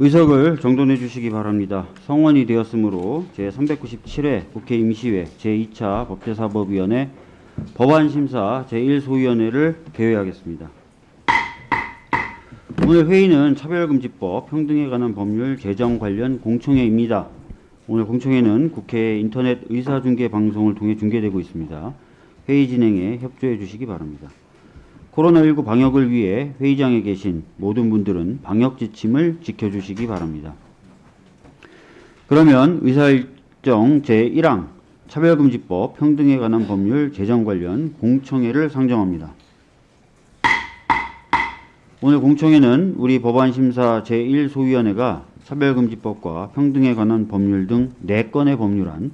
의석을 정돈해 주시기 바랍니다. 성원이 되었으므로 제397회 국회 임시회 제2차 법제사법위원회 법안심사 제1소위원회를 개회하겠습니다. 오늘 회의는 차별금지법, 평등에 관한 법률 제정 관련 공청회입니다. 오늘 공청회는 국회 인터넷 의사중계 방송을 통해 중계되고 있습니다. 회의 진행에 협조해 주시기 바랍니다. 코로나19 방역을 위해 회의장에 계신 모든 분들은 방역 지침을 지켜주시기 바랍니다. 그러면 의사일정 제1항 차별금지법 평등에 관한 법률 제정 관련 공청회를 상정합니다. 오늘 공청회는 우리 법안심사 제1소위원회가 차별금지법과 평등에 관한 법률 등 4건의 법률안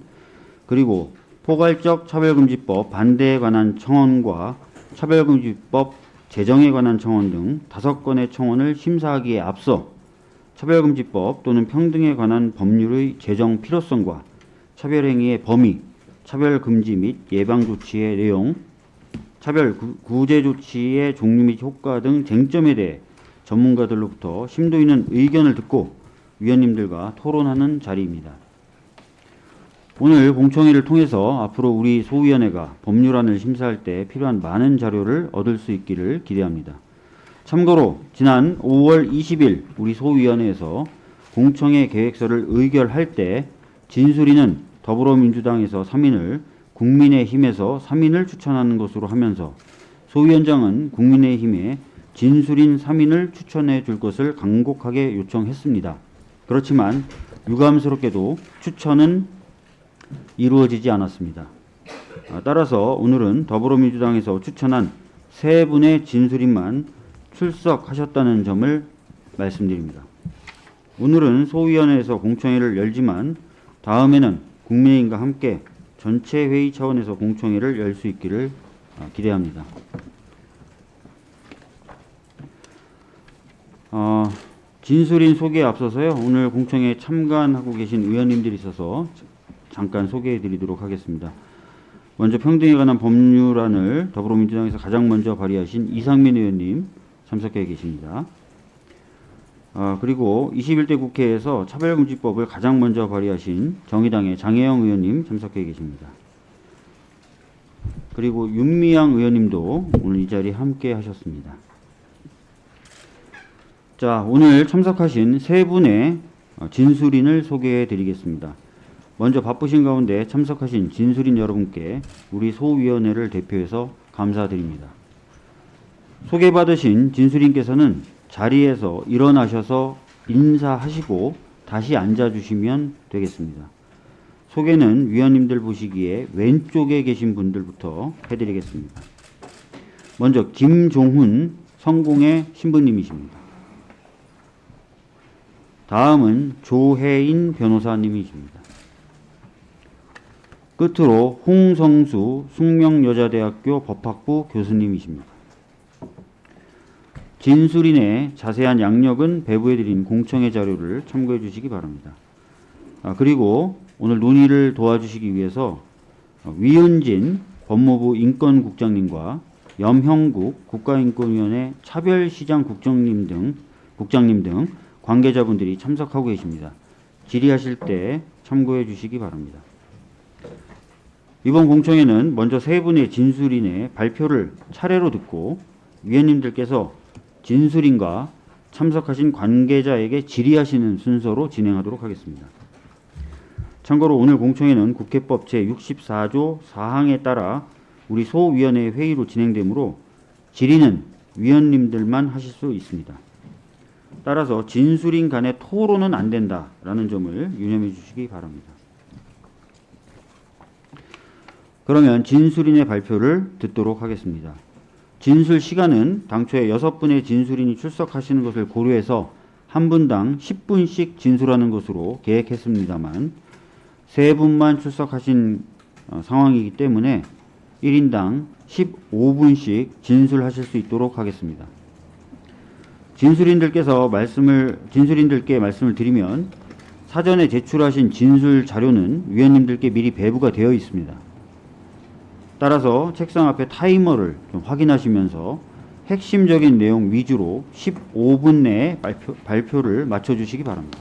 그리고 포괄적 차별금지법 반대에 관한 청원과 차별금지법 제정에 관한 청원 등 다섯 건의 청원을 심사하기에 앞서 차별금지법 또는 평등에 관한 법률의 제정 필요성과 차별행위의 범위, 차별금지 및 예방조치의 내용, 차별 구- 구제 조치의 종류 및 효과 등 쟁점에 대해 전문가들로부터 심도 있는 의견을 듣고 위원님들과 토론하는 자리입니다. 오늘 공청회를 통해서 앞으로 우리 소위원회가 법률안을 심사할 때 필요한 많은 자료를 얻을 수 있기를 기대합니다. 참고로 지난 5월 20일 우리 소위원회에서 공청회 계획서를 의결할 때 진수리는 더불어민주당에서 3인을 국민의힘에서 3인을 추천하는 것으로 하면서 소위원장은 국민의힘에 진수린 3인을 추천해 줄 것을 간곡하게 요청했습니다. 그렇지만 유감스럽게도 추천은 이루어지지 않았습니다. 아, 따라서 오늘은 더불어민주당에서 추천한 세 분의 진술인만 출석하셨다는 점을 말씀드립니다. 오늘은 소위원회에서 공청회를 열지만 다음에는 국민의힘과 함께 전체 회의 차원에서 공청회를 열 수 있기를 아, 기대합니다. 어, 진술인 소개에 앞서서요. 오늘 공청회에 참관하고 계신 의원님들이 있어서 잠깐 소개해 드리도록 하겠습니다. 먼저 평등에 관한 법률안을 더불어민주당에서 가장 먼저 발의하신 이상민 의원님 참석해 계십니다. 아, 그리고 21대 국회에서 차별금지법을 가장 먼저 발의하신 정의당의 장혜영 의원님 참석해 계십니다. 그리고 윤미향 의원님도 오늘 이 자리에 함께 하셨습니다. 자, 오늘 참석하신 세 분의 어, 진술인을 소개해 드리겠습니다. 먼저 바쁘신 가운데 참석하신 진술인 여러분께 우리 소위원회를 대표해서 감사드립니다. 소개받으신 진술인께서는 자리에서 일어나셔서 인사하시고 다시 앉아주시면 되겠습니다. 소개는 위원님들 보시기에 왼쪽에 계신 분들부터 해드리겠습니다. 먼저 김종훈 성공의 신부님이십니다. 다음은 조혜인 변호사님이십니다. 끝으로 홍성수 숙명여자대학교 법학부 교수님이십니다. 진술인의 자세한 양력은 배부해드린 공청회 자료를 참고해 주시기 바랍니다. 아, 그리고 오늘 논의를 도와주시기 위해서 어, 위은진 법무부 인권국장님과 염형국 국가인권위원회 차별시장 국장님 등 국장님 등 관계자분들이 참석하고 계십니다. 질의하실 때 참고해 주시기 바랍니다. 이번 공청회는 먼저 세 분의 진술인의 발표를 차례로 듣고 위원님들께서 진술인과 참석하신 관계자에게 질의하시는 순서로 진행하도록 하겠습니다. 참고로 오늘 공청회는 국회법 제64조 4항에 따라 우리 소위원회 회의로 진행되므로 질의는 위원님들만 하실 수 있습니다. 따라서 진술인 간의 토론은 안 된다라는 점을 유념해 주시기 바랍니다. 그러면 진술인의 발표를 듣도록 하겠습니다. 진술 시간은 당초에 여섯 분의 진술인이 출석하시는 것을 고려해서 한 분당 10분씩 진술하는 것으로 계획했습니다만 세 분만 출석하신 어, 상황이기 때문에 1인당 15분씩 진술하실 수 있도록 하겠습니다. 진술인들께서 말씀을 진술인들께 말씀을 드리면 사전에 제출하신 진술 자료는 위원님들께 미리 배부가 되어 있습니다. 따라서 책상 앞에 타이머를 좀 확인하시면서 핵심적인 내용 위주로 15분 내에 발표, 발표를 마쳐주시기 바랍니다.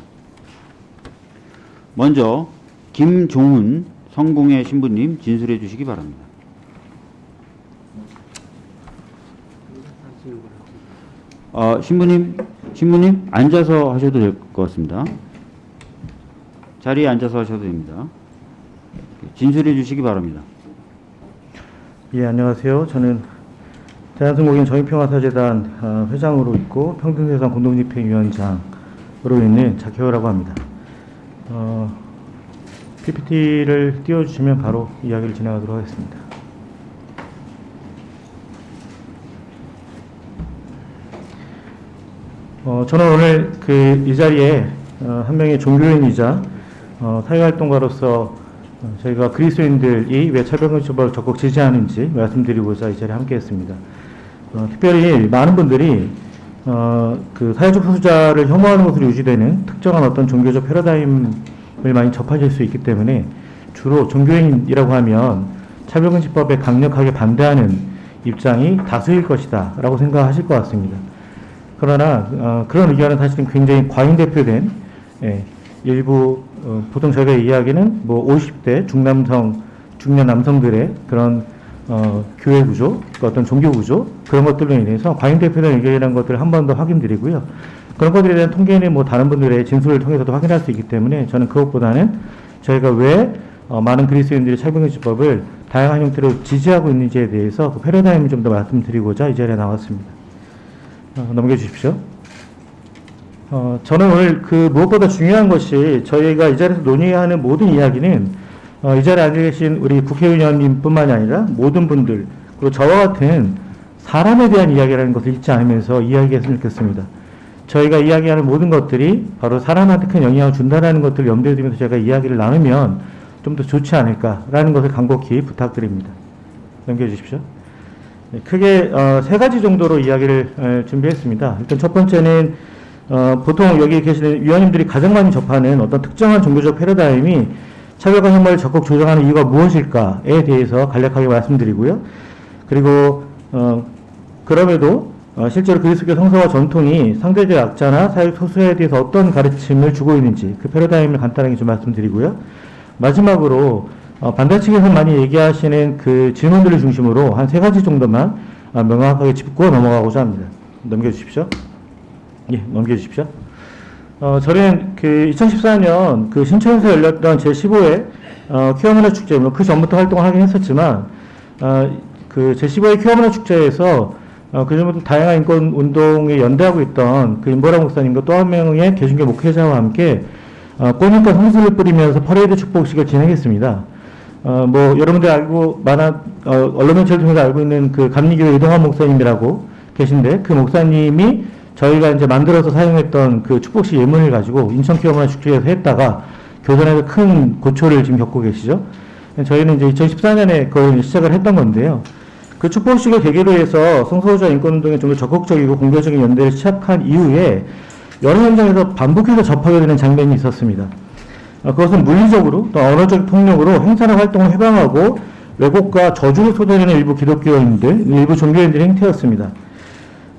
먼저 김종훈 성공회 신부님 진술해 주시기 바랍니다. 어, 신부님, 신부님 앉아서 하셔도 될 것 같습니다. 자리에 앉아서 하셔도 됩니다. 진술해 주시기 바랍니다. 예, 안녕하세요. 저는 대한승국인 정의평화사재단 어, 회장으로 있고 평등세상 공동집행위원장으로 있는 작혜호라고 합니다. 어, PPT를 띄워주시면 바로 이야기를 진행하도록 하겠습니다. 어, 저는 오늘 그 이 자리에 어, 한 명의 종교인이자 어, 사회활동가로서 어, 저희가 그리스도인들이 왜 차별금지법을 적극 지지하는지 말씀드리고자 이 자리에 함께했습니다. 어, 특별히 많은 분들이 어, 그 사회적 소수자를 혐오하는 것으로 유지되는 특정한 어떤 종교적 패러다임을 많이 접하실 수 있기 때문에 주로 종교인이라고 하면 차별금지법에 강력하게 반대하는 입장이 다수일 것이다 라고 생각하실 것 같습니다. 그러나 어, 그런 의견은 사실은 굉장히 과잉 대표된 예, 일부 어, 보통 저희가 이야기는 뭐 50대 중남성 중년 남성들의 그런 어, 교회 구조, 그 어떤 종교 구조 그런 것들로 인해서 과잉 대표된 의견이라는 것들을 한 번 더 확인드리고요. 그런 것들에 대한 통계는 뭐 다른 분들의 진술을 통해서도 확인할 수 있기 때문에 저는 그것보다는 저희가 왜 어, 많은 그리스도인들이 차별금지법을 다양한 형태로 지지하고 있는지에 대해서 그 패러다임을 좀 더 말씀드리고자 이 자리에 나왔습니다. 어, 넘겨주십시오. 어, 저는 오늘 그 무엇보다 중요한 것이 저희가 이 자리에서 논의하는 모든 이야기는 어, 이 자리에 앉아 계신 우리 국회의원님뿐만이 아니라 모든 분들 그리고 저와 같은 사람에 대한 이야기라는 것을 잊지 않으면서 이야기했으면 좋겠습니다. 저희가 이야기하는 모든 것들이 바로 사람한테 큰 영향을 준다는 것들을 염두에 두면서 제가 이야기를 나누면 좀 더 좋지 않을까라는 것을 간곡히 부탁드립니다. 넘겨주십시오. 네, 크게 어, 세 가지 정도로 이야기를 에, 준비했습니다. 일단 첫 번째는 어, 보통 여기 계시는 위원님들이 가장 많이 접하는 어떤 특정한 종교적 패러다임이 차별과 혐오를 적극 조장하는 이유가 무엇일까에 대해서 간략하게 말씀드리고요. 그리고 어, 그럼에도 어, 실제로 그리스도 성서와 전통이 상대적 약자나 사회 소수에 대해서 어떤 가르침을 주고 있는지 그 패러다임을 간단하게 좀 말씀드리고요. 마지막으로 어, 반대 측에서 많이 얘기하시는 그 질문들을 중심으로 한 세 가지 정도만 어, 명확하게 짚고 넘어가고자 합니다. 넘겨주십시오. 예, 넘겨주십시오. 어, 저는 그 2014년 그 신천에서 열렸던 제15회 어, 퀴어문화 축제, 뭐그 전부터 활동을 하긴 했었지만, 어, 그 제15회 퀴어문화 축제에서 어, 그 전부터 다양한 인권 운동에 연대하고 있던 그 임보라 목사님과 또 한 명의 개신교 목회자와 함께 어, 꽃잎과 성수를 뿌리면서 퍼레이드 축복식을 진행했습니다. 어, 뭐, 여러분들 알고, 많아, 어, 언론 매체를 통해서 알고 있는 그 감리교회 이동환 목사님이라고 계신데, 그 목사님이 저희가 이제 만들어서 사용했던 그 축복식 예문을 가지고 인천 기업문화 축제에서 했다가 교전에서 큰 고초를 지금 겪고 계시죠. 저희는 이제 2014년에 그걸 시작을 했던 건데요. 그 축복식을 계기로 해서 성소수자 인권운동에 좀 더 적극적이고 공개적인 연대를 시작한 이후에 여러 현장에서 반복해서 접하게 되는 장면이 있었습니다. 어, 그것은 물리적으로 또 언어적 폭력으로 행사나 활동을 해방하고 왜곡과 저주를 쏟아내는 일부 기독교인들, 일부 종교인들의 행태였습니다.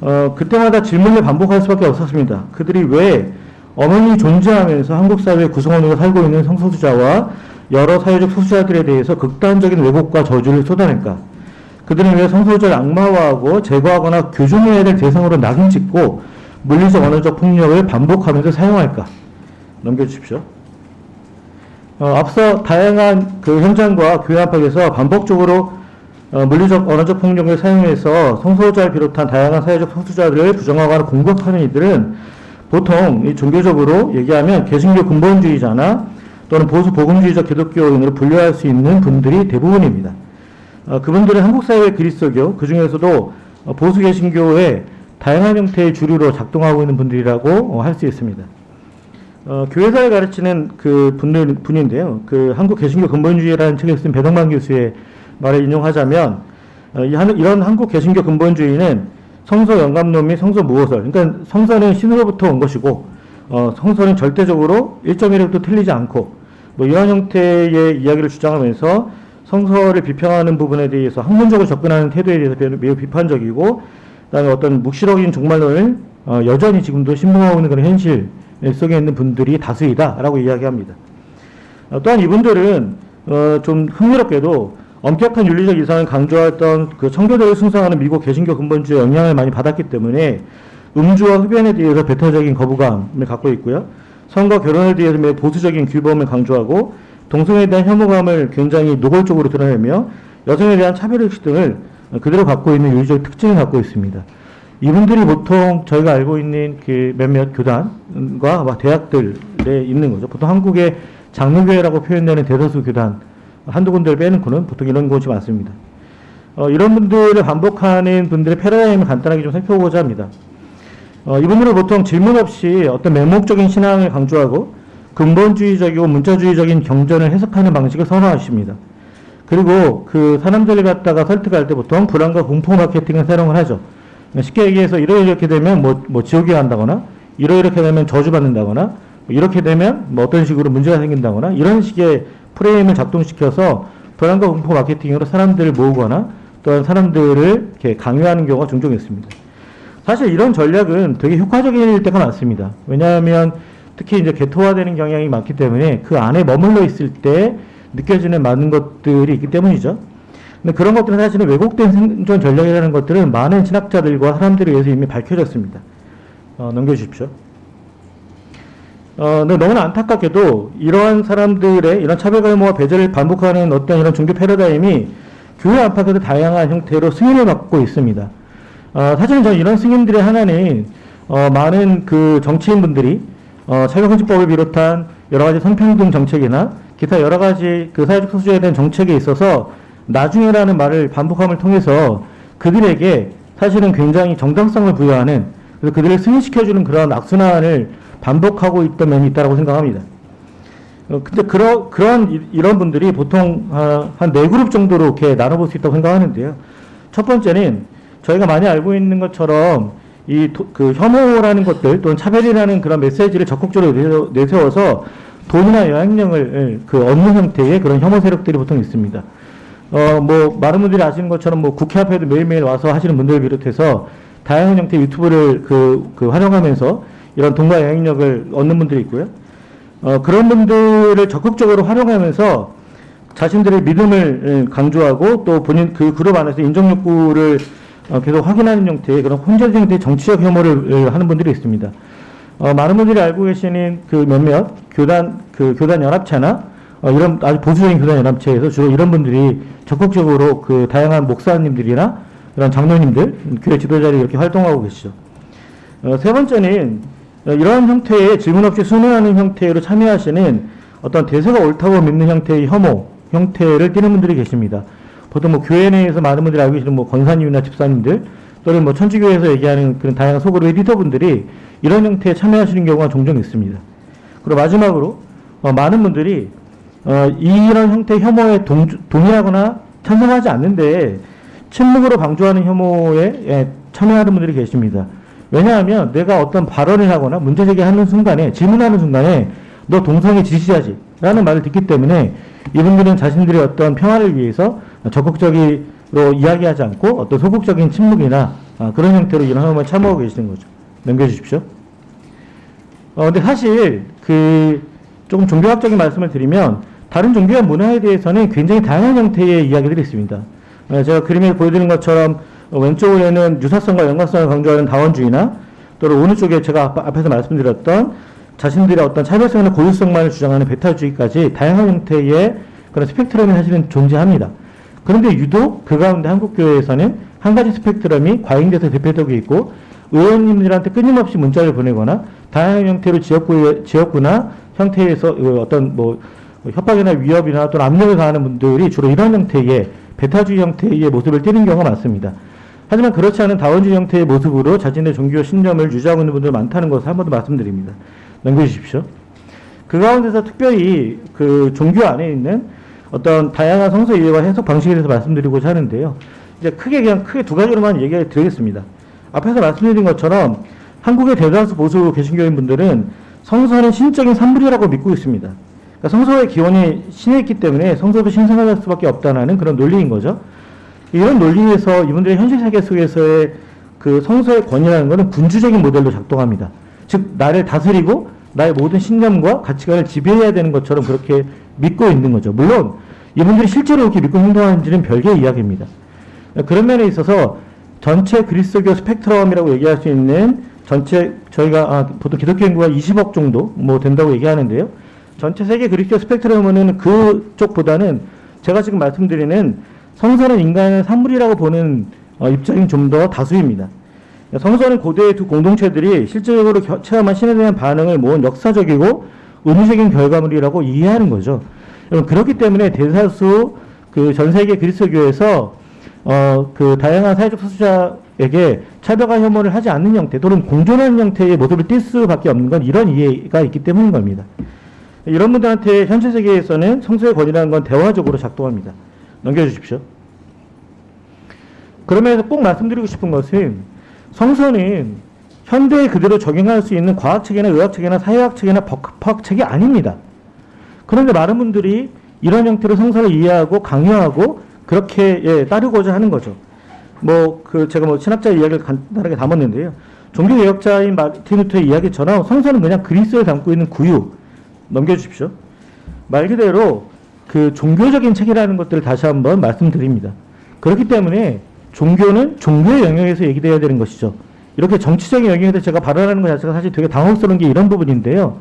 어, 그때마다 질문을 반복할 수밖에 없었습니다. 그들이 왜 어머니 존재하면서 한국 사회 구성원으로 살고 있는 성소수자와 여러 사회적 소수자들에 대해서 극단적인 왜곡과 저주를 쏟아낼까? 그들은 왜 성소수자를 악마화하고 제거하거나 교정해야 될 대상으로 낙인 찍고 물리적 언어적 폭력을 반복하면서 사용할까? 넘겨주십시오. 어, 앞서 다양한 그 현장과 교회 안팎에서 반복적으로 어, 물리적 언어적 폭력을 사용해서 성소수자를 비롯한 다양한 사회적 소수자들을 부정하거나 공격하는 이들은 보통 이 종교적으로 얘기하면 개신교 근본주의자나 또는 보수 복음주의적 기독교인으로 분류할 수 있는 분들이 대부분입니다. 어, 그분들은 한국 사회 그리스도교 그 중에서도 어, 보수 개신교의 다양한 형태의 주류로 작동하고 있는 분들이라고 어, 할수 있습니다. 어, 교회사를 가르치는 그 분들, 분인데요. 그 한국 개신교 근본주의라는 책에 쓴 배동만 교수의 말을 인용하자면, 어, 이런 한국 개신교 근본주의는 성서 영감론 및 성서 무호설, 그러니까 성서는 신으로부터 온 것이고, 어, 성서는 절대적으로 1.1에도 틀리지 않고, 뭐 이런 형태의 이야기를 주장하면서 성서를 비평하는 부분에 대해서 학문적으로 접근하는 태도에 대해서 매우 비판적이고, 그다음에 어떤 묵시적인 종말론을 어, 여전히 지금도 신봉하고 있는 그런 현실 속에 있는 분들이 다수이다라고 이야기합니다. 어, 또한 이분들은 어, 좀 흥미롭게도 엄격한 윤리적 이상을 강조했던 그 청교도를 숭상하는 미국 개신교 근본주의 영향을 많이 받았기 때문에 음주와 흡연에 대해서 배타적인 거부감을 갖고 있고요. 성과 결혼에 대해서 매우 보수적인 규범을 강조하고 동성애에 대한 혐오감을 굉장히 노골적으로 드러내며 여성에 대한 차별의식 등을 그대로 갖고 있는 윤리적 특징을 갖고 있습니다. 이분들이 보통 저희가 알고 있는 그 몇몇 교단과 막 대학들에 있는 거죠. 보통 한국의 장로교회라고 표현되는 대다수 교단 한두 군데를 빼놓고는 보통 이런 곳이 많습니다. 어, 이런 분들을 반복하는 분들의 패러다임을 간단하게 좀 살펴보고자 합니다. 어, 이분들은 보통 질문 없이 어떤 맹목적인 신앙을 강조하고 근본주의적이고 문자주의적인 경전을 해석하는 방식을 선호하십니다. 그리고 그 사람들을 갖다가 설득할 때 보통 불안과 공포 마케팅을 사용을 하죠. 쉽게 얘기해서 이러 이렇게 되면 뭐, 뭐 지옥에 간다거나 이러 이렇게 되면 저주받는다거나 뭐 이렇게 되면 뭐 어떤 식으로 문제가 생긴다거나 이런 식의 프레임을 작동시켜서 불안과 공포 마케팅으로 사람들을 모으거나 또한 사람들을 이렇게 강요하는 경우가 종종 있습니다. 사실 이런 전략은 되게 효과적일 때가 많습니다. 왜냐하면 특히 이제 개토화되는 경향이 많기 때문에 그 안에 머물러 있을 때 느껴지는 많은 것들이 있기 때문이죠. 근데 그런 것들은 사실은 왜곡된 생존 전략이라는 것들은 많은 신학자들과 사람들에 의해서 이미 밝혀졌습니다. 어, 넘겨주십시오. 어, 근데 너무나 안타깝게도 이러한 사람들의 이런 차별갈모와 배제를 반복하는 어떤 이런 종교 패러다임이 교회 안팎에서 다양한 형태로 승인을 받고 있습니다. 어, 사실은 저는 이런 승인들의 하나는 어, 많은 그 정치인분들이 어, 차별금지법을 비롯한 여러 가지 성평등 정책이나 기타 여러 가지 그 사회적 소수자에 대한 정책에 있어서 나중에라는 말을 반복함을 통해서 그들에게 사실은 굉장히 정당성을 부여하는 그들을 승인시켜주는 그런 악순환을 반복하고 있던 면이 있다고 생각합니다. 어, 근데 그러, 그런 이- 이런 분들이 보통 아, 한네 그룹 정도로 이렇게 나눠볼 수 있다고 생각하는데요. 첫 번째는 저희가 많이 알고 있는 것처럼 이 그 혐오라는 것들 또는 차별이라는 그런 메시지를 적극적으로 내세워- 내세워서 돈이나 영향력을 그 얻는 형태의 그런 혐오 세력들이 보통 있습니다. 어, 뭐, 많은 분들이 아시는 것처럼 뭐 국회 앞에도 매일매일 와서 하시는 분들을 비롯해서 다양한 형태의 유튜브를 그, 그 활용하면서 이런 돈과 영향력을 얻는 분들이 있고요. 어, 그런 분들을 적극적으로 활용하면서 자신들의 믿음을 예, 강조하고 또 본인 그 그룹 안에서 인정 욕구를 어, 계속 확인하는 형태의 그런 혼재된 형태의 정치적 혐오를 예, 하는 분들이 있습니다. 어, 많은 분들이 알고 계시는 그 몇몇 교단 그 교단 연합체나 어, 이런 아주 보수적인 교단 연합체에서 주로 이런 분들이 적극적으로 그 다양한 목사님들이나 그런 장로님들 교회 지도자들이 이렇게 활동하고 계시죠. 어, 세 번째는 어, 이러한 형태의 질문 없이 순응하는 형태로 참여하시는 어떤 대세가 옳다고 믿는 형태의 혐오 형태를 띠는 분들이 계십니다. 보통 뭐 교회 내에서 많은 분들이 알고 계시는 뭐 권사님이나 집사님들 또는 뭐 천주교에서 얘기하는 그런 다양한 소그룹의 리더분들이 이런 형태에 참여하시는 경우가 종종 있습니다. 그리고 마지막으로 어, 많은 분들이 어, 이런 형태의 혐오에 동, 동의하거나 찬성하지 않는데 침묵으로 방조하는 혐오에 예, 참여하는 분들이 계십니다. 왜냐하면 내가 어떤 발언을 하거나 문제 제기하는 순간에 질문하는 순간에 너 동성애 지지자지 라는 말을 듣기 때문에 이분들은 자신들의 어떤 평화를 위해서 적극적으로 이야기하지 않고 어떤 소극적인 침묵이나 아, 그런 형태로 이런 혐오에 참여하고 계시는 거죠. 넘겨주십시오. 어, 근데 사실 그 조금 종교학적인 말씀을 드리면 다른 종교와 문화에 대해서는 굉장히 다양한 형태의 이야기들이 있습니다. 어, 제가 그림에 보여드린 것처럼 어, 왼쪽에는 유사성과 연관성을 강조하는 다원주의나 또는 오른쪽에 제가 앞- 앞에서 말씀드렸던 자신들의 어떤 차별성이나 고유성만을 주장하는 베타주의까지 다양한 형태의 그런 스펙트럼이 사실은 존재합니다. 그런데 유독 그 가운데 한국교회에서는 한 가지 스펙트럼이 과잉돼서 대표되고 있고 의원님들한테 끊임없이 문자를 보내거나 다양한 형태로 지역구, 지역구나 형태에서 어, 어떤 뭐 협박이나 위협이나 또는 압력을 가하는 분들이 주로 이런 형태의 베타주의 형태의 모습을 띠는 경우가 많습니다. 하지만 그렇지 않은 다원주의 형태의 모습으로 자신의 종교 신념을 유지하고 있는 분들 많다는 것을 한 번 더 말씀드립니다. 넘겨주십시오. 그 가운데서 특별히 그 종교 안에 있는 어떤 다양한 성서 이해와 해석 방식에 대해서 말씀드리고자 하는데요. 이제 크게 그냥 크게 두 가지로만 얘기를 드리겠습니다. 앞에서 말씀드린 것처럼 한국의 대다수 보수 개신교인 분들은 성서는 신적인 산물이라고 믿고 있습니다. 그러니까 성서의 기원이 신에 있기 때문에 성서도 신성할 수밖에 없다는 그런 논리인 거죠. 이런 논리에서 이분들의 현실 세계 속에서의 그 성서의 권위라는 것은 군주적인 모델로 작동합니다. 즉 나를 다스리고 나의 모든 신념과 가치관을 지배해야 되는 것처럼 그렇게 믿고 있는 거죠. 물론 이분들이 실제로 이렇게 믿고 행동하는지는 별개의 이야기입니다. 그런 면에 있어서 전체 그리스도교 스펙트럼이라고 얘기할 수 있는 전체 저희가 아, 보통 기독교 인구가 20억 정도 뭐 된다고 얘기하는데요. 전체 세계 그리스도 스펙트럼은 그쪽보다는 제가 지금 말씀드리는 성서는 인간의 산물이라고 보는 어, 입장이 좀 더 다수입니다. 성서는 고대의 두 공동체들이 실제적으로 겨- 체험한 신에 대한 반응을 모은 역사적이고 의무적인 결과물이라고 이해하는 거죠. 여러분, 그렇기 때문에 대다수 그 전 세계 그리스도교에서 어, 그 다양한 사회적 소수자에게 차별과 혐오를 하지 않는 형태 또는 공존하는 형태의 모습을 띌 수밖에 없는 건 이런 이해가 있기 때문인 겁니다. 이런 분들한테 현재 세계에서는 성서의 권위라는 건 대화적으로 작동합니다. 넘겨주십시오. 그러면서 꼭 말씀드리고 싶은 것은 성서는 현대에 그대로 적용할 수 있는 과학책이나 의학책이나 사회학책이나 법학책이 아닙니다. 그런데 많은 분들이 이런 형태로 성서를 이해하고 강요하고 그렇게 예, 따르고자 하는 거죠. 뭐 그 제가 뭐 신학자 이야기를 간단하게 담았는데요. 종교 개혁자인 마틴 루터의 이야기처럼 성서는 그냥 그리스도에 담고 있는 구유 넘겨주십시오. 말 그대로 그 종교적인 책이라는 것들을 다시 한번 말씀드립니다. 그렇기 때문에 종교는 종교의 영역에서 얘기돼야 되는 것이죠. 이렇게 정치적인 영역에서 제가 발언하는 것 자체가 사실 되게 당혹스러운 게 이런 부분인데요.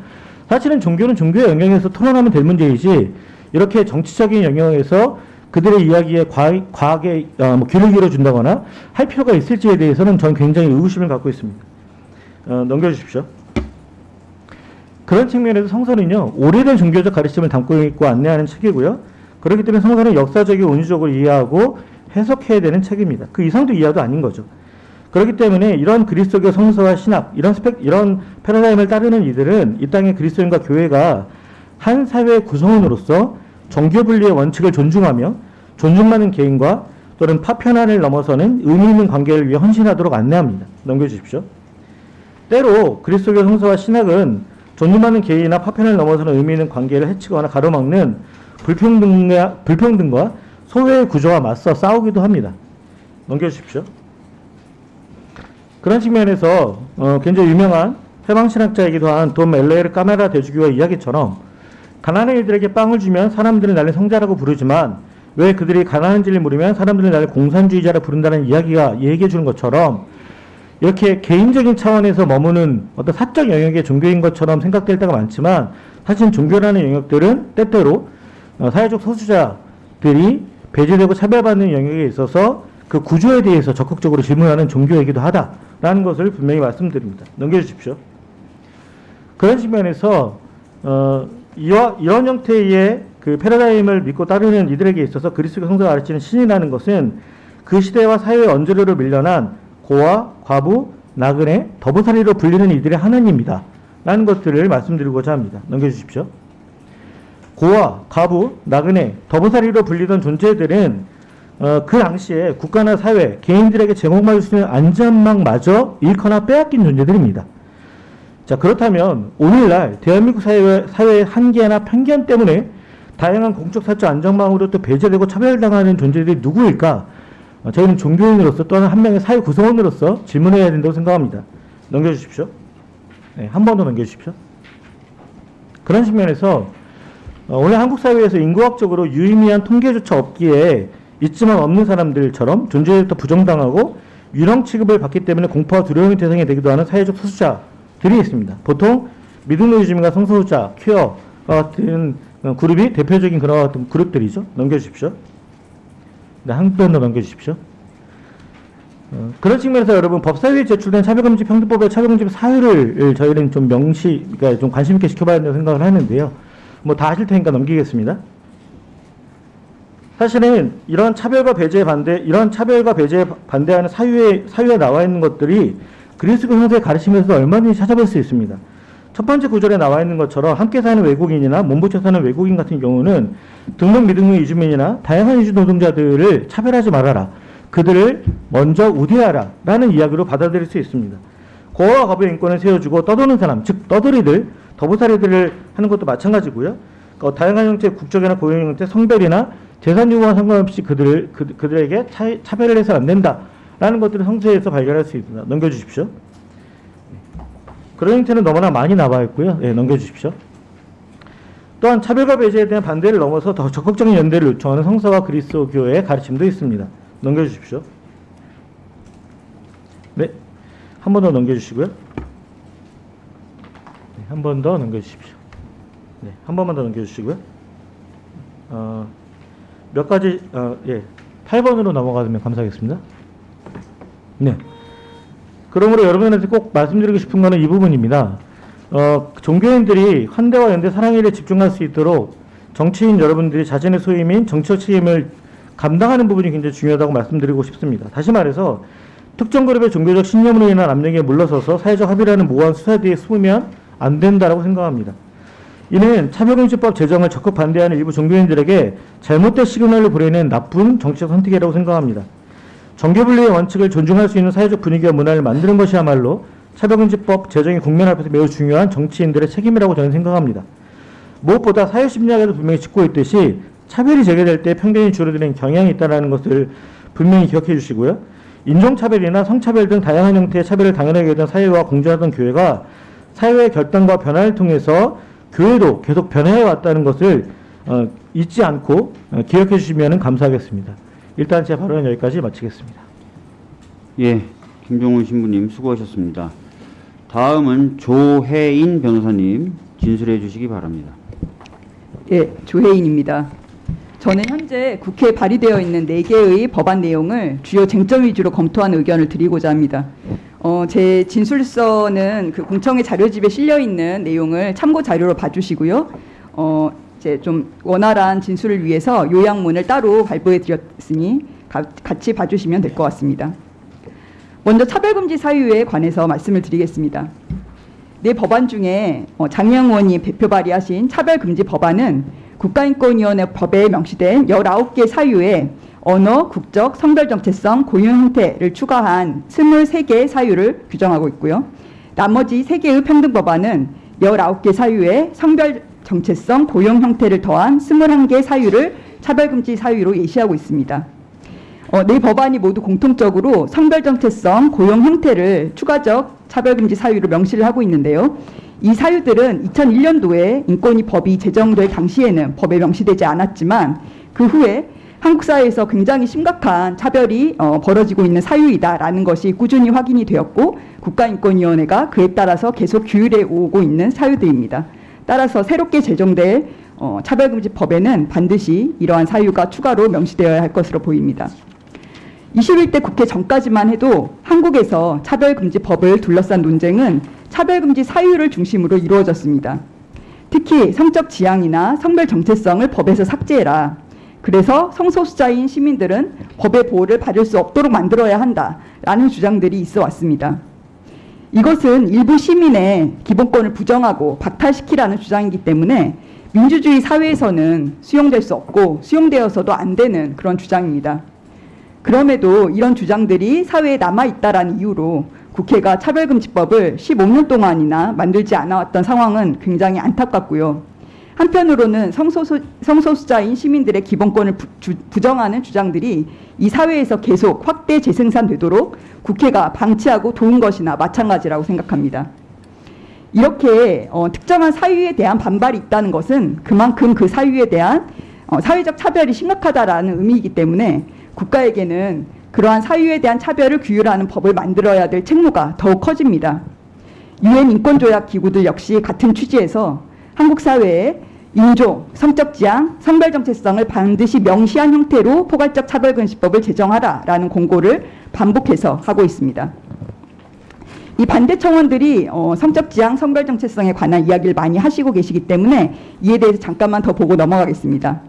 사실은 종교는 종교의 영역에서 토론하면 될 문제이지 이렇게 정치적인 영역에서 그들의 이야기에 과학, 과학에 어, 뭐 귀를 기울여준다거나 할 필요가 있을지에 대해서는 저는 굉장히 의구심을 갖고 있습니다. 어, 넘겨주십시오. 그런 측면에서 성서는요 오래된 종교적 가르침을 담고 있고 안내하는 책이고요. 그렇기 때문에 성서는 역사적이고 운유적으로 이해하고 해석해야 되는 책입니다. 그 이상도 이하도 아닌 거죠. 그렇기 때문에 이런 그리스도교 성서와 신학 이런 스펙 이런 패러다임을 따르는 이들은 이 땅의 그리스도인과 교회가 한 사회의 구성원으로서 종교 분리의 원칙을 존중하며 존중받는 개인과 또는 파편안을 넘어서는 의미 있는 관계를 위해 헌신하도록 안내합니다. 넘겨주십시오. 때로 그리스도교 성서와 신학은 존중받는 개인이나 파편을 넘어서는 의미 있는 관계를 해치거나 가로막는 불평등과, 불평등과 소외의 구조와 맞서 싸우기도 합니다. 넘겨주십시오. 그런 측면에서 어, 굉장히 유명한 해방신학자이기도 한돈 멜레르 까메라 대주교와 이야기처럼 가난한 이들에게 빵을 주면 사람들은 나를 성자라고 부르지만 왜 그들이 가난한지를 물으면 사람들은 나를 공산주의자라 부른다는 이야기가 얘기해 주는 것처럼 이렇게 개인적인 차원에서 머무는 어떤 사적 영역의 종교인 것처럼 생각될 때가 많지만 사실 종교라는 영역들은 때때로 어, 사회적 소수자들이 배제되고 차별받는 영역에 있어서 그 구조에 대해서 적극적으로 질문하는 종교이기도 하다라는 것을 분명히 말씀드립니다. 넘겨주십시오. 그런 측면에서 어, 이런 형태의 그 패러다임을 믿고 따르는 이들에게 있어서 그리스도 성서가 가르치는 신이라는 것은 그 시대와 사회의 언저리로 밀려난 고아, 과부, 나그네, 더부살이로 불리는 이들의 하나님입니다. 라는 것들을 말씀드리고자 합니다. 넘겨주십시오. 고아, 과부, 나그네, 더부살이로 불리던 존재들은 어, 그 당시에 국가나 사회, 개인들에게 제공받을 수 있는 안전망마저 잃거나 빼앗긴 존재들입니다. 자 그렇다면 오늘날 대한민국 사회, 사회의 한계나 편견 때문에 다양한 공적 사적 안전망으로 또 배제되고 차별당하는 존재들이 누구일까? 어, 저희는 종교인으로서 또한 한 명의 사회 구성원으로서 질문해야 된다고 생각합니다. 넘겨주십시오. 네, 한 번 더 넘겨주십시오. 그런 측면에서 어, 오늘 한국 사회에서 인구학적으로 유의미한 통계조차 없기에 있지만 없는 사람들처럼 존재부터 부정당하고 유령 취급을 받기 때문에 공포와 두려움의 대상이 되기도 하는 사회적 소수자들이 있습니다. 보통 미등노이즘과 성소수자, 퀴어 같은 어, 그룹이 대표적인 그런 같은 그룹들이죠. 넘겨주십시오. 네, 한번더 넘겨주십시오. 어, 그런 측면에서 여러분 법사위에 제출된 차별금지 평등법의 차별금지 사유를 저희는 좀 명시, 그러니까 좀 관심 있게 지켜봐야 된다고 생각을 하는데요. 뭐다 아실 테니까 넘기겠습니다. 사실은 이런 차별과 배제에 반대, 이런 차별과 배제에 반대하는 사유에 사유에 나와 있는 것들이 그리스도 형제의 가르침에서 얼마든지 찾아볼 수 있습니다. 첫 번째 구절에 나와 있는 것처럼 함께 사는 외국인이나 몸붙여 사는 외국인 같은 경우는 등록 미등록 이주민이나 다양한 이주 노동자들을 차별하지 말아라. 그들을 먼저 우대하라. 라는 이야기로 받아들일 수 있습니다. 고아와 과부의 인권을 세워주고 떠도는 사람, 즉 떠돌이들, 더부살이들을 하는 것도 마찬가지고요. 어, 다양한 형태의 국적이나 고용 형태, 성별이나 재산 유무와 상관없이 그들을 그, 그들에게 차, 차별을 해서는 안 된다. 라는 것들을 성서에서 발견할 수 있습니다. 넘겨주십시오. 그런 형태는 너무나 많이 나와 있고요. 예, 넘겨주십시오. 또한 차별과 배제에 대한 반대를 넘어서 더 적극적인 연대를 요청하는 성서와 그리스도교의 가르침도 있습니다. 넘겨주십시오. 네, 한 번 더 넘겨주시고요. 네, 한번 더 넘겨주십시오. 네, 한 번만 더 넘겨주시고요. 어, 몇 가지, 어, 예, 8번으로 넘어가면 감사하겠습니다. 네. 그러므로 여러분한테 꼭 말씀드리고 싶은 거는 이 부분입니다. 어, 종교인들이 환대와 연대 사랑의 일에 집중할 수 있도록 정치인 여러분들이 자신의 소임인 정치적 책임을 감당하는 부분이 굉장히 중요하다고 말씀드리고 싶습니다. 다시 말해서 특정 그룹의 종교적 신념으로 인한 압력에 물러서서 사회적 합의라는 모호한 수사 뒤에 숨으면 안 된다고 생각합니다. 이는 차별금지법 제정을 적극 반대하는 일부 종교인들에게 잘못된 시그널을 보내는 나쁜 정치적 선택이라고 생각합니다. 정계분리의 원칙을 존중할 수 있는 사회적 분위기와 문화를 만드는 것이야말로 차별금지법 제정이 국민 앞에서 매우 중요한 정치인들의 책임이라고 저는 생각합니다. 무엇보다 사회심리학에도 분명히 짚고 있듯이 차별이 제기될 때 편견이 줄어드는 경향이 있다는 것을 분명히 기억해 주시고요. 인종차별이나 성차별 등 다양한 형태의 차별을 당연하게 여기던 사회와 공존하던 교회가 사회의 결단과 변화를 통해서 교회도 계속 변해해 왔다는 것을 어, 잊지 않고 어, 기억해 주시면 감사하겠습니다. 일단 제 발언은 여기까지 마치겠습니다. 예, 김종훈 신부님 수고하셨습니다. 다음은 조혜인 변호사님 진술해 주시기 바랍니다. 예, 조혜인입니다. 저는 현재 국회에 발의되어 있는 4개의 법안 내용을 주요 쟁점 위주로 검토한 의견을 드리고자 합니다. 어, 제 진술서는 그 공청회 자료집에 실려 있는 내용을 참고 자료로 봐주시고요. 어, 이제 좀 원활한 진술을 위해서 요약문을 따로 발부해 드렸으니 가- 같이 봐주시면 될 것 같습니다. 먼저 차별금지 사유에 관해서 말씀을 드리겠습니다. 네 법안 중에 어, 장영 의원이 배표 발의하신 차별금지 법안은 국가인권위원회 법에 명시된 19개 사유에 언어, 국적, 성별 정체성, 고용 형태를 추가한 23개의 사유를 규정하고 있고요. 나머지 3개의 평등법안은 19개 사유에 성별 정체성, 고용 형태를 더한 21개 사유를 차별금지 사유로 예시하고 있습니다. 어, 네 법안이 모두 공통적으로 성별 정체성, 고용 형태를 추가적 차별금지 사유로 명시를 하고 있는데요. 이 사유들은 2001년도에 인권위 법이 제정될 당시에는 법에 명시되지 않았지만 그 후에 한국 사회에서 굉장히 심각한 차별이 어, 벌어지고 있는 사유이다라는 것이 꾸준히 확인이 되었고 국가인권위원회가 그에 따라서 계속 규율해 오고 있는 사유들입니다. 따라서 새롭게 제정될 어, 차별금지법에는 반드시 이러한 사유가 추가로 명시되어야 할 것으로 보입니다. 21대 국회 전까지만 해도 한국에서 차별금지법을 둘러싼 논쟁은 차별금지 사유를 중심으로 이루어졌습니다. 특히 성적 지향이나 성별 정체성을 법에서 삭제해라. 그래서 성소수자인 시민들은 법의 보호를 받을 수 없도록 만들어야 한다라는 주장들이 있어 왔습니다. 이것은 일부 시민의 기본권을 부정하고 박탈시키라는 주장이기 때문에 민주주의 사회에서는 수용될 수 없고 수용되어서도 안 되는 그런 주장입니다. 그럼에도 이런 주장들이 사회에 남아 있다라는 이유로 국회가 차별금지법을 15년 동안이나 만들지 않아왔던 상황은 굉장히 안타깝고요. 한편으로는 성소수, 성소수자인 시민들의 기본권을 부, 주, 부정하는 주장들이 이 사회에서 계속 확대 재생산되도록 국회가 방치하고 도운 것이나 마찬가지라고 생각합니다. 이렇게 어, 특정한 사유에 대한 반발이 있다는 것은 그만큼 그 사유에 대한 어, 사회적 차별이 심각하다라는 의미이기 때문에 국가에게는 그러한 사유에 대한 차별을 규율하는 법을 만들어야 될 책무가 더욱 커집니다. 유엔 인권조약 기구들 역시 같은 취지에서 한국 사회에 인종, 성적 지향, 성별 정체성을 반드시 명시한 형태로 포괄적 차별금지법을 제정하라라는 공고를 반복해서 하고 있습니다. 이 반대 청원들이 어, 성적 지향, 성별 정체성에 관한 이야기를 많이 하시고 계시기 때문에 이에 대해서 잠깐만 더 보고 넘어가겠습니다.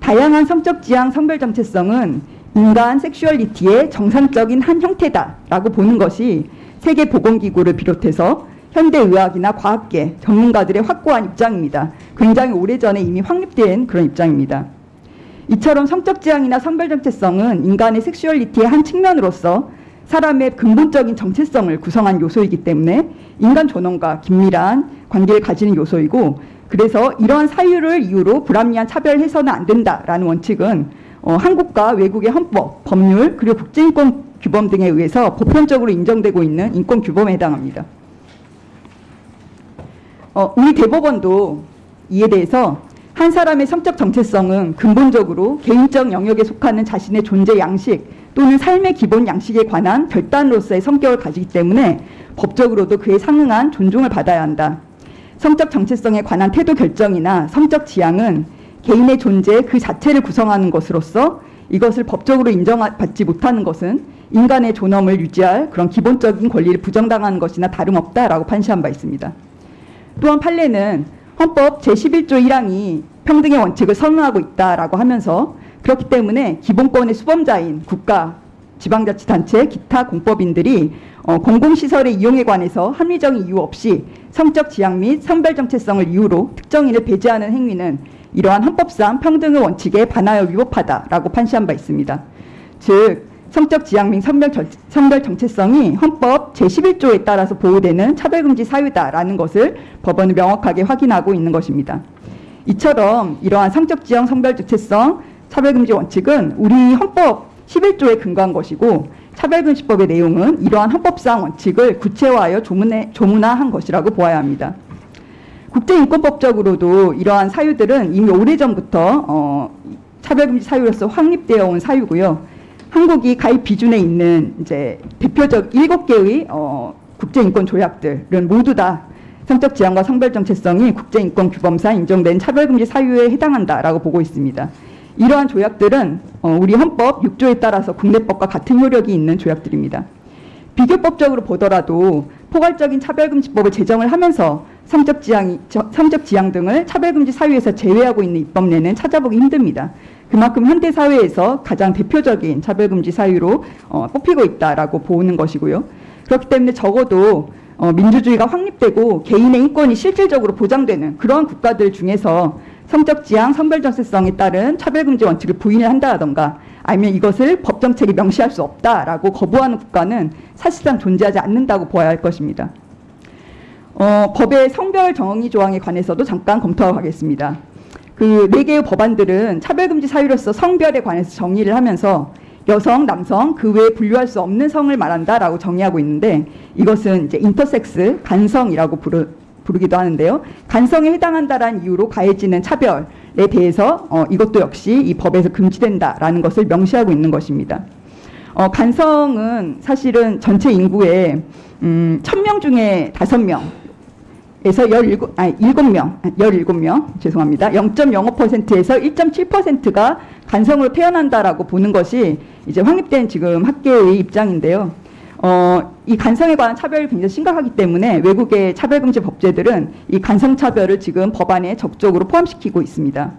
다양한 성적 지향, 성별 정체성은 인간 섹슈얼리티의 정상적인 한 형태다라고 보는 것이 세계보건기구를 비롯해서 현대의학이나 과학계 전문가들의 확고한 입장입니다. 굉장히 오래전에 이미 확립된 그런 입장입니다. 이처럼 성적 지향이나 성별 정체성은 인간의 섹슈얼리티의 한 측면으로서 사람의 근본적인 정체성을 구성한 요소이기 때문에 인간 존엄과 긴밀한 관계를 가지는 요소이고 그래서 이러한 사유를 이유로 불합리한 차별 해서는 안 된다라는 원칙은 어, 한국과 외국의 헌법, 법률 그리고 국제인권 규범 등에 의해서 보편적으로 인정되고 있는 인권 규범에 해당합니다. 어, 우리 대법원도 이에 대해서 한 사람의 성적 정체성은 근본적으로 개인적 영역에 속하는 자신의 존재 양식 또는 삶의 기본 양식에 관한 결단으로서의 성격을 가지기 때문에 법적으로도 그에 상응한 존중을 받아야 한다. 성적 정체성에 관한 태도 결정이나 성적 지향은 개인의 존재 그 자체를 구성하는 것으로서 이것을 법적으로 인정받지 못하는 것은 인간의 존엄을 유지할 그런 기본적인 권리를 부정당하는 것이나 다름없다라고 판시한 바 있습니다. 또한 판례는 헌법 제11조 1항이 평등의 원칙을 선언하고 있다라고 하면서 그렇기 때문에 기본권의 수범자인 국가, 지방자치단체, 기타 공법인들이 어, 공공시설의 이용에 관해서 합리적인 이유 없이 성적 지향 및 성별 정체성을 이유로 특정인을 배제하는 행위는 이러한 헌법상 평등의 원칙에 반하여 위법하다라고 판시한 바 있습니다. 즉 성적 지향 및 성별, 정- 성별 정체성이 헌법 제11조에 따라서 보호되는 차별금지 사유다라는 것을 법원은 명확하게 확인하고 있는 것입니다. 이처럼 이러한 성적 지향 성별 정체성 차별금지 원칙은 우리 헌법 11조에 근거한 것이고 차별금지법의 내용은 이러한 헌법상 원칙을 구체화하여 조문에, 조문화한 것이라고 보아야 합니다. 국제인권법적으로도 이러한 사유들은 이미 오래전부터 어, 차별금지 사유로서 확립되어 온 사유고요. 한국이 가입 비준에 있는 이제 대표적 일곱 개의 어, 국제인권 조약들은 모두 다 성적 지향과 성별 정체성이 국제인권 규범상 인정된 차별금지 사유에 해당한다라고 보고 있습니다. 이러한 조약들은 어, 우리 헌법 6조에 따라서 국내법과 같은 효력이 있는 조약들입니다. 비교법적으로 보더라도 포괄적인 차별금지법을 제정을 하면서 성적 지향, 성적 지향 등을 차별금지 사유에서 제외하고 있는 입법례는 찾아보기 힘듭니다. 그만큼 현대 사회에서 가장 대표적인 차별금지 사유로 어, 뽑히고 있다라고 보는 것이고요. 그렇기 때문에 적어도 어, 민주주의가 확립되고 개인의 인권이 실질적으로 보장되는 그러한 국가들 중에서 성적 지향, 성별 정체성에 따른 차별금지 원칙을 부인을 한다던가 아니면 이것을 법 정책에 명시할 수 없다라고 거부하는 국가는 사실상 존재하지 않는다고 보아야 할 것입니다. 어, 법의 성별 정의 조항에 관해서도 잠깐 검토하겠습니다. 그 네 개의 법안들은 차별금지 사유로서 성별에 관해서 정의를 하면서 여성, 남성, 그 외에 분류할 수 없는 성을 말한다라고 정의하고 있는데 이것은 이제 인터섹스, 간성이라고 부르, 부르기도 하는데요. 간성에 해당한다라는 이유로 가해지는 차별에 대해서 어, 이것도 역시 이 법에서 금지된다라는 것을 명시하고 있는 것입니다. 어, 간성은 사실은 전체 인구의 음, 1000명 중에 5명 에서 17, 아니 7명, 17명, 죄송합니다. 0.05%에서 1.7%가 간성으로 태어난다라고 보는 것이 이제 확립된 지금 학계의 입장인데요. 어, 이 간성에 관한 차별이 굉장히 심각하기 때문에 외국의 차별금지 법제들은 이 간성 차별을 지금 법안에 적극적으로 포함시키고 있습니다.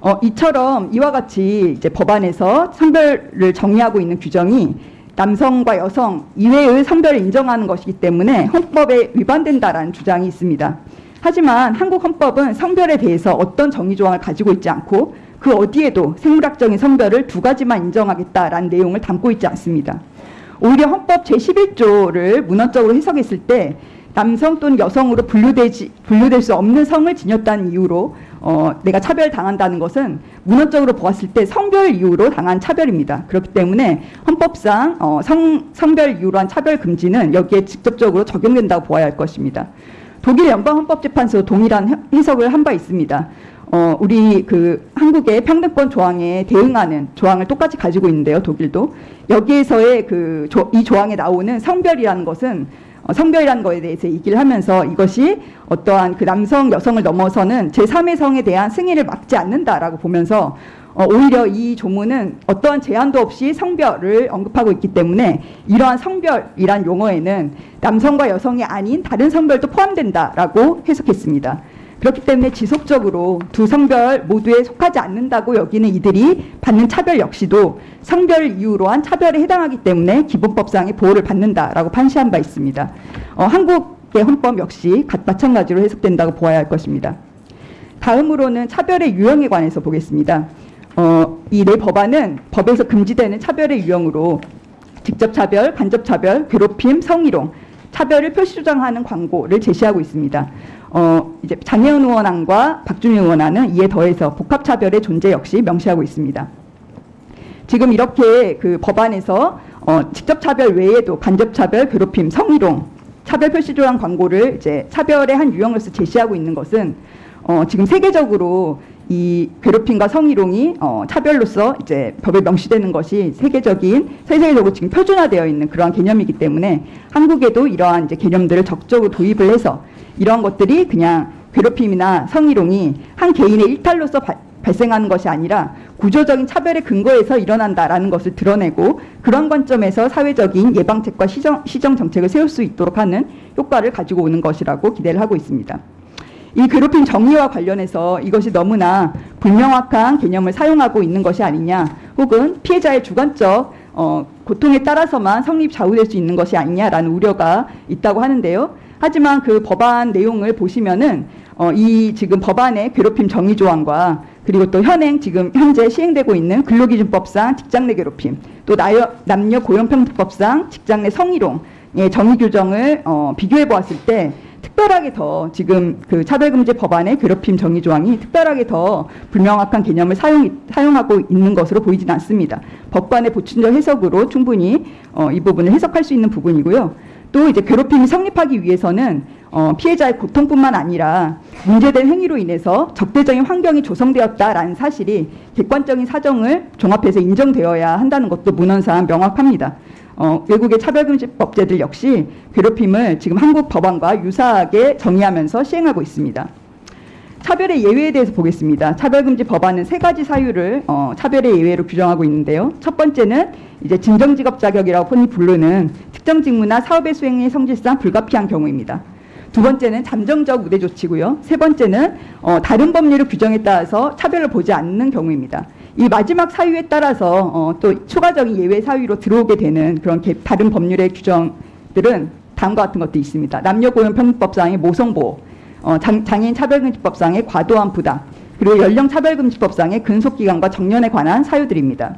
어, 이처럼 이와 같이 이제 법안에서 성별을 정의하고 있는 규정이 남성과 여성 이외의 성별을 인정하는 것이기 때문에 헌법에 위반된다라는 주장이 있습니다. 하지만 한국 헌법은 성별에 대해서 어떤 정의 조항을 가지고 있지 않고 그 어디에도 생물학적인 성별을 두 가지만 인정하겠다라는 내용을 담고 있지 않습니다. 오히려 헌법 제11조를 문헌적으로 해석했을 때 남성 또는 여성으로 분류되지, 분류될 수 없는 성을 지녔다는 이유로 어, 내가 차별당한다는 것은 문헌적으로 보았을 때 성별 이유로 당한 차별입니다. 그렇기 때문에 헌법상 어, 성, 성별 이유로 한 차별 금지는 여기에 직접적으로 적용된다고 보아야 할 것입니다. 독일 연방헌법재판소 동일한 해- 해석을 한 바 있습니다. 어, 우리 그 한국의 평등권 조항에 대응하는 조항을 똑같이 가지고 있는데요, 독일도. 여기에서의 그이 조항에 나오는 성별이라는 것은 어, 성별이라는 것에 대해서 얘기를 하면서 이것이 어떠한 그 남성, 여성을 넘어서는 제3의 성에 대한 승인을 막지 않는다라고 보면서 어, 오히려 이 조문은 어떠한 제한도 없이 성별을 언급하고 있기 때문에 이러한 성별이란 용어에는 남성과 여성이 아닌 다른 성별도 포함된다라고 해석했습니다. 그렇기 때문에 지속적으로 두 성별 모두에 속하지 않는다고 여기는 이들이 받는 차별 역시도 성별 이유로 한 차별에 해당하기 때문에 기본법상의 보호를 받는다라고 판시한 바 있습니다. 어, 한국의 헌법 역시 갓 마찬가지로 해석된다고 보아야 할 것입니다. 다음으로는 차별의 유형에 관해서 보겠습니다. 어, 이네 법안은 법에서 금지되는 차별의 유형으로 직접 차별, 간접 차별, 괴롭힘, 성희롱, 차별을 표시 조장하는 광고를 제시하고 있습니다. 어, 이제 장혜은 의원안과 박준희 의원안은 이에 더해서 복합차별의 존재 역시 명시하고 있습니다. 지금 이렇게 그 법안에서 어, 직접 차별 외에도 간접 차별, 괴롭힘, 성희롱, 차별 표시 조항 광고를 이제 차별의 한 유형으로서 제시하고 있는 것은 어, 지금 세계적으로 이 괴롭힘과 성희롱이 어, 차별로서 이제 법에 명시되는 것이 세계적인 세계적으로 지금 표준화되어 있는 그러한 개념이기 때문에 한국에도 이러한 이제 개념들을 적극적으로 도입을 해서 이러한 것들이 그냥 괴롭힘이나 성희롱이 한 개인의 일탈로서 발- 발생하는 것이 아니라 구조적인 차별의 근거에서 일어난다라는 것을 드러내고 그런 관점에서 사회적인 예방책과 시정, 시정 정책을 세울 수 있도록 하는 효과를 가지고 오는 것이라고 기대를 하고 있습니다. 이 괴롭힘 정의와 관련해서 이것이 너무나 불명확한 개념을 사용하고 있는 것이 아니냐, 혹은 피해자의 주관적 어, 고통에 따라서만 성립 좌우될 수 있는 것이 아니냐라는 우려가 있다고 하는데요. 하지만 그 법안 내용을 보시면은 어, 이 지금 법안의 괴롭힘 정의 조항과 그리고 또 현행 지금 현재 시행되고 있는 근로기준법상 직장 내 괴롭힘, 또 나여, 남녀 고용평등법상 직장 내 성희롱의 정의 규정을 어, 비교해 보았을 때 특별하게 더 지금 그 차별금지 법안의 괴롭힘 정의 조항이 특별하게 더 불명확한 개념을 사용, 사용하고 있는 것으로 보이진 않습니다. 법관의 보충적 해석으로 충분히 어, 이 부분을 해석할 수 있는 부분이고요. 또 이제 괴롭힘이 성립하기 위해서는 어, 피해자의 고통뿐만 아니라 문제된 행위로 인해서 적대적인 환경이 조성되었다라는 사실이 객관적인 사정을 종합해서 인정되어야 한다는 것도 문헌상 명확합니다. 어, 외국의 차별금지법제들 역시 괴롭힘을 지금 한국 법안과 유사하게 정의하면서 시행하고 있습니다. 차별의 예외에 대해서 보겠습니다. 차별금지 법안은 세 가지 사유를 어, 차별의 예외로 규정하고 있는데요. 첫 번째는 이제 진정직업 자격이라고 흔히 부르는 특정 직무나 사업의 수행의 성질상 불가피한 경우입니다. 두 번째는 잠정적 우대 조치고요. 세 번째는 어, 다른 법률의 규정에 따라서 차별을 보지 않는 경우입니다. 이 마지막 사유에 따라서 어, 또 추가적인 예외 사유로 들어오게 되는 그런 개- 다른 법률의 규정들은 다음과 같은 것도 있습니다. 남녀고용평등법상의 모성보호, 어, 장, 장애인 차별금지법상의 과도한 부담, 그리고 연령 차별금지법상의 근속기간과 정년에 관한 사유들입니다.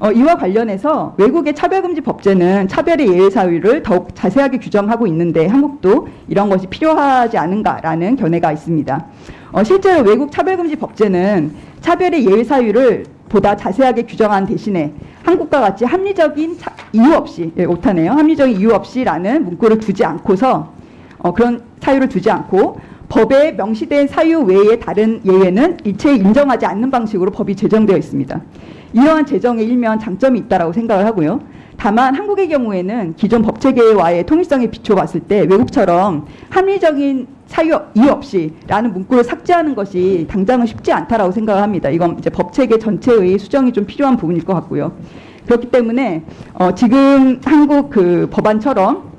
어, 이와 관련해서 외국의 차별금지 법제는 차별의 예외 사유를 더욱 자세하게 규정하고 있는데 한국도 이런 것이 필요하지 않은가라는 견해가 있습니다. 어, 실제로 외국 차별금지 법제는 차별의 예외 사유를 보다 자세하게 규정한 대신에 한국과 같이 합리적인 차- 이유 없이 예, 오타네요. 합리적인 이유 없이라는 문구를 두지 않고서 어, 그런 사유를 두지 않고 법에 명시된 사유 외의 다른 예외는 일체 인정하지 않는 방식으로 법이 제정되어 있습니다. 이러한 제정에 일면 장점이 있다라고 생각을 하고요. 다만 한국의 경우에는 기존 법 체계와의 통일성에 비춰봤을 때 외국처럼 합리적인 사유 이유 없이 라는 문구를 삭제하는 것이 당장은 쉽지 않다라고 생각을 합니다. 이건 이제 법 체계 전체의 수정이 좀 필요한 부분일 것 같고요. 그렇기 때문에 어, 지금 한국 그 법안처럼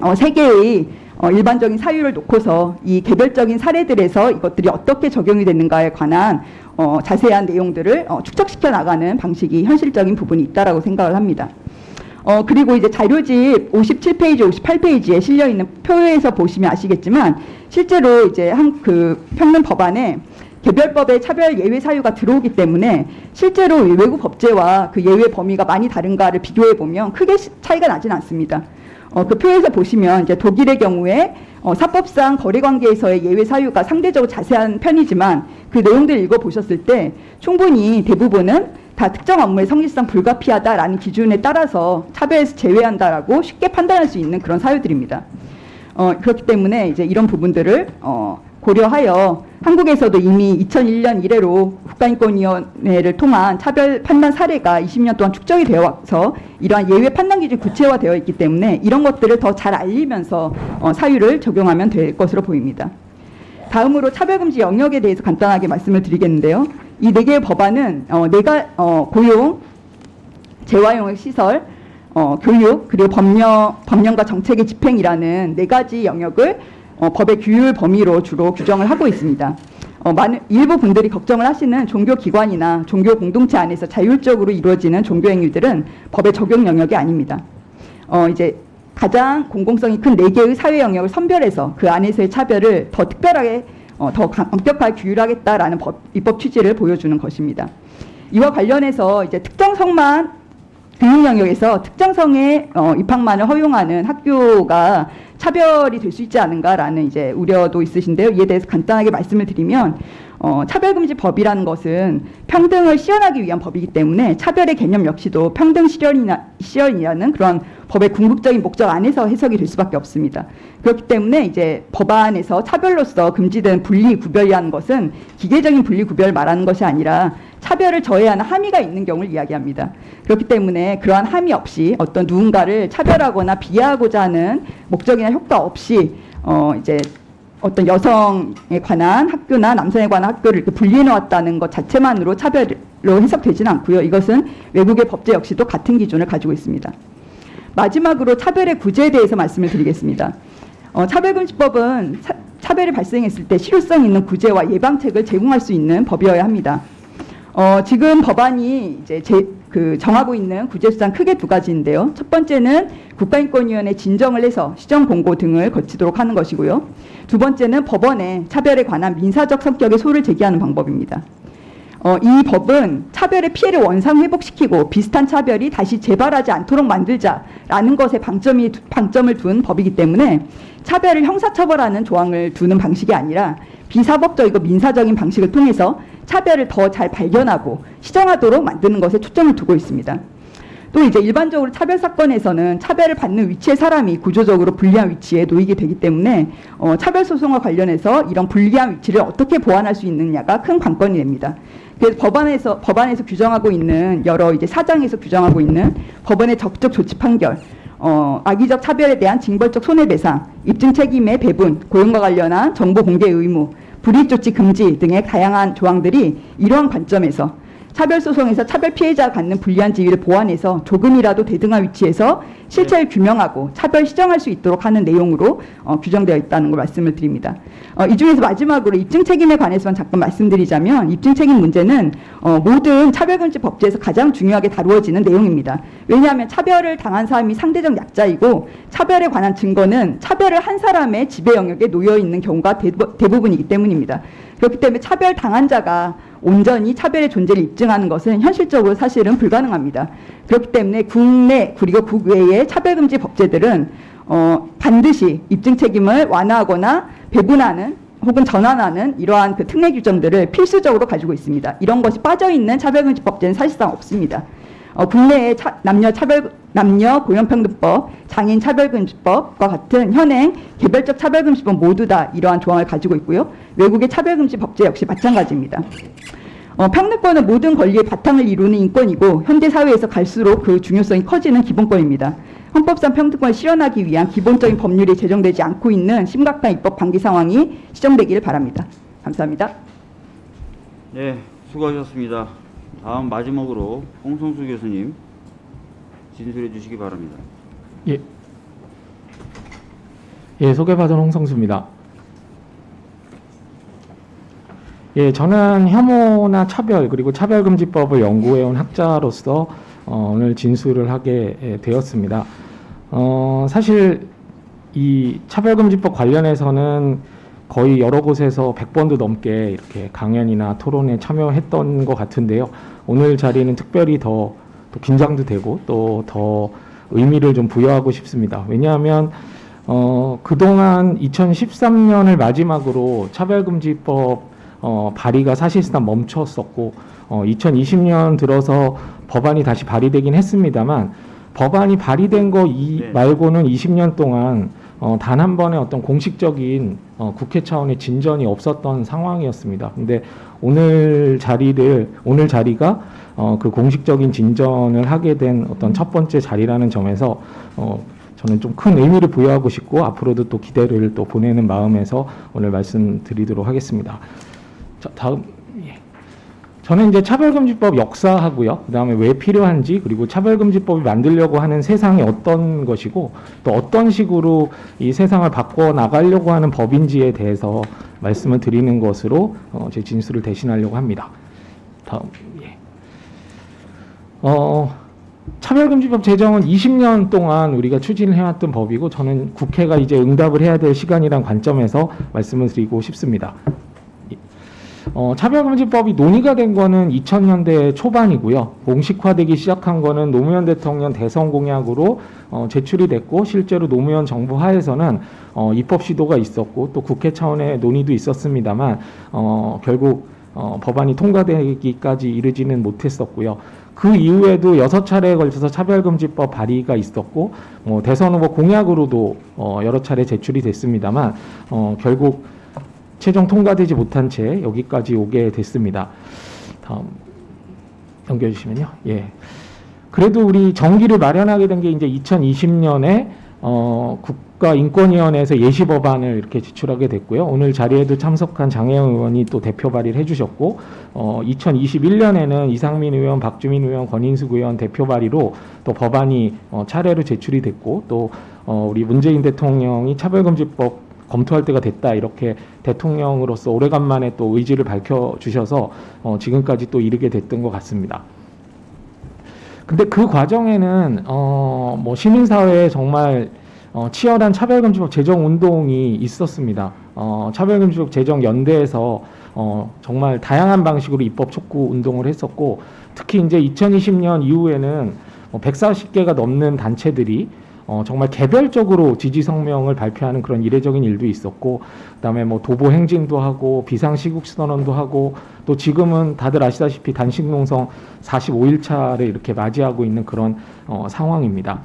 어, 세계의 어, 일반적인 사유를 놓고서 이 개별적인 사례들에서 이것들이 어떻게 적용이 되는가에 관한 어, 자세한 내용들을 어, 축적시켜 나가는 방식이 현실적인 부분이 있다라고 생각을 합니다. 어, 그리고 이제 자료집 57페이지, 58페이지에 실려 있는 표에서 보시면 아시겠지만 실제로 이제 한 그 평론 법안에 개별법의 차별 예외 사유가 들어오기 때문에 실제로 이 외국 법제와 그 예외 범위가 많이 다른가를 비교해 보면 크게 시- 차이가 나진 않습니다. 어, 그 표에서 보시면 이제 독일의 경우에 어, 사법상 거래관계에서의 예외 사유가 상대적으로 자세한 편이지만 그 내용들 읽어 보셨을 때 충분히 대부분은 다 특정 업무의 성질상 불가피하다라는 기준에 따라서 차별에서 제외한다라고 쉽게 판단할 수 있는 그런 사유들입니다. 어, 그렇기 때문에 이제 이런 부분들을 어, 고려하여 한국에서도 이미 2001년 이래로 국가인권위원회를 통한 차별 판단 사례가 20년 동안 축적이 되어 와서 이러한 예외 판단 기준이 구체화되어 있기 때문에 이런 것들을 더 잘 알리면서 어, 사유를 적용하면 될 것으로 보입니다. 다음으로 차별금지 영역에 대해서 간단하게 말씀을 드리겠는데요. 이 네 개의 법안은 어, 내가 어, 고용, 재활용역 시설, 어, 교육 그리고 법령 법령과 정책의 집행이라는 네 가지 영역을 어, 법의 규율 범위로 주로 규정을 하고 있습니다. 어, 많은 일부 분들이 걱정을 하시는 종교 기관이나 종교 공동체 안에서 자율적으로 이루어지는 종교 행위들은 법의 적용 영역이 아닙니다. 어, 이제 가장 공공성이 큰 네 개의 사회 영역을 선별해서 그 안에서의 차별을 더 특별하게 어, 더 강- 엄격하게 규율하겠다라는 법, 입법 취지를 보여주는 것입니다. 이와 관련해서 이제 특정 성만 등록 영역에서 특정 성의 어, 입학만을 허용하는 학교가 차별이 될 수 있지 않은가라는 이제 우려도 있으신데요. 이에 대해서 간단하게 말씀을 드리면 어, 차별금지법이라는 것은 평등을 실현하기 위한 법이기 때문에 차별의 개념 역시도 평등 실현이나, 실현이라는 그런 법의 궁극적인 목적 안에서 해석이 될 수밖에 없습니다. 그렇기 때문에 이제 법안에서 차별로서 금지된 분리 구별이라는 것은 기계적인 분리 구별을 말하는 것이 아니라 차별을 저해하는 함의가 있는 경우를 이야기합니다. 그렇기 때문에 그러한 함의 없이 어떤 누군가를 차별하거나 비하하고자 하는 목적이나 효과 없이 어 이제 어떤 여성에 관한 학교나 남성에 관한 학교를 이렇게 분리해 놓았다는 것 자체만으로 차별로 해석되지는 않고요. 이것은 외국의 법제 역시도 같은 기준을 가지고 있습니다. 마지막으로 차별의 구제에 대해서 말씀을 드리겠습니다. 어, 차별금지법은 차, 차별이 발생했을 때 실효성 있는 구제와 예방책을 제공할 수 있는 법이어야 합니다. 어, 지금 법안이 이제 제, 그 정하고 있는 구제 수단 크게 두 가지인데요. 첫 번째는 국가인권위원회 진정을 해서 시정 공고 등을 거치도록 하는 것이고요. 두 번째는 법원에 차별에 관한 민사적 성격의 소를 제기하는 방법입니다. 어, 이 법은 차별의 피해를 원상 회복시키고 비슷한 차별이 다시 재발하지 않도록 만들자라는 것에 방점이 방점을 둔 법이기 때문에 차별을 형사처벌하는 조항을 두는 방식이 아니라 비사법적이고 민사적인 방식을 통해서 차별을 더 잘 발견하고 시정하도록 만드는 것에 초점을 두고 있습니다. 또 이제 일반적으로 차별 사건에서는 차별을 받는 위치의 사람이 구조적으로 불리한 위치에 놓이게 되기 때문에 어, 차별 소송과 관련해서 이런 불리한 위치를 어떻게 보완할 수 있느냐가 큰 관건이 됩니다. 그래서 법안에서 법안에서 규정하고 있는 여러 이제 사장에서 규정하고 있는 법원의 적적 조치 판결, 어, 악의적 차별에 대한 징벌적 손해배상, 입증 책임의 배분, 고용과 관련한 정보 공개 의무, 불이익 조치 금지 등의 다양한 조항들이 이러한 관점에서 차별 소송에서 차별 피해자가 갖는 불리한 지위를 보완해서 조금이라도 대등한 위치에서 실체를 규명하고 차별 시정할 수 있도록 하는 내용으로 어, 규정되어 있다는 걸 말씀을 드립니다. 어, 이 중에서 마지막으로 입증 책임에 관해서만 잠깐 말씀드리자면 입증 책임 문제는 어, 모든 차별금지 법제에서 가장 중요하게 다루어지는 내용입니다. 왜냐하면 차별을 당한 사람이 상대적 약자이고 차별에 관한 증거는 차별을 한 사람의 지배 영역에 놓여 있는 경우가 대부, 대부분이기 때문입니다. 그렇기 때문에 차별 당한 자가 온전히 차별의 존재를 입증하는 것은 현실적으로 사실은 불가능합니다. 그렇기 때문에 국내 그리고 국외의 차별금지 법제들은 어, 반드시 입증 책임을 완화하거나 배분하는 혹은 전환하는 이러한 그 특례 규정들을 필수적으로 가지고 있습니다. 이런 것이 빠져 있는 차별금지 법제는 사실상 없습니다. 어, 국내의 차, 남녀 차별 남녀 고용평등법, 장애인 차별금지법과 같은 현행 개별적 차별금지법 모두 다 이러한 조항을 가지고 있고요. 외국의 차별금지 법제 역시 마찬가지입니다. 어, 평등권은 모든 권리의 바탕을 이루는 인권이고 현대 사회에서 갈수록 그 중요성이 커지는 기본권입니다. 헌법상 평등권을 실현하기 위한 기본적인 법률이 제정되지 않고 있는 심각한 입법 방기 상황이 시정되기를 바랍니다. 감사합니다. 네, 수고하셨습니다. 다음 마지막으로 홍성수 교수님 진술해 주시기 바랍니다. 예. 예, 소개받은 홍성수입니다. 예, 저는 혐오나 차별 그리고 차별금지법을 연구해온 학자로서 어, 오늘 진술을 하게 예, 되었습니다. 어, 사실 이 차별금지법 관련해서는 거의 여러 곳에서 100번도 넘게 이렇게 강연이나 토론에 참여했던 것 같은데요. 오늘 자리는 특별히 더, 더 긴장도 되고 또 더 의미를 좀 부여하고 싶습니다. 왜냐하면 어, 그동안 2013년을 마지막으로 차별금지법 어, 발의가 사실상 멈췄었고 어, 2020년 들어서 법안이 다시 발의되긴 했습니다만 법안이 발의된 거이 네. 말고는 20년 동안 어, 단 한 번의 어떤 공식적인 어, 국회 차원의 진전이 없었던 상황이었습니다. 근데 오늘 자리를 오늘 자리가 어, 그 공식적인 진전을 하게 된 어떤 첫 번째 자리라는 점에서 어, 저는 좀 큰 의미를 부여하고 싶고 앞으로도 또 기대를 또 보내는 마음에서 오늘 말씀드리도록 하겠습니다. 자, 다음 예. 저는 이제 차별금지법 역사하고요. 그 다음에 왜 필요한지 그리고 차별금지법이 만들려고 하는 세상이 어떤 것이고 또 어떤 식으로 이 세상을 바꿔 나가려고 하는 법인지에 대해서 말씀을 드리는 것으로 어, 제 진술을 대신하려고 합니다. 다음 예. 어, 차별금지법 제정은 20년 동안 우리가 추진을 해왔던 법이고 저는 국회가 이제 응답을 해야 될 시간이란 관점에서 말씀을 드리고 싶습니다. 어, 차별금지법이 논의가 된 거는 2000년대 초반이고요. 공식화되기 시작한 거는 노무현 대통령 대선 공약으로 어, 제출이 됐고 실제로 노무현 정부 하에서는 어, 입법 시도가 있었고 또 국회 차원의 논의도 있었습니다만 어, 결국 어, 법안이 통과되기까지 이르지는 못했었고요. 그 이후에도 여섯 차례에 걸쳐서 차별금지법 발의가 있었고 뭐 대선 후보 공약으로도 어, 여러 차례 제출이 됐습니다만 어, 결국 최종 통과되지 못한 채 여기까지 오게 됐습니다. 다음 넘겨주시면요. 예. 그래도 우리 정기를 마련하게 된 게 이제 2020년에 어, 국가인권위원회에서 예시 법안을 이렇게 제출하게 됐고요. 오늘 자리에도 참석한 장혜영 의원이 또 대표 발의를 해주셨고, 어, 2021년에는 이상민 의원, 박주민 의원, 권인숙 의원 대표 발의로 또 법안이 어, 차례로 제출이 됐고, 또 어, 우리 문재인 대통령이 차별금지법 검토할 때가 됐다 이렇게 대통령으로서 오래간만에 또 의지를 밝혀주셔서 어, 지금까지 또 이르게 됐던 것 같습니다. 근데 그 과정에는 어, 뭐 시민사회에 정말 어, 치열한 차별금지법 제정 운동이 있었습니다. 어, 차별금지법 제정 연대에서 어, 정말 다양한 방식으로 입법 촉구 운동을 했었고 특히 이제 2020년 이후에는 뭐 140개가 넘는 단체들이 어, 정말 개별적으로 지지 성명을 발표하는 그런 이례적인 일도 있었고 그다음에 뭐 도보 행진도 하고 비상 시국 선언도 하고 또 지금은 다들 아시다시피 단식 농성 45일 차를 이렇게 맞이하고 있는 그런 어, 상황입니다.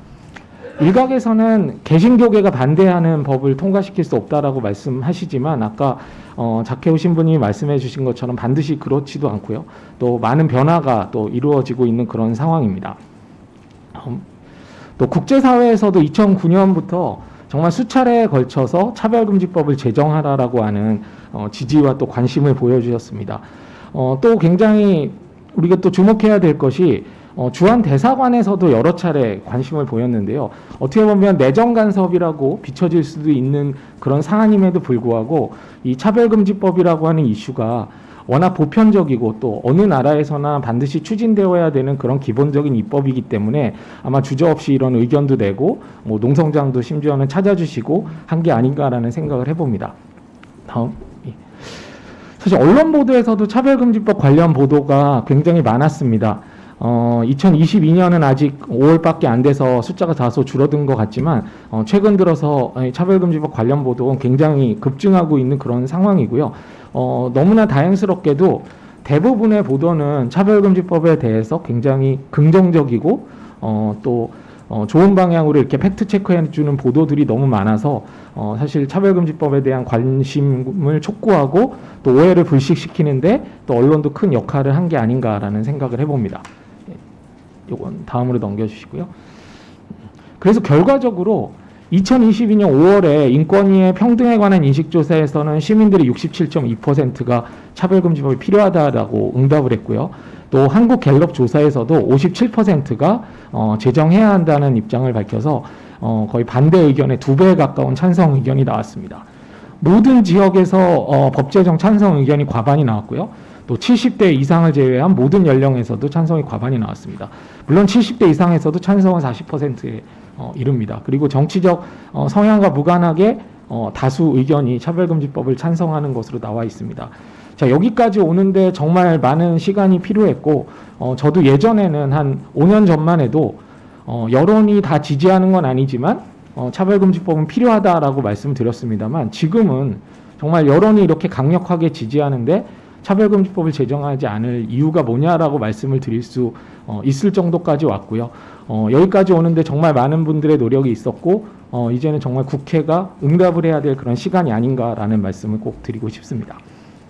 일각에서는 개신교계가 반대하는 법을 통과시킬 수 없다라고 말씀하시지만 아까 어, 자케오 신부님이 말씀해 주신 것처럼 반드시 그렇지도 않고요. 또 많은 변화가 또 이루어지고 있는 그런 상황입니다. 음, 또 국제사회에서도 2009년부터 정말 수차례에 걸쳐서 차별금지법을 제정하라라고 하는 어, 지지와 또 관심을 보여주셨습니다. 어, 또 굉장히 우리가 또 주목해야 될 것이 어, 주한 대사관에서도 여러 차례 관심을 보였는데요. 어떻게 보면 내정 간섭이라고 비춰질 수도 있는 그런 사안임에도 불구하고 이 차별금지법이라고 하는 이슈가 워낙 보편적이고 또 어느 나라에서나 반드시 추진되어야 되는 그런 기본적인 입법이기 때문에 아마 주저없이 이런 의견도 내고 뭐 농성장도 심지어는 찾아주시고 한 게 아닌가라는 생각을 해봅니다. 다음. 예. 사실 언론 보도에서도 차별금지법 관련 보도가 굉장히 많았습니다. 어, 2022년은 아직 5월밖에 안 돼서 숫자가 다소 줄어든 것 같지만 어, 최근 들어서 이 차별금지법 관련 보도는 굉장히 급증하고 있는 그런 상황이고요. 어, 너무나 다행스럽게도 대부분의 보도는 차별금지법에 대해서 굉장히 긍정적이고 어, 또 어, 좋은 방향으로 이렇게 팩트 체크해 주는 보도들이 너무 많아서 어, 사실 차별금지법에 대한 관심을 촉구하고 또 오해를 불식시키는데 또 언론도 큰 역할을 한 게 아닌가라는 생각을 해봅니다. 예, 요건 다음으로 넘겨주시고요. 그래서 결과적으로 2022년 5월에 인권위의 평등에 관한 인식조사에서는 시민들이 67.2%가 차별금지법이 필요하다라고 응답을 했고요. 또 한국 갤럽 조사에서도 57%가 어, 제정해야 한다는 입장을 밝혀서 어, 거의 반대 의견의 두 배에 가까운 찬성 의견이 나왔습니다. 모든 지역에서 어, 법 제정 찬성 의견이 과반이 나왔고요. 또 70대 이상을 제외한 모든 연령에서도 찬성이 과반이 나왔습니다. 물론 70대 이상에서도 찬성은 40%에 어, 이릅니다. 그리고 정치적 어, 성향과 무관하게 어, 다수 의견이 차별금지법을 찬성하는 것으로 나와 있습니다. 자 여기까지 오는데 정말 많은 시간이 필요했고 어, 저도 예전에는 한 5년 전만 해도 어, 여론이 다 지지하는 건 아니지만 어, 차별금지법은 필요하다라고 말씀드렸습니다만 지금은 정말 여론이 이렇게 강력하게 지지하는데 차별금지법을 제정하지 않을 이유가 뭐냐라고 말씀을 드릴 수 어, 있을 정도까지 왔고요. 어, 여기까지 오는데 정말 많은 분들의 노력이 있었고 어, 이제는 정말 국회가 응답을 해야 될 그런 시간이 아닌가라는 말씀을 꼭 드리고 싶습니다.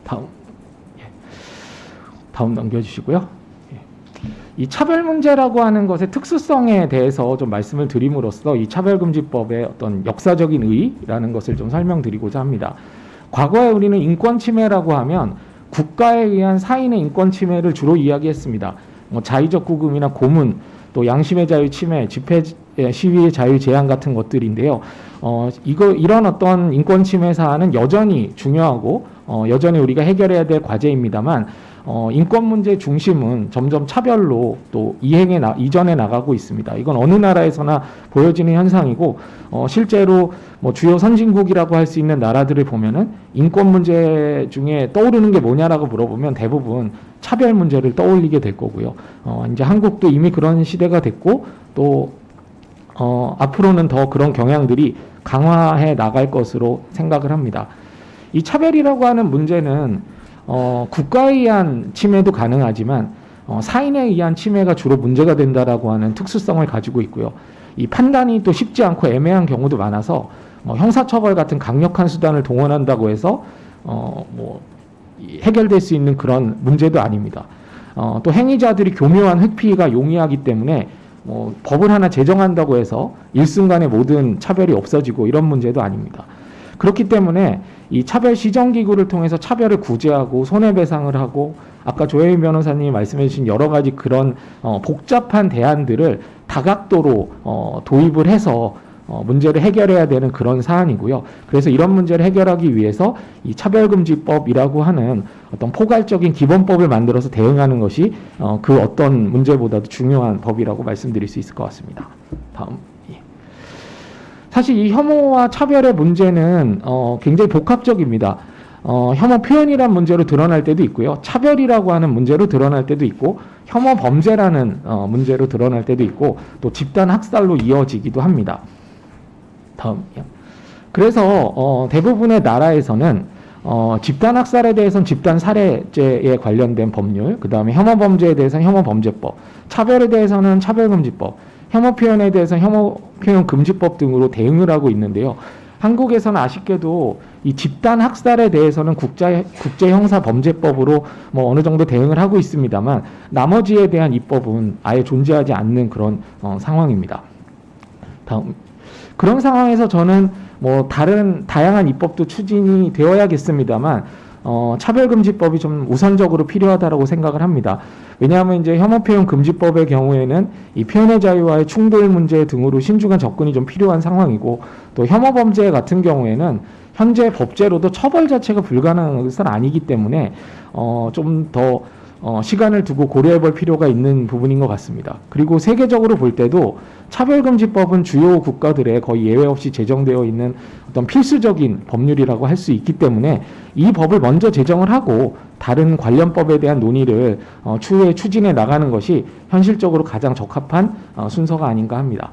다음 예. 다음 넘겨주시고요. 예. 이 차별 문제라고 하는 것의 특수성에 대해서 좀 말씀을 드림으로써 이 차별금지법의 어떤 역사적인 의의라는 것을 좀 설명드리고자 합니다. 과거에 우리는 인권 침해라고 하면 국가에 의한 사인의 인권 침해를 주로 이야기했습니다. 뭐 자의적 구금이나 고문, 또 양심의 자유 침해, 집회 예, 시위의 자유 제한 같은 것들인데요. 어, 이거 이런 어떤 인권 침해 사안은 여전히 중요하고 어, 여전히 우리가 해결해야 될 과제입니다만 어, 인권 문제 중심은 점점 차별로 또 이행에 나, 이전에 나가고 있습니다. 이건 어느 나라에서나 보여지는 현상이고 어, 실제로 뭐 주요 선진국이라고 할 수 있는 나라들을 보면은 인권 문제 중에 떠오르는 게 뭐냐라고 물어보면 대부분 차별 문제를 떠올리게 될 거고요. 어, 이제 한국도 이미 그런 시대가 됐고 또 어, 앞으로는 더 그런 경향들이 강화해 나갈 것으로 생각을 합니다. 이 차별이라고 하는 문제는 어, 국가에 의한 침해도 가능하지만 어, 사인에 의한 침해가 주로 문제가 된다라고 하는 특수성을 가지고 있고요. 이 판단이 또 쉽지 않고 애매한 경우도 많아서 뭐 형사처벌 같은 강력한 수단을 동원한다고 해서 어, 뭐 이- 해결될 수 있는 그런 문제도 아닙니다. 어, 또 행위자들이 교묘한 획피가 용이하기 때문에 뭐 법을 하나 제정한다고 해서 일순간에 모든 차별이 없어지고 이런 문제도 아닙니다. 그렇기 때문에 이 차별 시정 기구를 통해서 차별을 구제하고 손해배상을 하고 아까 조혜인 변호사님이 말씀해 주신 여러 가지 그런 어, 복잡한 대안들을 다각도로 어, 도입을 해서 어, 문제를 해결해야 되는 그런 사안이고요. 그래서 이런 문제를 해결하기 위해서 이 차별금지법이라고 하는 어떤 포괄적인 기본법을 만들어서 대응하는 것이 어, 그 어떤 문제보다도 중요한 법이라고 말씀드릴 수 있을 것 같습니다. 다음. 예. 사실 이 혐오와 차별의 문제는 어, 굉장히 복합적입니다. 어, 혐오 표현이란 문제로 드러날 때도 있고요. 차별이라고 하는 문제로 드러날 때도 있고 혐오 범죄라는 어, 문제로 드러날 때도 있고 또 집단 학살로 이어지기도 합니다. 다음이요. 그래서 어, 대부분의 나라에서는 어, 집단 학살에 대해서는 집단 살해죄에 관련된 법률, 그 다음에 혐오 범죄에 대해서는 혐오 범죄법, 차별에 대해서는 차별금지법, 혐오 표현에 대해서 혐오 표현 금지법 등으로 대응을 하고 있는데요. 한국에서는 아쉽게도 이 집단 학살에 대해서는 국제 국제 형사 범죄법으로 뭐 어느 정도 대응을 하고 있습니다만 나머지에 대한 입법은 아예 존재하지 않는 그런 어, 상황입니다. 다음 그런 상황에서 저는 뭐 다른 다양한 입법도 추진이 되어야겠습니다만 어, 차별금지법이 좀 우선적으로 필요하다라고 생각을 합니다. 왜냐하면 이제 혐오 표현 금지법의 경우에는 이 표현의 자유와의 충돌 문제 등으로 신중한 접근이 좀 필요한 상황이고 또 혐오 범죄 같은 경우에는 현재 법제로도 처벌 자체가 불가능한 것은 아니기 때문에 어, 좀더 어, 시간을 두고 고려해 볼 필요가 있는 부분인 것 같습니다. 그리고 세계적으로 볼 때도 차별금지법은 주요 국가들에 거의 예외 없이 제정되어 있는 어떤 필수적인 법률이라고 할 수 있기 때문에 이 법을 먼저 제정을 하고 다른 관련 법에 대한 논의를 어, 추후에 추진해 나가는 것이 현실적으로 가장 적합한 어, 순서가 아닌가 합니다.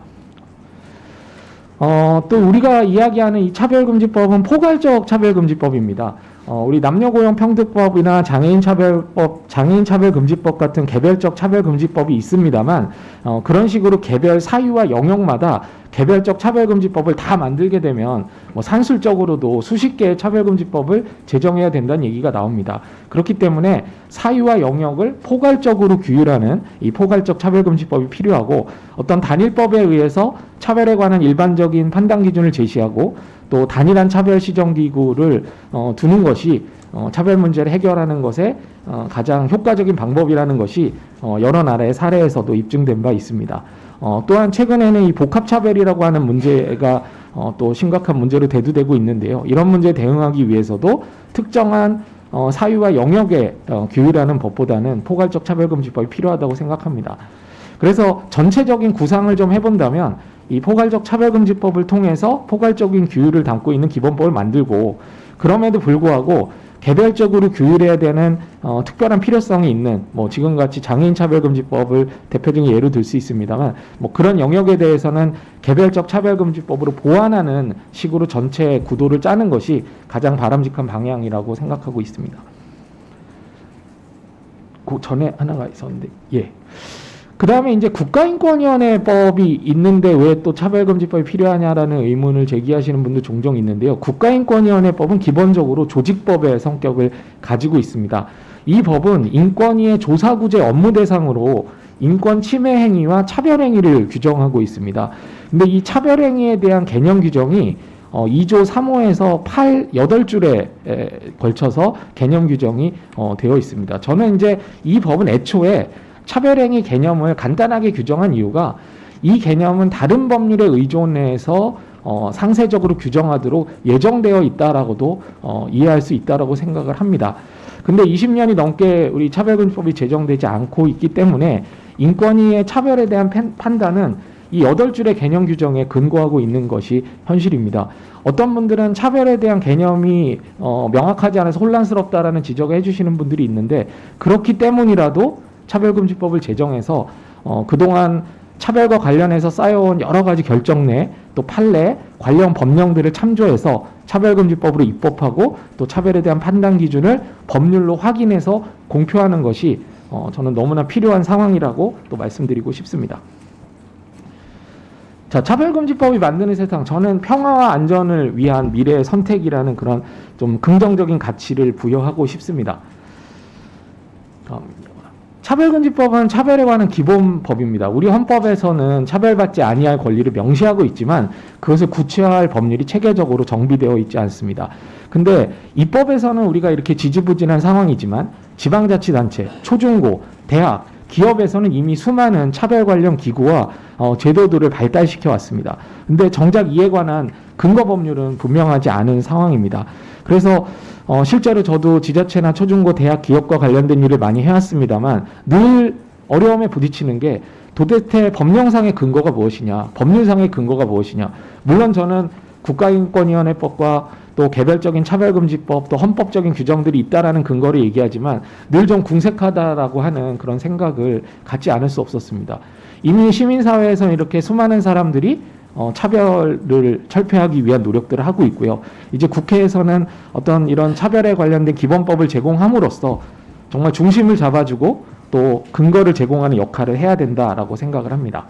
어, 또 우리가 이야기하는 이 차별금지법은 포괄적 차별금지법입니다. 어, 우리 남녀고용 평등법이나 장애인차별법, 장애인차별금지법 같은 개별적 차별금지법이 있습니다만 어, 그런 식으로 개별 사유와 영역마다 개별적 차별금지법을 다 만들게 되면 뭐 산술적으로도 수십 개의 차별금지법을 제정해야 된다는 얘기가 나옵니다. 그렇기 때문에 사유와 영역을 포괄적으로 규율하는 이 포괄적 차별금지법이 필요하고 어떤 단일법에 의해서 차별에 관한 일반적인 판단 기준을 제시하고 또 단일한 차별 시정 기구를 어, 두는 것이 어, 차별 문제를 해결하는 것에 어, 가장 효과적인 방법이라는 것이 어, 여러 나라의 사례에서도 입증된 바 있습니다. 어, 또한 최근에는 이 복합차별이라고 하는 문제가 어, 또 심각한 문제로 대두되고 있는데요. 이런 문제에 대응하기 위해서도 특정한 어, 사유와 영역에 어, 규율하는 법보다는 포괄적 차별금지법이 필요하다고 생각합니다. 그래서 전체적인 구상을 좀 해본다면 이 포괄적 차별금지법을 통해서 포괄적인 규율을 담고 있는 기본법을 만들고 그럼에도 불구하고 개별적으로 규율해야 되는 어, 특별한 필요성이 있는 뭐 지금같이 장애인 차별금지법을 대표적인 예로 들 수 있습니다만 뭐 그런 영역에 대해서는 개별적 차별금지법으로 보완하는 식으로 전체 구도를 짜는 것이 가장 바람직한 방향이라고 생각하고 있습니다. 그 전에 하나가 있었는데 예. 그 다음에 이제 국가인권위원회법이 있는데 왜 또 차별금지법이 필요하냐라는 의문을 제기하시는 분도 종종 있는데요. 국가인권위원회법은 기본적으로 조직법의 성격을 가지고 있습니다. 이 법은 인권위의 조사구제 업무 대상으로 인권 침해 행위와 차별 행위를 규정하고 있습니다. 근데 이 차별 행위에 대한 개념 규정이 어, 2조 3호에서 8, 8줄에 에, 걸쳐서 개념 규정이 어, 되어 있습니다. 저는 이제 이 법은 애초에 차별행위 개념을 간단하게 규정한 이유가 이 개념은 다른 법률에 의존해서 어, 상세적으로 규정하도록 예정되어 있다라고도 어, 이해할 수 있다라고 생각을 합니다. 근데 20년이 넘게 우리 차별금지법이 제정되지 않고 있기 때문에 인권위의 차별에 대한 팬- 판단은 이 여덟 줄의 개념 규정에 근거하고 있는 것이 현실입니다. 어떤 분들은 차별에 대한 개념이 어, 명확하지 않아서 혼란스럽다라는 지적을 해주시는 분들이 있는데 그렇기 때문이라도 차별금지법을 제정해서 어, 그동안 차별과 관련해서 쌓여온 여러 가지 결정내 또 판례 관련 법령들을 참조해서 차별금지법으로 입법하고 또 차별에 대한 판단 기준을 법률로 확인해서 공표하는 것이 어, 저는 너무나 필요한 상황이라고 또 말씀드리고 싶습니다. 자, 차별금지법이 만드는 세상, 저는 평화와 안전을 위한 미래의 선택이라는 그런 좀 긍정적인 가치를 부여하고 싶습니다. 차별금지법은 차별에 관한 기본법입니다. 우리 헌법에서는 차별받지 아니할 권리를 명시하고 있지만 그것을 구체화할 법률이 체계적으로 정비되어 있지 않습니다. 근데 입법에서는 우리가 이렇게 지지부진한 상황이지만 지방자치단체, 초중고, 대학, 기업에서는 이미 수많은 차별 관련 기구와 어, 제도들을 발달시켜 왔습니다. 근데 정작 이에 관한 근거 법률은 분명하지 않은 상황입니다. 그래서 어, 실제로 저도 지자체나 초중고 대학 기업과 관련된 일을 많이 해왔습니다만 늘 어려움에 부딪히는 게 도대체 법령상의 근거가 무엇이냐, 법률상의 근거가 무엇이냐. 물론 저는 국가인권위원회법과 또 개별적인 차별금지법 또 헌법적인 규정들이 있다라는 근거를 얘기하지만 늘 좀 궁색하다라고 하는 그런 생각을 갖지 않을 수 없었습니다. 이미 시민사회에서는 이렇게 수많은 사람들이 어, 차별을 철폐하기 위한 노력들을 하고 있고요. 이제 국회에서는 어떤 이런 차별에 관련된 기본법을 제공함으로써 정말 중심을 잡아주고 또 근거를 제공하는 역할을 해야 된다라고 생각을 합니다.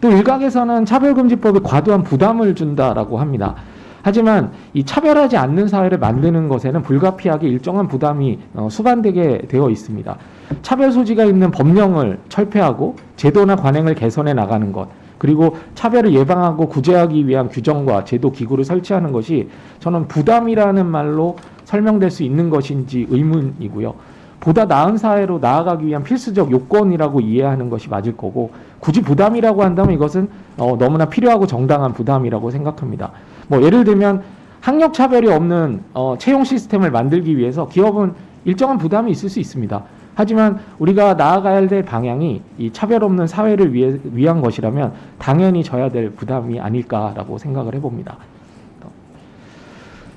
또 일각에서는 차별금지법이 과도한 부담을 준다라고 합니다. 하지만 이 차별하지 않는 사회를 만드는 것에는 불가피하게 일정한 부담이 어, 수반되게 되어 있습니다. 차별 소지가 있는 법령을 철폐하고 제도나 관행을 개선해 나가는 것, 그리고 차별을 예방하고 구제하기 위한 규정과 제도 기구를 설치하는 것이 저는 부담이라는 말로 설명될 수 있는 것인지 의문이고요. 보다 나은 사회로 나아가기 위한 필수적 요건이라고 이해하는 것이 맞을 거고 굳이 부담이라고 한다면 이것은 어, 너무나 필요하고 정당한 부담이라고 생각합니다. 뭐 예를 들면 학력 차별이 없는 어, 채용 시스템을 만들기 위해서 기업은 일정한 부담이 있을 수 있습니다. 하지만 우리가 나아가야 될 방향이 이 차별 없는 사회를 위해, 위한 것이라면 당연히 져야 될 부담이 아닐까라고 생각을 해봅니다.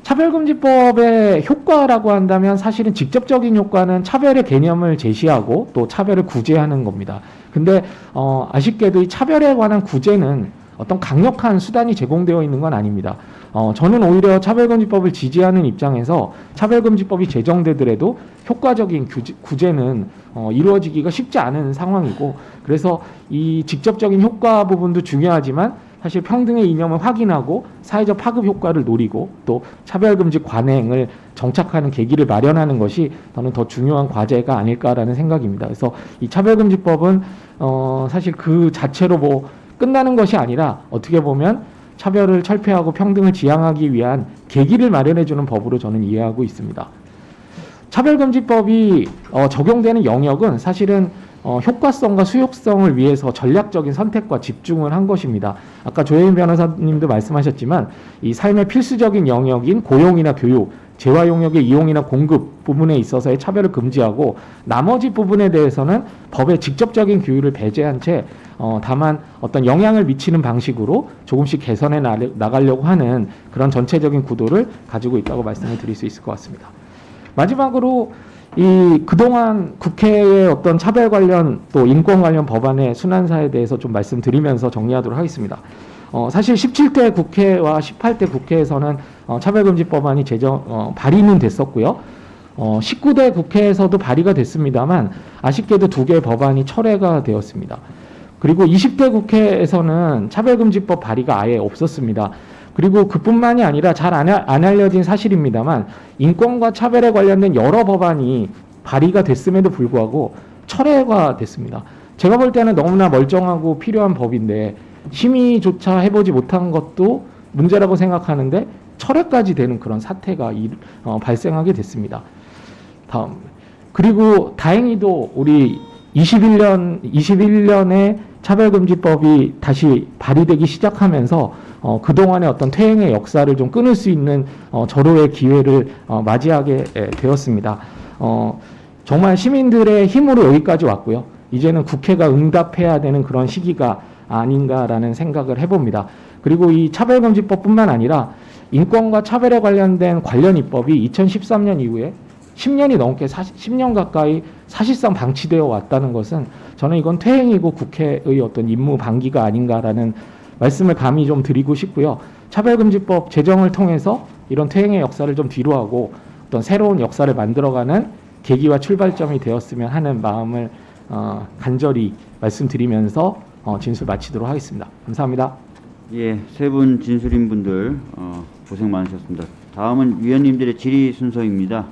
차별금지법의 효과라고 한다면 사실은 직접적인 효과는 차별의 개념을 제시하고 또 차별을 구제하는 겁니다. 근데 어, 아쉽게도 이 차별에 관한 구제는 어떤 강력한 수단이 제공되어 있는 건 아닙니다. 어, 저는 오히려 차별금지법을 지지하는 입장에서 차별금지법이 제정되더라도 효과적인 규제, 구제는 어, 이루어지기가 쉽지 않은 상황이고 그래서 이 직접적인 효과 부분도 중요하지만 사실 평등의 이념을 확인하고 사회적 파급 효과를 노리고 또 차별금지 관행을 정착하는 계기를 마련하는 것이 저는 더 중요한 과제가 아닐까라는 생각입니다. 그래서 이 차별금지법은 어, 사실 그 자체로 뭐 끝나는 것이 아니라 어떻게 보면 차별을 철폐하고 평등을 지향하기 위한 계기를 마련해주는 법으로 저는 이해하고 있습니다. 차별금지법이 어, 적용되는 영역은 사실은 어, 효과성과 수용성을 위해서 전략적인 선택과 집중을 한 것입니다. 아까 조혜인 변호사님도 말씀하셨지만 이 삶의 필수적인 영역인 고용이나 교육, 재화 용역의 이용이나 공급 부분에 있어서의 차별을 금지하고 나머지 부분에 대해서는 법의 직접적인 규율을 배제한 채 어, 다만 어떤 영향을 미치는 방식으로 조금씩 개선해 나- 나가려고 하는 그런 전체적인 구도를 가지고 있다고 말씀을 드릴 수 있을 것 같습니다. 마지막으로 이 그동안 국회의 어떤 차별 관련 또 인권 관련 법안의 순환사에 대해서 좀 말씀드리면서 정리하도록 하겠습니다. 어, 사실 17대 국회와 18대 국회에서는 어, 차별금지 법안이 제정 어, 발의는 됐었고요. 어, 19대 국회에서도 발의가 됐습니다만 아쉽게도 두 개의 법안이 철회가 되었습니다. 그리고 20대 국회에서는 차별금지법 발의가 아예 없었습니다. 그리고 그뿐만이 아니라 잘안 알려진 사실입니다만 인권과 차별에 관련된 여러 법안이 발의가 됐음에도 불구하고 철회가 됐습니다. 제가 볼 때는 너무나 멀쩡하고 필요한 법인데 심의조차 해보지 못한 것도 문제라고 생각하는데 철회까지 되는 그런 사태가 일- 어, 발생하게 됐습니다. 다음 그리고 다행히도 우리 21년 21년에 차별금지법이 다시 발의되기 시작하면서 어, 그동안의 어떤 퇴행의 역사를 좀 끊을 수 있는 어, 절호의 기회를 어, 맞이하게 에, 되었습니다. 어, 정말 시민들의 힘으로 여기까지 왔고요. 이제는 국회가 응답해야 되는 그런 시기가 아닌가라는 생각을 해봅니다. 그리고 이 차별금지법뿐만 아니라 인권과 차별에 관련된 관련 입법이 2013년 이후에 10년이 넘게 40, 10년 가까이 사실상 방치되어 왔다는 것은 저는 이건 퇴행이고 국회의 어떤 임무 방기가 아닌가라는 말씀을 감히 좀 드리고 싶고요. 차별금지법 제정을 통해서 이런 퇴행의 역사를 좀 뒤로하고 어떤 새로운 역사를 만들어가는 계기와 출발점이 되었으면 하는 마음을 어, 간절히 말씀드리면서 어, 진술 마치도록 하겠습니다. 감사합니다. 예, 세 분 진술인 분들 어, 고생 많으셨습니다. 다음은 위원님들의 질의 순서입니다.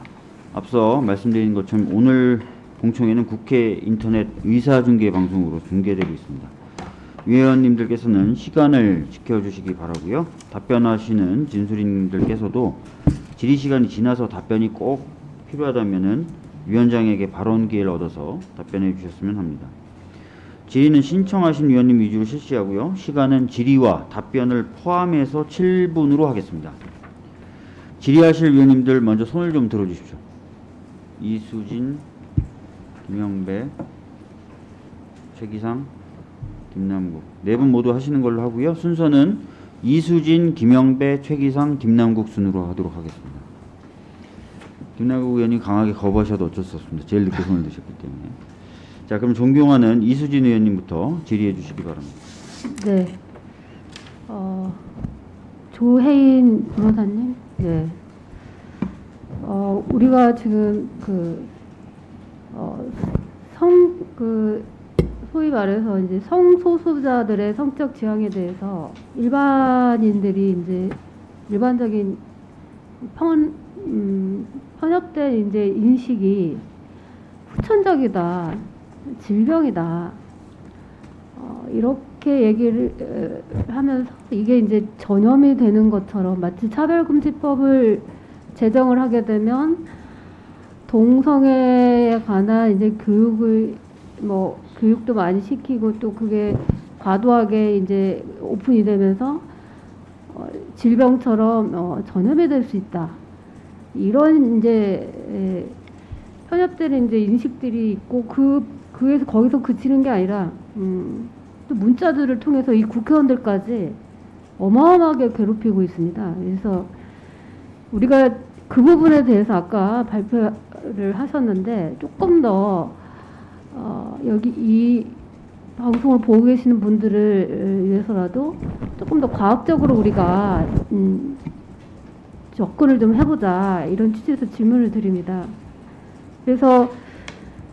앞서 말씀드린 것처럼 오늘 공청회는 국회 인터넷 의사중계 방송으로 중계되고 있습니다. 위원님들께서는 시간을 지켜주시기 바라고요. 답변하시는 진술인들께서도 질의 시간이 지나서 답변이 꼭 필요하다면은 위원장에게 발언 기회를 얻어서 답변해 주셨으면 합니다. 질의는 신청하신 위원님 위주로 실시하고요. 시간은 질의와 답변을 포함해서 7분으로 하겠습니다. 질의하실 위원님들 먼저 손을 좀 들어주십시오. 이수진, 김영배, 최기상, 김남국 네 분 모두 하시는 걸로 하고요. 순서는 이수진, 김영배, 최기상, 김남국 순으로 하도록 하겠습니다. 김남국 의원님 강하게 거부하셔도 어쩔 수 없습니다. 제일 늦게 손을 드셨기 때문에. 자, 그럼 존경하는 이수진 의원님부터 질의해 주시기 바랍니다. 네. 어, 조혜인 변호사님. 네. 어, 우리가 지금 그, 어, 성, 그, 소위 말해서 이제 성소수자들의 성적 지향에 대해서 일반인들이 이제 일반적인 편, 음, 편협된 이제 인식이 후천적이다, 질병이다, 어, 이렇게 얘기를 에, 하면서 이게 이제 전염이 되는 것처럼 마치 차별금지법을 제정을 하게 되면 동성애에 관한 이제 교육을 뭐 교육도 많이 시키고 또 그게 과도하게 이제 오픈이 되면서 어, 질병처럼 어, 전염이 될 수 있다. 이런 이제 에, 편협되는 이제 인식들이 있고 그 그에서 거기서 그치는 게 아니라 음, 또 문자들을 통해서 이 국회의원들까지 어마어마하게 괴롭히고 있습니다. 그래서 우리가 그 부분에 대해서 아까 발표를 하셨는데 조금 더 어, 여기 이 방송을 보고 계시는 분들을 위해서라도 조금 더 과학적으로 우리가 음, 접근을 좀 해보자 이런 취지에서 질문을 드립니다. 그래서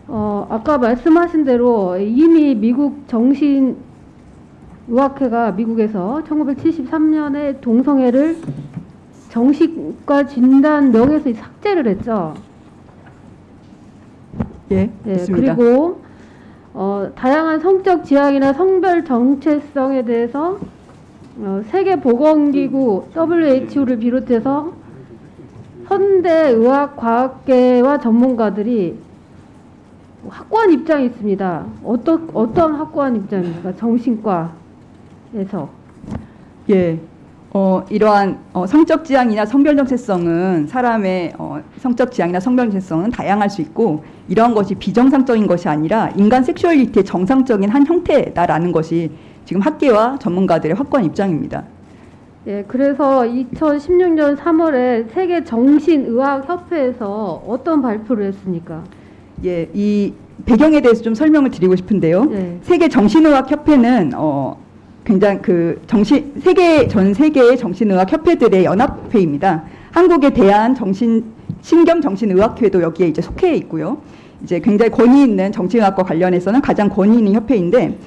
어, 아까 말씀하신 대로 이미 미국 정신 의학회가 미국에서 1973년에 동성애를 정신과 진단 명에서 삭제를 했죠. 예, 네. 그리고 어, 다양한 성적 지향이나 성별 정체성에 대해서 어, 세계 보건기구 WHO를 비롯해서 현대 의학 과학계와 전문가들이 확고한 입장이 있습니다. 어떤 어떤 확고한 입장입니까? 정신과에서 예. 어, 이러한 어, 성적 지향이나 성별 정체성은 사람의 어, 성적 지향이나 성별 정체성은 다양할 수 있고 이러한 것이 비정상적인 것이 아니라 인간 섹슈얼리티의 정상적인 한 형태다라는 것이 지금 학계와 전문가들의 확고한 입장입니다. 예, 그래서 2016년 3월에 세계 정신의학 협회에서 어떤 발표를 했습니까? 예, 이 배경에 대해서 좀 설명을 드리고 싶은데요. 네. 세계 정신의학 협회는 어 굉장히 그 정신 세계 전 세계의 정신의학 협회들의 연합회입니다. 한국의 대한 정신 신경 정신의학회도 여기에 이제 속해 있고요. 이제 굉장히 권위 있는 정신의학과 관련해서는 가장 권위 있는 협회인데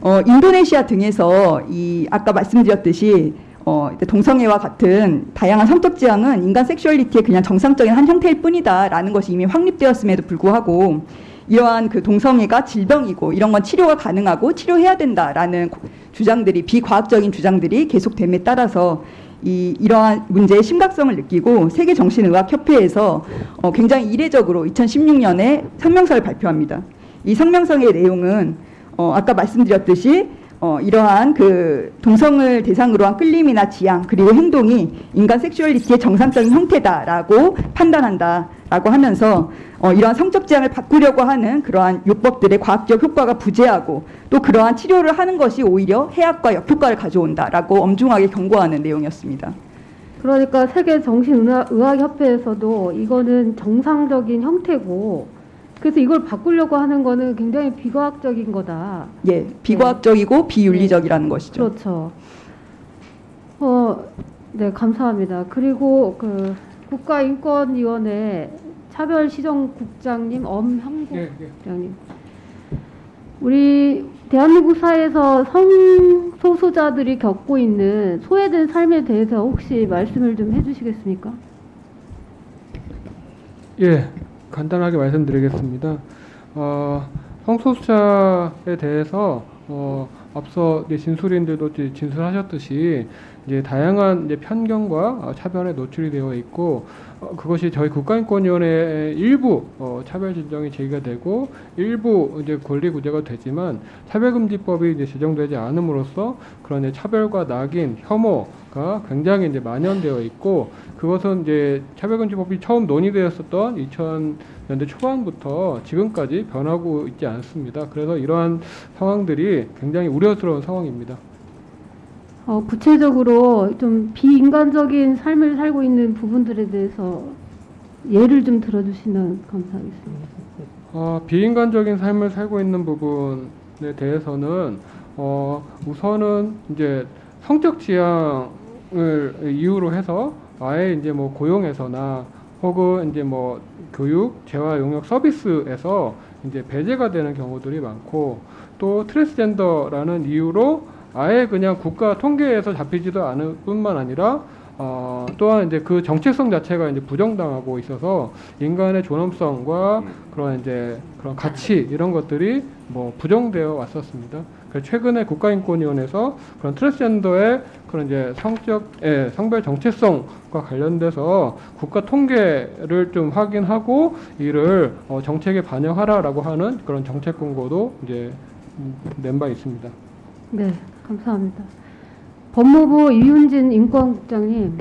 어 인도네시아 등에서 이 아까 말씀드렸듯이 어, 이제 동성애와 같은 다양한 성적 지향은 인간 섹슈얼리티의 그냥 정상적인 한 형태일 뿐이다라는 것이 이미 확립되었음에도 불구하고 이러한 그 동성애가 질병이고 이런 건 치료가 가능하고 치료해야 된다라는 고- 주장들이 비과학적인 주장들이 계속됨에 따라서 이 이러한 문제의 심각성을 느끼고 세계 정신의학 협회에서 어, 굉장히 이례적으로 2016년에 성명서를 발표합니다. 이 성명서의 내용은 어, 아까 말씀드렸듯이 어, 이러한 그 동성을 대상으로 한 끌림이나 지향 그리고 행동이 인간 섹슈얼리티의 정상적인 형태다라고 판단한다라고 하면서 어, 이러한 성적 지향을 바꾸려고 하는 그러한 요법들의 과학적 효과가 부재하고 또 그러한 치료를 하는 것이 오히려 해악과 역효과를 가져온다라고 엄중하게 경고하는 내용이었습니다. 그러니까 세계 정신의학협회에서도 이거는 정상적인 형태고 그래서 이걸 바꾸려고 하는 거는 굉장히 비과학적인 거다. 예, 비과학적이고 비윤리적이라는 것이죠. 그렇죠. 어, 네, 감사합니다. 그리고 그 국가인권위원회 차별시정국장님 엄형국 예, 예. 국장님. 우리 대한민국 사회에서 성소수자들이 겪고 있는 소외된 삶에 대해서 혹시 말씀을 좀 해주시겠습니까? 예, 간단하게 말씀드리겠습니다. 어, 성소수자에 대해서 어, 앞서 진술인들도 진술하셨듯이 이제 다양한 이제 편견과 어, 차별에 노출이 되어 있고 어, 그것이 저희 국가인권위원회의 일부 어, 차별 진정이 제기가 되고 일부 이제 권리 구제가 되지만 차별금지법이 이제 제정되지 않음으로써 그런 이제 차별과 낙인, 혐오가 굉장히 이제 만연되어 있고 그것은 이제 차별금지법이 처음 논의되었었던 2000년대 초반부터 지금까지 변하고 있지 않습니다. 그래서 이러한 상황들이 굉장히 우려스러운 상황입니다. 어, 구체적으로 좀 비인간적인 삶을 살고 있는 부분들에 대해서 예를 좀 들어주시면 감사하겠습니다. 어, 비인간적인 삶을 살고 있는 부분에 대해서는 어, 우선은 이제 성적 지향을 이유로 해서 아예 이제 뭐 고용에서나 혹은 이제 뭐 교육, 재활 용역 서비스에서 이제 배제가 되는 경우들이 많고 또 트랜스젠더라는 이유로 아예 그냥 국가 통계에서 잡히지도 않을 뿐만 아니라 어, 또한 이제 그 정체성 자체가 이제 부정당하고 있어서 인간의 존엄성과 그런 이제 그런 가치 이런 것들이 뭐 부정되어 왔었습니다. 그래서 최근에 국가인권위원회에서 그런 트랜스젠더의 그런 이제 성적, 예, 성별 정체성과 관련돼서 국가 통계를 좀 확인하고 이를 어, 정책에 반영하라라고 하는 그런 정책 공고도 이제 음, 낸바 있습니다. 네, 감사합니다. 법무부 이윤진 인권국장님,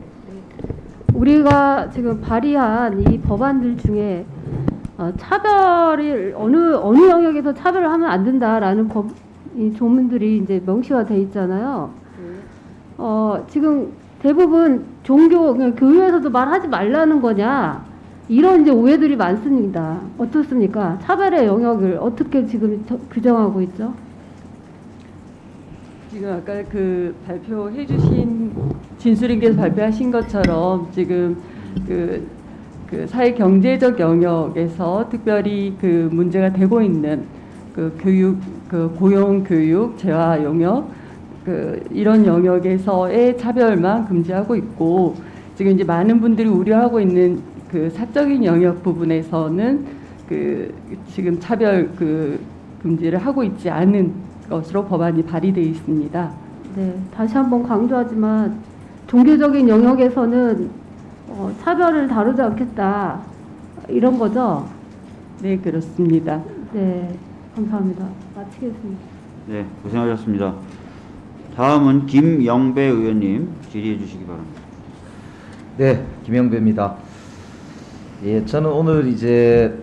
우리가 지금 발의한 이 법안들 중에 어, 차별을 어느 어느 영역에서 차별을 하면 안 된다라는 법, 이 조문들이 이제 명시화돼 있잖아요. 어, 지금 대부분 종교 그냥 교회에서도 말하지 말라는 거냐 이런 이제 오해들이 많습니다. 어떻습니까? 차별의 영역을 어떻게 지금 저- 규정하고 있죠? 지금 아까 그 발표해 주신 진술인께서 발표하신 것처럼 지금 그, 그 사회 경제적 영역에서 특별히 그 문제가 되고 있는 그 교육 그 고용 교육 재화 용역 그 이런 영역에서의 차별만 금지하고 있고 지금 이제 많은 분들이 우려하고 있는 그 사적인 영역 부분에서는 그 지금 차별 그 금지를 하고 있지 않은 것으로 법안이 발의되어 있습니다. 네, 다시 한번 강조하지만 종교적인 영역에서는 어, 차별을 다루지 않겠다 이런 거죠. 네, 그렇습니다. 네, 감사합니다. 마치겠습니다. 네, 고생하셨습니다. 다음은 김영배 의원님 질의해 주시기 바랍니다. 네, 김영배입니다. 예, 저는 오늘 이제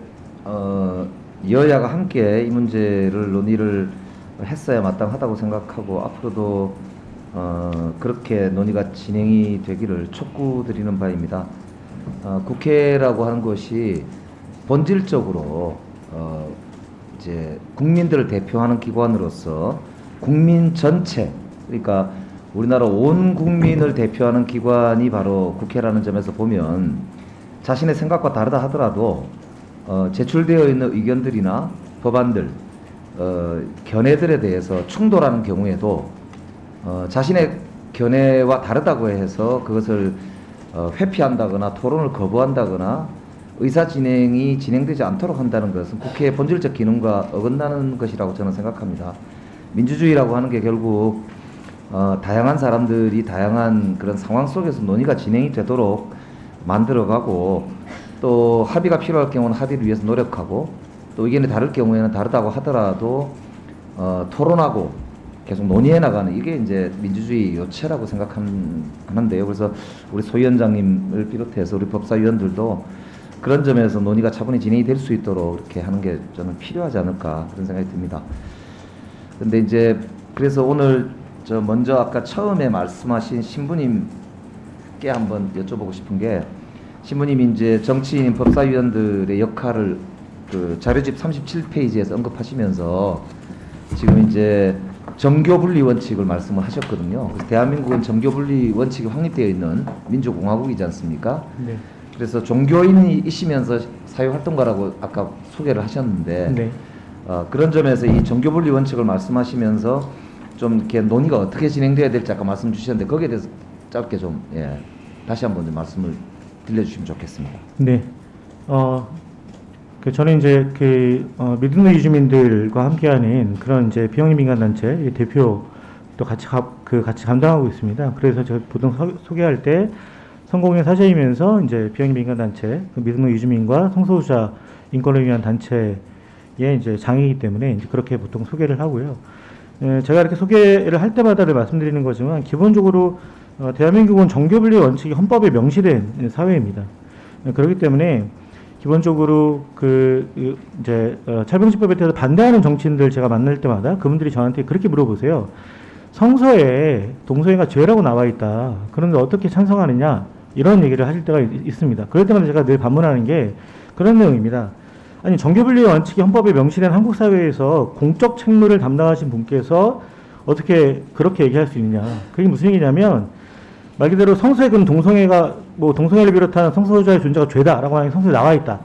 어, 여야가 함께 이 문제를 논의를 했어야 마땅하다고 생각하고 앞으로도 어, 그렇게 논의가 진행이 되기를 촉구드리는 바입니다. 어, 국회라고 하는 것이 본질적으로 어, 이제 국민들을 대표하는 기관으로서 국민 전체 그러니까 우리나라 온 국민을 대표하는 기관이 바로 국회라는 점에서 보면 자신의 생각과 다르다 하더라도 어, 제출되어 있는 의견들이나 법안들 어, 견해들에 대해서 충돌하는 경우에도 어, 자신의 견해와 다르다고 해서 그것을 어, 회피한다거나 토론을 거부한다거나 의사 진행이 진행되지 않도록 한다는 것은 국회의 본질적 기능과 어긋나는 것이라고 저는 생각합니다. 민주주의라고 하는 게 결국 어, 다양한 사람들이 다양한 그런 상황 속에서 논의가 진행이 되도록 만들어가고 또 합의가 필요할 경우는 합의를 위해서 노력하고 또 의견이 다를 경우에는 다르다고 하더라도 어, 토론하고 계속 논의해 나가는 이게 이제 민주주의 요체라고 생각하는데요. 그래서 우리 소 위원장님을 비롯해서 우리 법사위원들도 그런 점에서 논의가 차분히 진행이 될 수 있도록 이렇게 하는 게 저는 필요하지 않을까 그런 생각이 듭니다. 근데 이제 그래서 오늘 저 먼저 아까 처음에 말씀하신 신부님께 한번 여쭤보고 싶은 게 신부님이 이제 정치인 법사위원들의 역할을 그 자료집 37페이지에서 언급하시면서 지금 이제 정교 분리 원칙을 말씀을 하셨거든요. 그래서 대한민국은 정교 분리 원칙이 확립되어 있는 민주공화국이지 않습니까? 네. 그래서 종교인이시면서 사회활동가라고 아까 소개를 하셨는데 네. 어, 그런 점에서 이 정교분리 원칙을 말씀하시면서 좀 이렇게 논의가 어떻게 진행돼야 될지 아까 말씀 주셨는데 거기에 대해서 짧게 좀 예, 다시 한번 좀 말씀을 들려주시면 좋겠습니다. 네. 어, 그 저는 이제 그 어, 믿음의 이주민들과 함께하는 그런 이제 비영리 민간 단체 대표 또 같이 가, 그 같이 감당하고 있습니다. 그래서 제가 보통 소, 소개할 때 성공의 사제이면서 이제 비영리 민간 단체 그 믿음의 이주민과 성소수자 인권을 위한 단체의 이제 장이기 때문에 이제 그렇게 보통 소개를 하고요. 에, 제가 이렇게 소개를 할 때마다 를 말씀드리는 거지만 기본적으로 어, 대한민국은 정교분리 원칙이 헌법에 명시된 사회입니다. 에, 그렇기 때문에 기본적으로 그그 이제 어, 차병집법에 대해서 반대하는 정치인들 제가 만날 때마다 그분들이 저한테 그렇게 물어보세요. 성서에 동성애가 죄라고 나와 있다. 그런데 어떻게 찬성하느냐? 이런 얘기를 하실 때가 있, 있습니다. 그럴 때마다 제가 늘 반문하는 게 그런 내용입니다. 아니 정교분리 원칙이 헌법에 명시된 한국 사회에서 공적 책무를 담당하신 분께서 어떻게 그렇게 얘기할 수 있느냐? 그게 무슨 얘기냐면 말 그대로 성서에 그럼 동성애가 뭐 동성애를 비롯한 성소수자의 존재가 죄다라고 하는 게 성서에 나와 있다.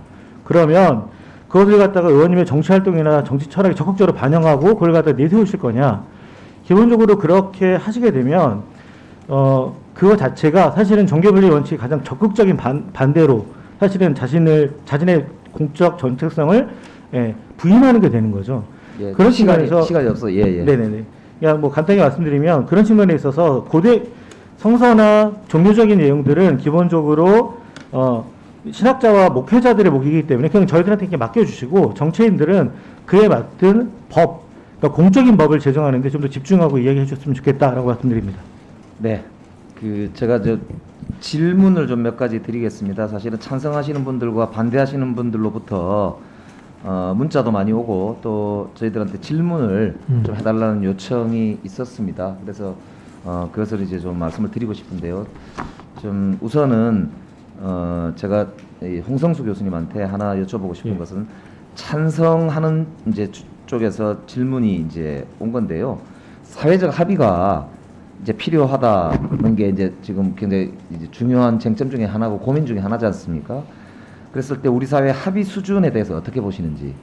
그러면 그것을 갖다가 의원님의 정치 활동이나 정치 철학에 적극적으로 반영하고 그걸 갖다 내세우실 거냐? 기본적으로 그렇게 하시게 되면 어 그거 자체가 사실은 정계분리 원칙 가장 적극적인 반, 반대로 사실은 자신을 자신의 공적 정체성을 예, 부인하는 게 되는 거죠. 예, 그런 시간이 측면에서 시간이 없어 예 예. 네네네. 그냥 뭐 간단히 말씀드리면 그런 측면에 있어서 고대 성서나 종교적인 내용들은 기본적으로 어, 신학자와 목회자들의 목이기 때문에 그냥 저희들한테 이렇게 맡겨주시고 정치인들은 그에 맞든 법, 그러니까 공적인 법을 제정하는 데 좀 더 집중하고 이야기해 주셨으면 좋겠다라고 말씀드립니다. 네. 그 제가 저 질문을 좀 몇 가지 드리겠습니다. 사실은 찬성하시는 분들과 반대하시는 분들로부터 어, 문자도 많이 오고 또 저희들한테 질문을 음. 좀 해달라는 요청이 있었습니다. 그래서 어, 그것을 이제 좀 말씀을 드리고 싶은데요. 좀 우선은 어, 제가 이 홍성수 교수님한테 하나 여쭤보고 싶은 예. 것은 찬성하는 이제 주- 쪽에서 질문이 이제 온 건데요. 사회적 합의가 이제 필요하다는 게 이제 지금 굉장히 이제 중요한 쟁점 중에 하나고 고민 중에 하나지 않습니까? 그랬을 때 우리 사회 합의 수준에 대해서 어떻게 보시는지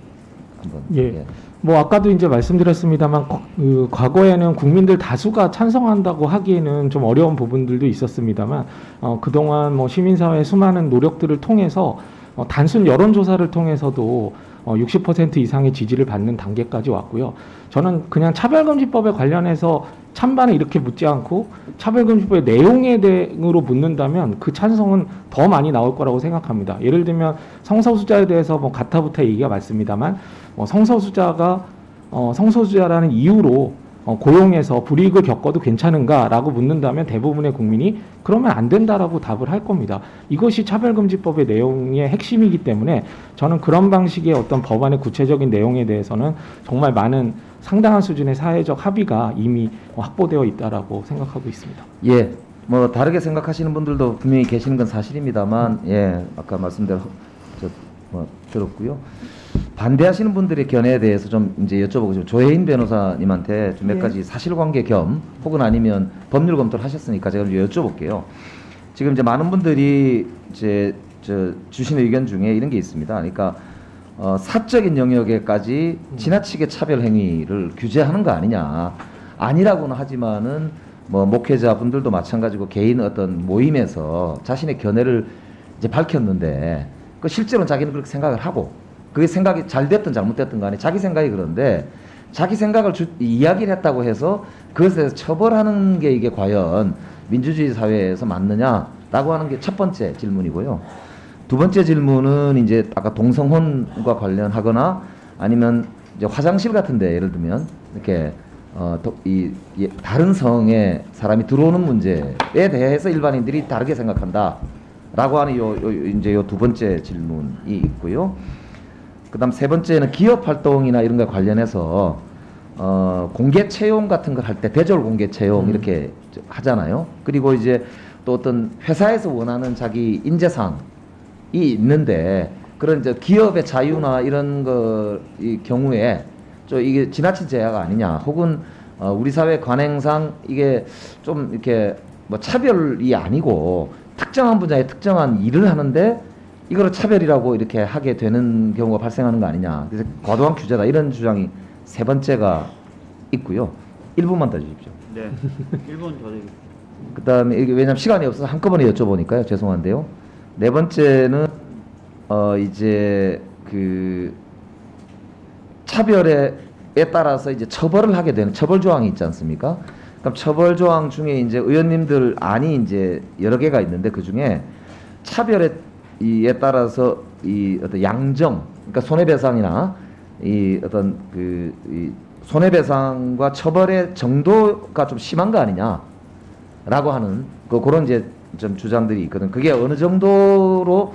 한번 예. 뭐 아까도 이제 말씀드렸습니다만 거- 그 과거에는 국민들 다수가 찬성한다고 하기에는 좀 어려운 부분들도 있었습니다만 어, 그동안 뭐 시민사회의 수많은 노력들을 통해서 어, 단순 여론조사를 통해서도 어, 60% 이상의 지지를 받는 단계까지 왔고요. 저는 그냥 차별금지법에 관련해서 찬반을 이렇게 묻지 않고 차별금지법의 내용에 대응으로 묻는다면 그 찬성은 더 많이 나올 거라고 생각합니다. 예를 들면 성소수자에 대해서 뭐 가타부타 얘기가 많습니다만 어, 성소수자가 어, 성소수자라는 이유로 어, 고용해서 불이익을 겪어도 괜찮은가라고 묻는다면 대부분의 국민이 그러면 안 된다라고 답을 할 겁니다. 이것이 차별금지법의 내용의 핵심이기 때문에 저는 그런 방식의 어떤 법안의 구체적인 내용에 대해서는 정말 많은 상당한 수준의 사회적 합의가 이미 확보되어 있다라고 생각하고 있습니다. 예, 뭐 다르게 생각하시는 분들도 분명히 계시는 건 사실입니다만, 예, 아까 말씀대로 저 뭐 들었고요. 반대하시는 분들의 견해에 대해서 좀 이제 여쭤보고 싶어요. 조혜인 변호사님한테 좀몇 예. 가지 사실관계 겸 혹은 아니면 법률 검토를 하셨으니까 제가 좀 여쭤볼게요. 지금 이제 많은 분들이 이제 저 주신 의견 중에 이런 게 있습니다. 그러니까 어, 사적인 영역에까지 지나치게 차별 행위를 규제하는 거 아니냐. 아니라고는 하지만은 뭐 목회자 분들도 마찬가지고 개인 어떤 모임에서 자신의 견해를 이제 밝혔는데 그 실제로는 자기는 그렇게 생각을 하고 그게 생각이 잘 됐든 잘못됐든 간에 자기 생각이 그런데 자기 생각을 주, 이야기를 했다고 해서 그것에 대해서 처벌하는 게 이게 과연 민주주의 사회에서 맞느냐라고 하는 게 첫 번째 질문이고요. 두 번째 질문은 이제 아까 동성혼과 관련하거나 아니면 이제 화장실 같은데 예를 들면 이렇게 어, 더- 이, 이 다른 성에 사람이 들어오는 문제에 대해서 일반인들이 다르게 생각한다라고 하는 요, 요 이제 요 두 번째 질문이 있고요. 그 다음 세 번째는 기업 활동이나 이런 거 관련해서 어, 공개 채용 같은 걸할때 대졸 공개 채용 이렇게 저- 하잖아요. 그리고 이제 또 어떤 회사에서 원하는 자기 인재상이 있는데 그런 이제 기업의 자유나 이런 거 이 경우에 저 이게 지나친 제약 아니냐 혹은 어, 우리 사회 관행상 이게 좀 이렇게 뭐 차별이 아니고 특정한 분야에 특정한 일을 하는데 이거를 차별이라고 이렇게 하게 되는 경우가 발생하는 거 아니냐 그래서 과도한 규제다 이런 주장이 세 번째가 있고요 1분만 더 주십시오 네. 1분 더 드리겠습니다. 그다음에 이게 왜냐면 시간이 없어서 한꺼번에 여쭤보니까요 죄송한데요 네 번째는 어 이제 그 차별에 에 따라서 이제 처벌을 하게 되는 처벌 조항이 있지 않습니까? 그럼 처벌 조항 중에 이제 의원님들 안이 이제 여러 개가 있는데 그 중에 차별에 이에 따라서 이 어떤 양정, 그러니까 손해배상이나 이 어떤 그 이 손해배상과 처벌의 정도가 좀 심한 거 아니냐라고 하는 그 그런 이제 좀 주장들이 있거든. 그게 어느 정도로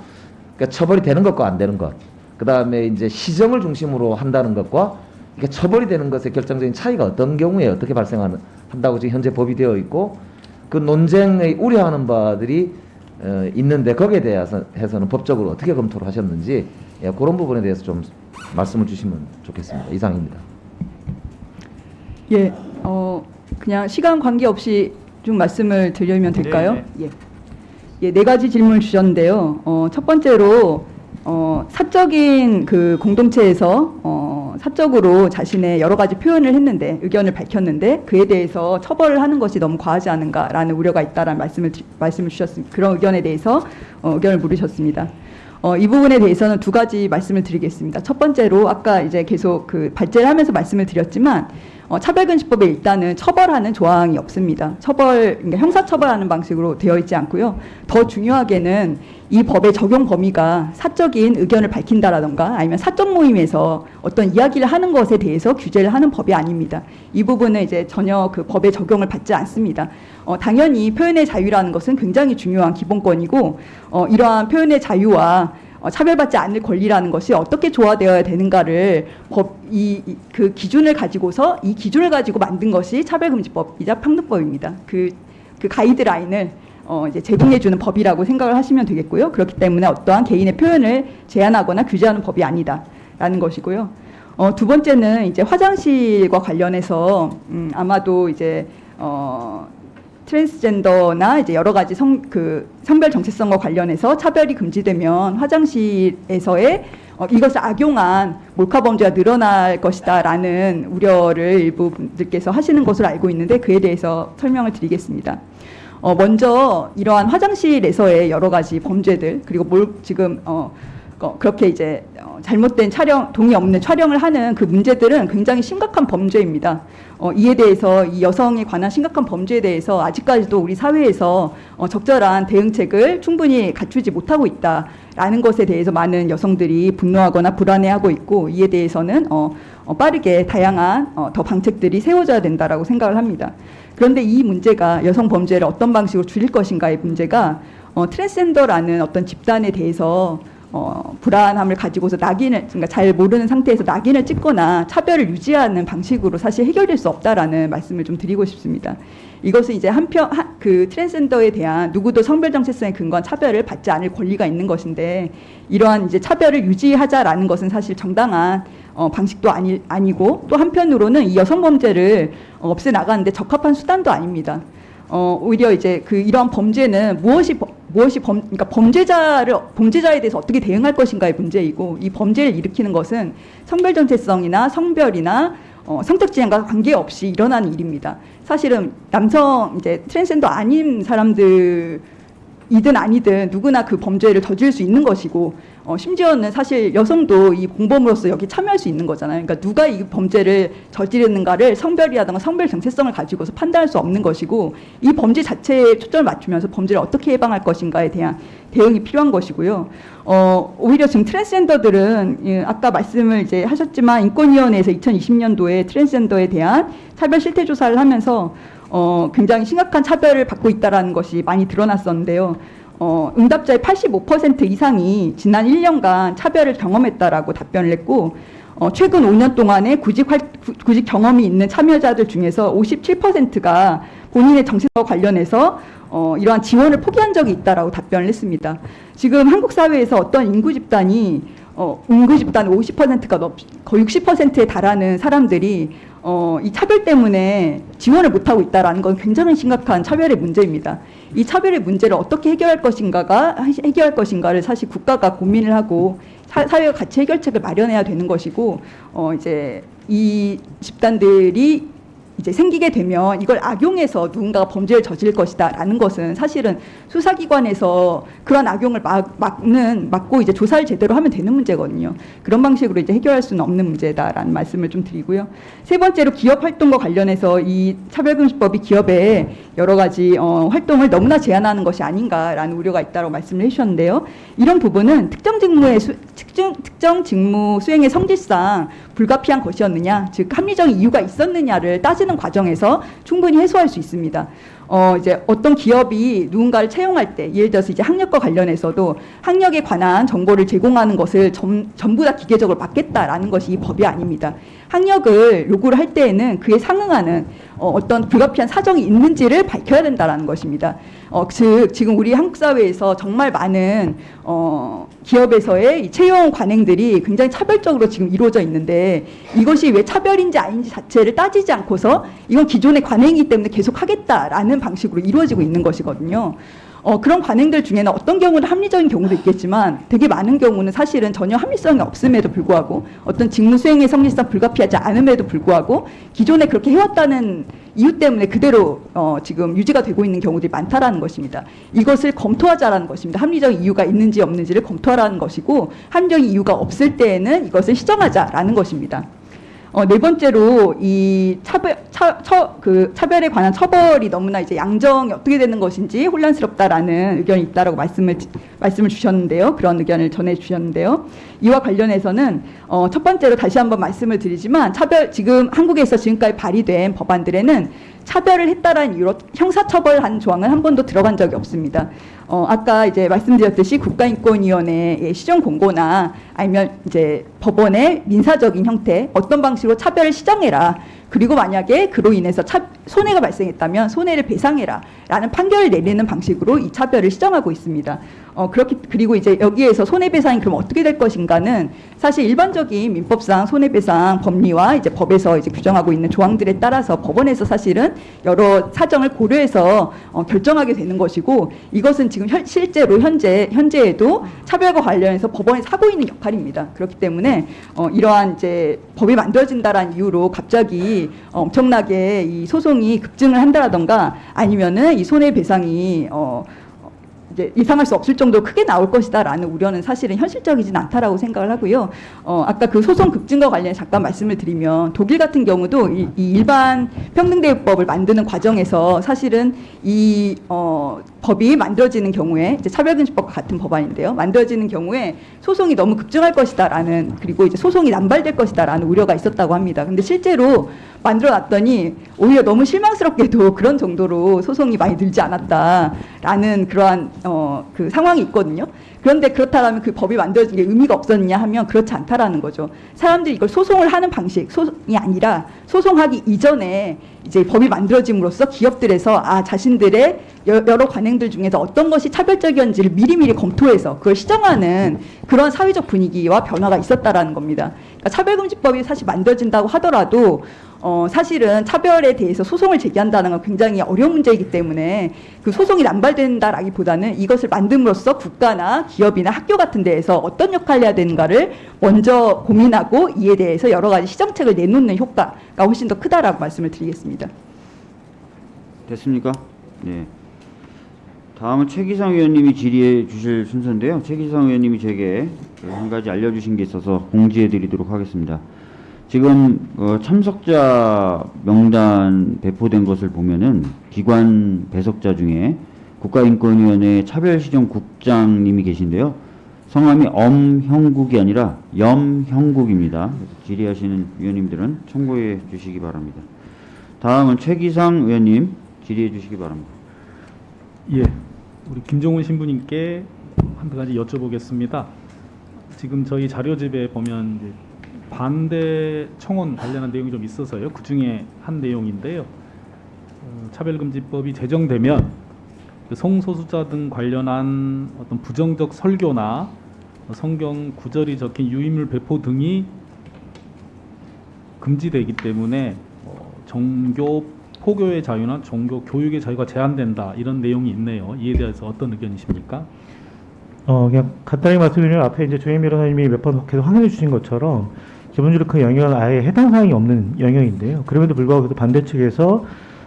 그러니까 처벌이 되는 것과 안 되는 것. 그 다음에 이제 시정을 중심으로 한다는 것과 이게 처벌이 되는 것의 결정적인 차이가 어떤 경우에 어떻게 발생하는 한다고 지금 현재 법이 되어 있고 그 논쟁의 우려하는 바들이 어, 있는데 거기에 대해서 해서는 법적으로 어떻게 검토를 하셨는지 예, 그런 부분에 대해서 좀 말씀을 주시면 좋겠습니다. 이상입니다. 예, 어, 그냥 시간 관계 없이 좀 말씀을 드리면 될까요? 네, 예. 예, 네 가지 질문을 주셨는데요. 어, 첫 번째로 어, 사적인 그 공동체에서 어, 사적으로 자신의 여러 가지 표현을 했는데 의견을 밝혔는데 그에 대해서 처벌을 하는 것이 너무 과하지 않은가라는 우려가 있다라는 말씀을 드- 말씀을 주셨습니다. 그런 의견에 대해서 어, 의견을 물으셨습니다. 어, 이 부분에 대해서는 두 가지 말씀을 드리겠습니다. 첫 번째로 아까 이제 계속 그 발제를 하면서 말씀을 드렸지만 어, 차별금지법에 일단은 처벌하는 조항이 없습니다. 처벌, 그러니까 형사처벌하는 방식으로 되어 있지 않고요. 더 중요하게는 이 법의 적용 범위가 사적인 의견을 밝힌다라던가 아니면 사적 모임에서 어떤 이야기를 하는 것에 대해서 규제를 하는 법이 아닙니다. 이 부분은 이제 전혀 그 법의 적용을 받지 않습니다. 어, 당연히 표현의 자유라는 것은 굉장히 중요한 기본권이고 어, 이러한 표현의 자유와 어, 차별받지 않을 권리라는 것이 어떻게 조화되어야 되는가를 법 이 그 기준을 가지고서 이 기준을 가지고 만든 것이 차별금지법이자 평등법입니다. 그, 그 가이드라인을 어, 이제 제공해주는 법이라고 생각을 하시면 되겠고요. 그렇기 때문에 어떠한 개인의 표현을 제한하거나 규제하는 법이 아니다라는 것이고요. 어, 두 번째는 이제 화장실과 관련해서 음, 아마도 이제 어, 트랜스젠더나 이제 여러 가지 성, 그 성별 정체성과 관련해서 차별이 금지되면 화장실에서의 어, 이것을 악용한 몰카 범죄가 늘어날 것이다라는 우려를 일부 분들께서 하시는 것으로 알고 있는데 그에 대해서 설명을 드리겠습니다. 어, 먼저 이러한 화장실에서의 여러 가지 범죄들 그리고 뭘 지금 어, 어, 그렇게 이제 어, 잘못된 촬영 동의 없는 촬영을 하는 그 문제들은 굉장히 심각한 범죄입니다. 어, 이에 대해서 이 여성에 관한 심각한 범죄에 대해서 아직까지도 우리 사회에서 어, 적절한 대응책을 충분히 갖추지 못하고 있다라는 것에 대해서 많은 여성들이 분노하거나 불안해하고 있고 이에 대해서는 어, 어, 빠르게 다양한 어, 더 방책들이 세워져야 된다라고 생각을 합니다. 그런데 이 문제가 여성 범죄를 어떤 방식으로 줄일 것인가의 문제가 어, 트랜스젠더라는 어떤 집단에 대해서 어, 불안함을 가지고서 낙인을 그러니까 잘 모르는 상태에서 낙인을 찍거나 차별을 유지하는 방식으로 사실 해결될 수 없다라는 말씀을 좀 드리고 싶습니다. 이것은 이제 한편 한, 그 트랜스젠더에 대한 누구도 성별 정체성에 근거한 차별을 받지 않을 권리가 있는 것인데 이러한 이제 차별을 유지하자라는 것은 사실 정당한 어, 방식도 아니, 아니고 또 한편으로는 이 여성 범죄를 어, 없애 나가는데 적합한 수단도 아닙니다. 어, 오히려 이제 그 이러한 범죄는 무엇이 범- 무엇이 범 그러니까 범죄자를 범죄자에 대해서 어떻게 대응할 것인가의 문제이고 이 범죄를 일으키는 것은 성별 정체성이나 성별이나 어, 성적 지향과 관계없이 일어나는 일입니다. 사실은 남성 이제 트랜스젠더 아닌 사람들 이든 아니든 누구나 그 범죄를 저지를 수 있는 것이고 어, 심지어는 사실 여성도 이 공범으로서 여기 참여할 수 있는 거잖아요. 그러니까 누가 이 범죄를 저지르는가를 성별이라든가 성별 정체성을 가지고서 판단할 수 없는 것이고 이 범죄 자체에 초점을 맞추면서 범죄를 어떻게 예방할 것인가에 대한 대응이 필요한 것이고요. 어, 오히려 지금 트랜스젠더들은 예, 아까 말씀을 이제 하셨지만 인권위원회에서 2020년도에 트랜스젠더에 대한 차별 실태 조사를 하면서 어, 굉장히 심각한 차별을 받고 있다라는 것이 많이 드러났었는데요. 어, 응답자의 85% 이상이 지난 1년간 차별을 경험했다라고 답변을 했고 어, 최근 5년 동안에 구직, 활, 구- 구직 경험이 있는 참여자들 중에서 57%가 본인의 정신과 관련해서 어, 이러한 지원을 포기한 적이 있다라고 답변을 했습니다. 지금 한국 사회에서 어떤 인구 집단이 어, 인구 집단 50%가 넘, 거의 60%에 달하는 사람들이 어, 이 차별 때문에 지원을 못하고 있다라는 건 굉장히 심각한 차별의 문제입니다. 이 차별의 문제를 어떻게 해결할 것인가가 해결할 것인가를 사실 국가가 고민을 하고 사, 사회가 같이 해결책을 마련해야 되는 것이고 어, 이제 이 집단들이 이제 생기게 되면 이걸 악용해서 누군가가 범죄를 저질 것이다 라는 것은 사실은 수사기관에서 그런 악용을 막, 막는 막고 이제 조사를 제대로 하면 되는 문제거든요. 그런 방식으로 이제 해결할 수는 없는 문제다라는 말씀을 좀 드리고요. 세 번째로 기업 활동과 관련해서 이 차별금지법이 기업에 여러 가지 어, 활동을 너무나 제한하는 것이 아닌가라는 우려가 있다고 말씀을 해주셨는데요. 이런 부분은 특정 직무의 수, 특정, 특정 직무 수행의 성질상 불가피한 것이었느냐, 즉 합리적 이유가 있었느냐를 따지는 과정에서 충분히 해소할 수 있습니다. 어, 이제 어떤 기업이 누군가를 채용할 때, 예를 들어서 이제 학력과 관련해서도 학력에 관한 정보를 제공하는 것을 전, 전부 다 기계적으로 막겠다라는 것이 이 법이 아닙니다. 학력을 요구를 할 때에는 그에 상응하는 어, 어떤 불가피한 사정이 있는지를 밝혀야 된다라는 것입니다. 어, 즉 지금 우리 한국 사회에서 정말 많은 어, 기업에서의 이 채용 관행들이 굉장히 차별적으로 지금 이루어져 있는데 이것이 왜 차별인지 아닌지 자체를 따지지 않고서 이건 기존의 관행이기 때문에 계속 하겠다라는 방식으로 이루어지고 있는 것이거든요. 어, 그런 관행들 중에는 어떤 경우는 합리적인 경우도 있겠지만 되게 많은 경우는 사실은 전혀 합리성이 없음에도 불구하고 어떤 직무 수행의 성립성 불가피하지 않음에도 불구하고 기존에 그렇게 해왔다는 이유 때문에 그대로 어, 지금 유지가 되고 있는 경우들이 많다라는 것입니다. 이것을 검토하자라는 것입니다. 합리적 이유가 있는지 없는지를 검토하라는 것이고 합리적 이유가 없을 때에는 이것을 시정하자라는 것입니다. 어, 네 번째로 이 차별, 차, 처, 그 차별에 관한 처벌이 너무나 이제 양정이 어떻게 되는 것인지 혼란스럽다라는 의견이 있다라고 말씀을 말씀을 주셨는데요. 그런 의견을 전해 주셨는데요. 이와 관련해서는 어, 첫 번째로 다시 한번 말씀을 드리지만 차별 지금 한국에서 지금까지 발의된 법안들에는 차별을 했다라는 이유로 형사처벌한 조항은 한 번도 들어간 적이 없습니다. 어, 아까 이제 말씀드렸듯이 국가인권위원회의 시정 공고나 아니면 이제 법원의 민사적인 형태 어떤 방식으로 차별을 시정해라. 그리고 만약에 그로 인해서 차, 손해가 발생했다면 손해를 배상해라. 라는 판결을 내리는 방식으로 이 차별을 시정하고 있습니다. 어, 그렇게, 그리고 이제 여기에서 손해배상이 그럼 어떻게 될 것인가는 사실 일반적인 민법상 손해배상 법리와 이제 법에서 이제 규정하고 있는 조항들에 따라서 법원에서 사실은 여러 사정을 고려해서 어, 결정하게 되는 것이고 이것은 지금 현, 실제로 현재, 현재에도 차별과 관련해서 법원에서 하고 있는 역할입니다. 그렇기 때문에 어, 이러한 이제 법이 만들어진다라는 이유로 갑자기 어, 엄청나게 이 소송이 급증을 한다라던가 아니면은 이 손해배상이 어, 이제 이상할 수 없을 정도로 크게 나올 것이다라는 우려는 사실은 현실적이진 않다라고 생각을 하고요. 어, 아까 그 소송 급증과 관련해 잠깐 말씀을 드리면 독일 같은 경우도 이, 이 일반 평등대우법을 만드는 과정에서 사실은 이 어, 법이 만들어지는 경우에 이제 차별금지법과 같은 법안인데요. 만들어지는 경우에 소송이 너무 급증할 것이다라는 그리고 이제 소송이 남발될 것이다라는 우려가 있었다고 합니다. 근데 실제로 만들어 놨더니 오히려 너무 실망스럽게도 그런 정도로 소송이 많이 늘지 않았다라는 그러한 어, 그 상황이 있거든요. 그런데 그렇다면 그 법이 만들어진 게 의미가 없었느냐 하면 그렇지 않다라는 거죠. 사람들이 이걸 소송을 하는 방식, 소송이 아니라 소송하기 이전에 이제 법이 만들어짐으로써 기업들에서 아 자신들의 여- 여러 관행들 중에서 어떤 것이 차별적이었는지를 미리미리 검토해서 그걸 시정하는 그런 사회적 분위기와 변화가 있었다라는 겁니다. 그러니까 차별금지법이 사실 만들어진다고 하더라도 어, 사실은 차별에 대해서 소송을 제기한다는 건 굉장히 어려운 문제이기 때문에 그 소송이 남발된다라기보다는 이것을 만듦으로써 국가나 기업이나 학교 같은 데에서 어떤 역할을 해야 되는가를 먼저 고민하고 이에 대해서 여러 가지 시정책을 내놓는 효과가 훨씬 더 크다라고 말씀을 드리겠습니다. 됐습니까? 네. 다음은 최기상 의원님이 질의해 주실 순서인데요. 최기상 의원님이 제게 그한 가지 알려주신 게 있어서 공지해 드리도록 하겠습니다. 지금 어, 참석자 명단 배포된 것을 보면은 기관 배석자 중에 국가인권위원회 차별시정국장님이 계신데요. 성함이 엄형국이 아니라 염형국입니다. 질의하시는 위원님들은 참고해 주시기 바랍니다. 다음은 최기상 의원님 질의해 주시기 바랍니다. 예, 우리 김종훈 신부님께 한 가지 여쭤보겠습니다. 지금 저희 자료집에 보면 반대 청원 관련한 내용이 좀 있어서요. 그 중에 한 내용인데요. 어, 차별금지법이 제정되면 그 성소수자 등 관련한 어떤 부정적 설교나 성경 구절이 적힌 유인물 배포 등이 금지되기 때문에 어, 종교 포교의 자유나 종교 교육의 자유가 제한된다 이런 내용이 있네요. 이에 대해서 어떤 의견이십니까? 어, 그냥 간단히 말씀드리면 앞에 이제 조현 변호사님이 몇 번 계속 확인해 주신 것처럼 기본적으로 그 영역은 아예 해당 사항이 없는 영역인데요. 그럼에도 불구하고 그 반대 측에서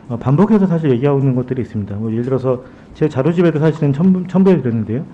어, 반복해서 사실 얘기하고 있는 것들이 있습니다. 뭐 예를 들어서 제 자료집에도 사실은 첨부, 첨부해 드렸는데요.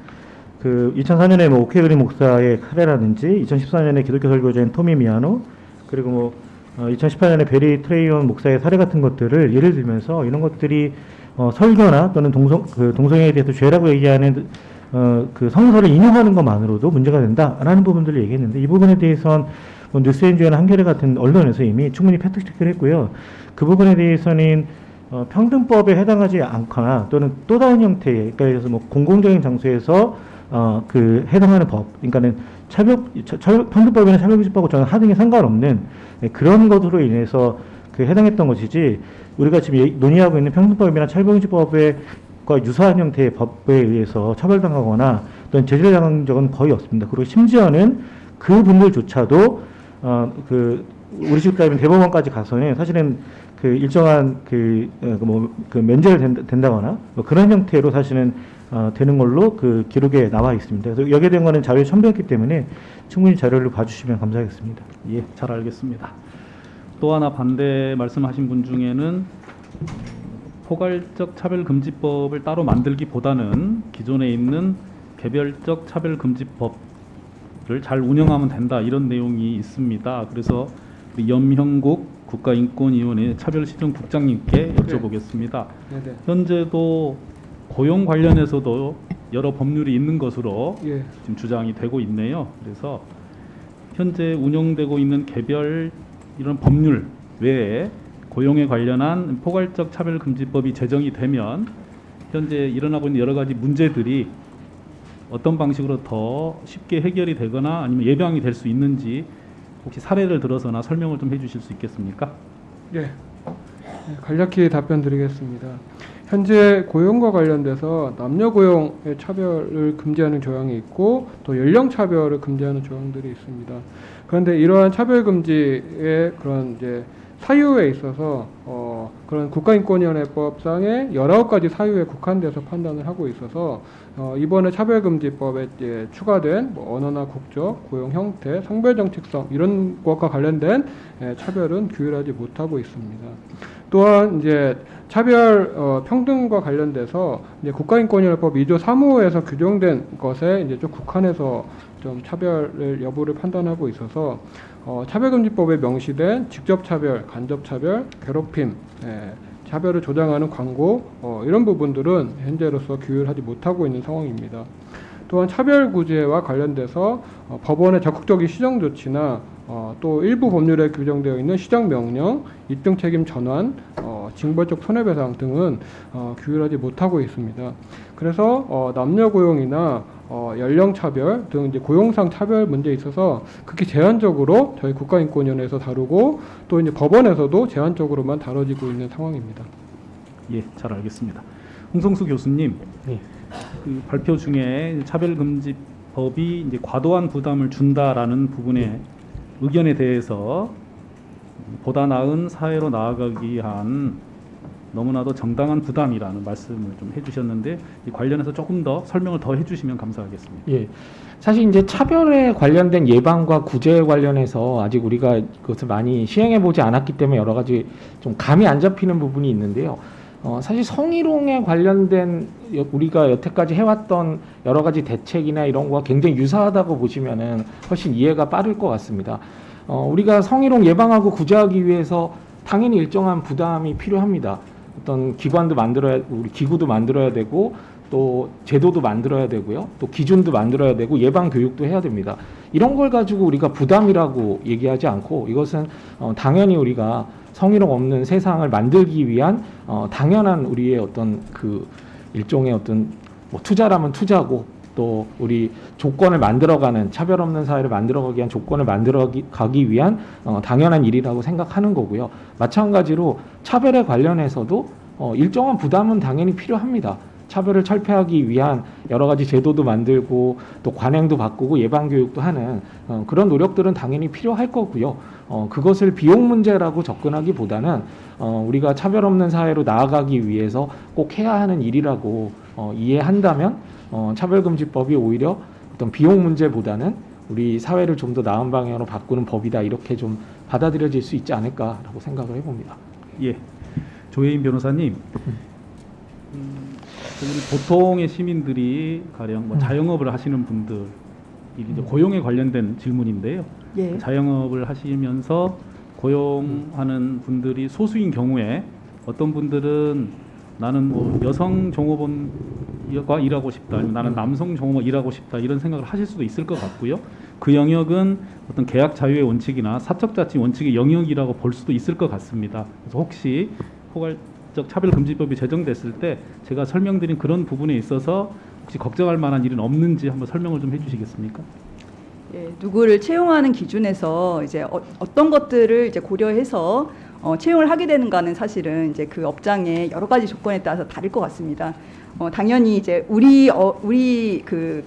그 2004년에 뭐 오케그리 목사의 카레라든지 2014년에 기독교 설교자인 토미 미아노 그리고 뭐 어, 2018년에 베리 트레이온 목사의 사례 같은 것들을 예를 들면서 이런 것들이 어, 설교나 또는 동성 그 동성애에 대해서 죄라고 얘기하는 어, 그 성서를 인용하는 것만으로도 문제가 된다라는 부분들을 얘기했는데 이 부분에 뭐 뉴스엔주나 한겨레 같은 언론에서 이미 충분히 팩트 체크를 했고요. 그 부분에 대해서는 어, 평등법에 해당하지 않거나 또는 또 다른 형태의 그러니까 예를 들어서 뭐 공공적인 장소에서 어, 그 해당하는 법, 그러니까는 차별, 차, 차- 평등법이나 차별금지법하고 저는 하등이 상관없는 네, 그런 것으로 인해서 그 해당했던 것이지 우리가 지금 얘기- 논의하고 있는 평등법이나 차별금지법에 과 유사한 형태의 법에 의해서 처벌당하거나 또는 제재를 당한 적은 거의 없습니다. 그리고 심지어는 그 분들조차도 어, 그 우리 집 따위면 대법원까지 가서는 사실은 그 일정한 그, 어, 그 뭐, 그 면제를 된다, 된다거나 뭐 그런 형태로 사실은 어, 되는 걸로 그 기록에 나와 있습니다. 그래서 여기에 대한 거는 자료에 첨부했기 때문에 충분히 자료를 봐주시면 감사하겠습니다. 예, 잘 알겠습니다. 또 하나 반대 말씀하신 분 중에는 포괄적 차별금지법을 따로 만들기보다는 기존에 있는 개별적 차별금지법을 잘 운영하면 된다 이런 내용이 있습니다. 그래서 염형국 국가인권위원회 차별시정국장님께 여쭤보겠습니다. 네 네. 현재도 고용 관련해서도 여러 법률이 있는 것으로 예. 지금 주장이 되고 있네요. 그래서 현재 운영되고 있는 개별 이런 법률 외에 고용에 관련한 포괄적 차별금지법이 제정이 되면 현재 일어나고 있는 여러 가지 문제들이 어떤 방식으로 더 쉽게 해결이 되거나 아니면 예방이 될 수 있는지 혹시 사례를 들어서나 설명을 좀 해주실 수 있겠습니까? 예. 네, 간략히 답변 드리겠습니다. 현재 고용과 관련돼서 남녀 고용의 차별을 금지하는 조항이 있고 또 연령 차별을 금지하는 조항들이 있습니다. 그런데 이러한 차별 금지의 그런 이제 사유에 있어서 어 그런 국가인권위원회법상의 19가지 사유에 국한돼서 판단을 하고 있어서 어 이번에 차별금지법에 이제 추가된 뭐 언어나 국적, 고용 형태, 성별 정체성 이런 것과 관련된 예, 차별은 규율하지 못하고 있습니다. 또한 이제 차별 어, 평등과 관련돼서 이제 국가인권위원회법 2조 3호에서 규정된 것에 이제 좀 국한해서 좀 차별을 여부를 판단하고 있어서 어, 차별금지법에 명시된 직접차별, 간접차별, 괴롭힘, 예, 차별을 조장하는 광고 어, 이런 부분들은 현재로서 규율하지 못하고 있는 상황입니다. 또한 차별구제와 관련돼서 어, 법원의 적극적인 시정 조치나 어, 또 일부 법률에 규정되어 있는 시정명령, 입증 책임 전환, 어, 징벌적 손해배상 등은 어, 규율하지 못하고 있습니다. 그래서 어, 남녀 고용이나 어, 연령 차별 등 이제 고용상 차별 문제에 있어서 극히 제한적으로 저희 국가인권위원회에서 다루고 또 이제 법원에서도 제한적으로만 다뤄지고 있는 상황입니다. 예, 잘 알겠습니다. 홍성수 교수님, 네. 그 발표 중에 차별금지법이 이제 과도한 부담을 준다라는 부분의 의견에 대해서 보다 나은 사회로 나아가기 위한 너무나도 정당한 부담이라는 말씀을 좀 해주셨는데 이 관련해서 조금 더 설명을 더 해주시면 감사하겠습니다. 예. 사실 이제 차별에 관련된 예방과 구제에 관련해서 아직 우리가 그것을 많이 시행해 보지 않았기 때문에 여러 가지 좀 감이 안 잡히는 부분이 있는데요. 어, 사실 성희롱에 관련된 여- 우리가 여태까지 해왔던 여러 가지 대책이나 이런 거와 굉장히 유사하다고 보시면은 훨씬 이해가 빠를 것 같습니다. 어, 우리가 성희롱 예방하고 구제하기 위해서 당연히 일정한 부담이 필요합니다. 어떤 기관도 만들어야 우리 기구도 만들어야 되고 또 제도도 만들어야 되고요. 또 기준도 만들어야 되고 예방 교육도 해야 됩니다. 이런 걸 가지고 우리가 부담이라고 얘기하지 않고 이것은 어, 당연히 우리가 성희롱 없는 세상을 만들기 위한 어, 당연한 우리의 어떤 그 일종의 어떤 뭐 투자라면 투자고 또 우리 조건을 만들어가는 차별 없는 사회를 만들어가기 위한 조건을 만들어가기 위한 어, 당연한 일이라고 생각하는 거고요. 마찬가지로 차별에 관련해서도 어, 일정한 부담은 당연히 필요합니다. 차별을 철폐하기 위한 여러 가지 제도도 만들고 또 관행도 바꾸고 예방 교육도 하는 어, 그런 노력들은 당연히 필요할 거고요. 어, 그것을 비용 문제라고 접근하기보다는 어, 우리가 차별 없는 사회로 나아가기 위해서 꼭 해야 하는 일이라고 어, 이해한다면 어, 차별금지법이 오히려 어떤 비용 문제보다는 우리 사회를 좀 더 나은 방향으로 바꾸는 법이다 이렇게 좀 받아들여질 수 있지 않을까라고 생각을 해봅니다. 예, 조혜인 변호사님. 음, 보통의 시민들이 가령 뭐 자영업을 하시는 분들 이제 고용에 관련된 질문인데요. 예. 자영업을 하시면서 고용하는 분들이 소수인 경우에 어떤 분들은 나는 뭐 여성 종업원과 일하고 싶다, 아니면 나는 남성 종업원 일하고 싶다 이런 생각을 하실 수도 있을 것 같고요. 그 영역은 어떤 계약 자유의 원칙이나 사적 자치 원칙의 영역이라고 볼 수도 있을 것 같습니다. 그래서 혹시 포괄 적 차별금지법이 제정됐을 때 제가 설명드린 그런 부분에 있어서 혹시 걱정할 만한 일은 없는지 한번 설명을 좀 해주시겠습니까? 예, 누구를 채용하는 기준에서 이제 어, 떤 것들을 이제 고려해서 어, 채용을 하게 되는가는 사실은 이제 그 업장의 여러 가지 조건에 따라서 다를 것 같습니다. 어, 당연히 이제 우리 어, 우리 그,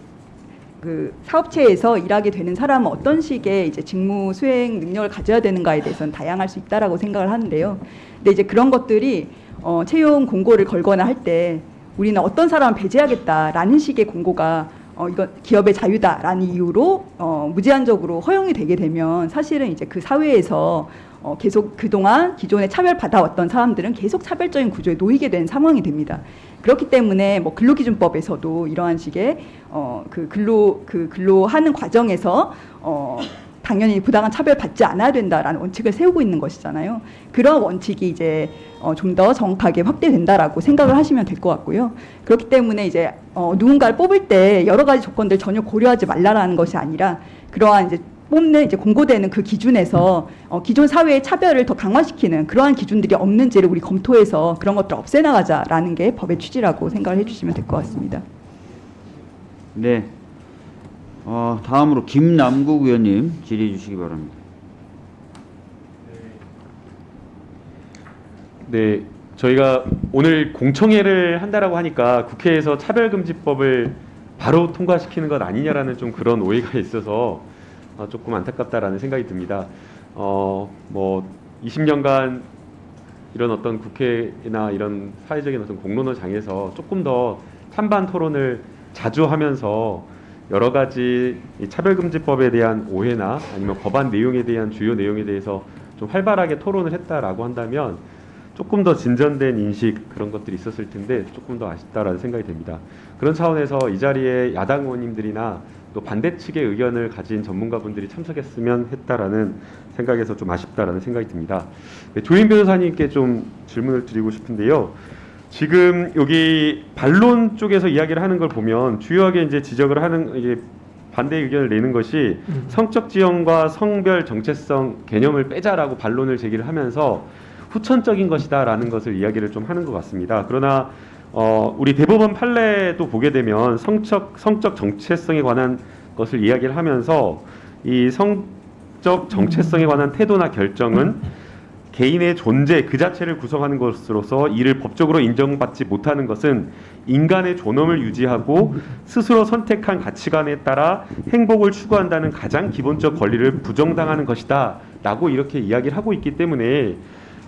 그 사업체에서 일하게 되는 사람은 어떤 식의 이제 직무 수행 능력을 가져야 되는가에 대해서는 다양할 수 있다라고 생각을 하는데요. 근데 이제 그런 것들이 어, 채용 공고를 걸거나 할 때 우리는 어떤 사람을 배제하겠다라는 식의 공고가 어, 이건 기업의 자유다라는 이유로 어, 무제한적으로 허용이 되게 되면 사실은 이제 그 사회에서 어, 계속 그동안 기존에 차별받아왔던 사람들은 계속 차별적인 구조에 놓이게 된 상황이 됩니다. 그렇기 때문에 뭐 근로기준법에서도 이러한 식의 어, 그 근로 그 근로하는 과정에서 어, 당연히 부당한 차별 받지 않아야 된다라는 원칙을 세우고 있는 것이잖아요. 그런 원칙이 이제 어, 좀 더 정확하게 확대된다라고 생각을 하시면 될 것 같고요. 그렇기 때문에 이제 어, 누군가를 뽑을 때 여러 가지 조건들 전혀 고려하지 말라라는 것이 아니라 그러한 이제 뽑는 이제 공고되는 그 기준에서 어, 기존 사회의 차별을 더 강화시키는 그러한 기준들이 없는지를 우리 검토해서 그런 것들 을 없애나가자라는 게 법의 취지라고 생각을 해주시면 될 것 같습니다. 네. 어, 다음으로 김남국 의원님 질의해 주시기 바랍니다. 네, 저희가 오늘 공청회를 한다라고 하니까 국회에서 차별금지법을 바로 통과시키는 것 아니냐라는 좀 그런 오해가 있어서 어, 조금 안타깝다라는 생각이 듭니다. 어, 뭐 20년간 이런 어떤 국회나 이런 사회적인 어떤 공론화 장에서 조금 더 찬반 토론을 자주 하면서 여러 가지 이 차별금지법에 대한 오해나 아니면 법안 내용에 대한 주요 내용에 대해서 좀 활발하게 토론을 했다라고 한다면 조금 더 진전된 인식 그런 것들이 있었을 텐데 조금 더 아쉽다라는 생각이 듭니다. 그런 차원에서 이 자리에 야당 의원님들이나 또 반대 측의 의견을 가진 전문가분들이 참석했으면 했다라는 생각에서 좀 아쉽다라는 생각이 듭니다. 네, 조인 변호사님께 좀 질문을 드리고 싶은데요. 지금 여기 반론 쪽에서 이야기를 하는 걸 보면 주요하게 이제 지적을 하는 이게 반대 의견을 내는 것이 성적 지형과 성별 정체성 개념을 빼자라고 반론을 제기를 하면서 후천적인 것이다라는 것을 이야기를 좀 하는 것 같습니다. 그러나 어, 우리 대법원 판례도 보게 되면 성적 성적 정체성에 관한 것을 이야기를 하면서 이 성적 정체성에 관한 태도나 결정은 개인의 존재 그 자체를 구성하는 것으로서 이를 법적으로 인정받지 못하는 것은 인간의 존엄을 유지하고 스스로 선택한 가치관에 따라 행복을 추구한다는 가장 기본적 권리를 부정당하는 것이다 라고 이렇게 이야기를 하고 있기 때문에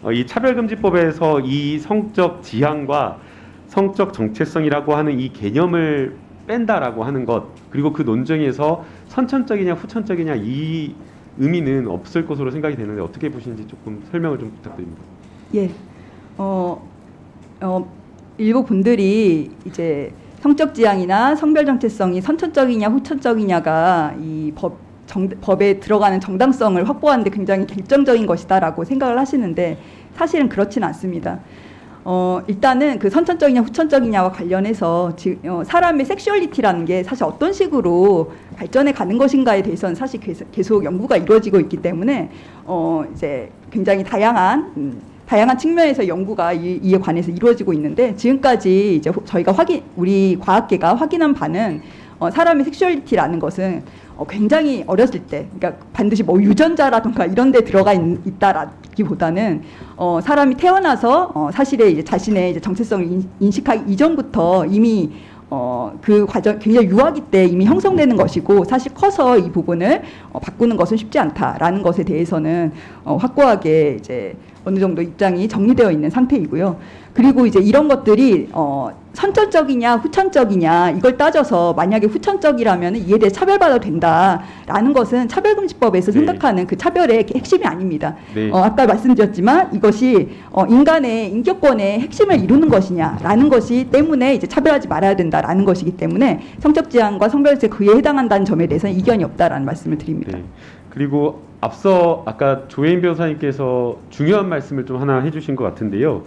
어, 이 차별금지법에서 이 성적 지향과 성적 정체성이라고 하는 이 개념을 뺀다라고 하는 것 그리고 그 논쟁에서 선천적이냐 후천적이냐 이 의미는 없을 것으로 생각이 되는데 어떻게 보시는지 조금 설명을 좀 부탁드립니다. 예. 어, 어, 일부 분들이 이제 성적 지향이나 성별 정체성이 선천적이냐 후천적이냐가 이법 법에 들어가는 정당성을 확보하는데 굉장히 결정적인 것이다라고 생각을 하시는데 사실은 그렇지는 않습니다. 어, 일단은 그 선천적이냐 후천적이냐와 관련해서 지, 어, 사람의 섹슈얼리티라는 게 사실 어떤 식으로 발전해 가는 것인가에 대해서는 사실 계속, 계속 연구가 이루어지고 있기 때문에 어, 이제 굉장히 다양한 음, 다양한 측면에서 연구가 이, 이에 관해서 이루어지고 있는데 지금까지 이제 호- 저희가 확인 우리 과학계가 확인한 바는 어, 사람의 섹슈얼리티라는 것은 어, 굉장히 어렸을 때, 그러니까 반드시 뭐 유전자라든가 이런 데 들어가 있, 있다라기보다는 어, 사람이 태어나서 어, 사실의 이제 자신의 이제 정체성을 인, 인식하기 이전부터 이미 어, 그 과정 굉장히 유아기 때 이미 형성되는 것이고 사실 커서 이 부분을 어, 바꾸는 것은 쉽지 않다라는 것에 대해서는 어, 확고하게 이제 어느 정도 입장이 정리되어 있는 상태이고요. 그리고 이제 이런 것들이 어, 선천적이냐 후천적이냐 이걸 따져서 만약에 후천적이라면 이에 대해 차별받아도 된다라는 것은 차별금지법에서 네. 생각하는 그 차별의 핵심이 아닙니다. 네. 어, 아까 말씀드렸지만 이것이 어, 인간의 인격권의 핵심을 이루는 것이냐라는 것이 때문에 이제 차별하지 말아야 된다라는 것이기 때문에 성적 지향과 성별세 그에 해당한다는 점에 대해서는 이견이 없다라는 말씀을 드립니다. 네. 그리고 앞서 아까 조혜인 변호사님께서 중요한 말씀을 좀 하나 해주신 것 같은데요.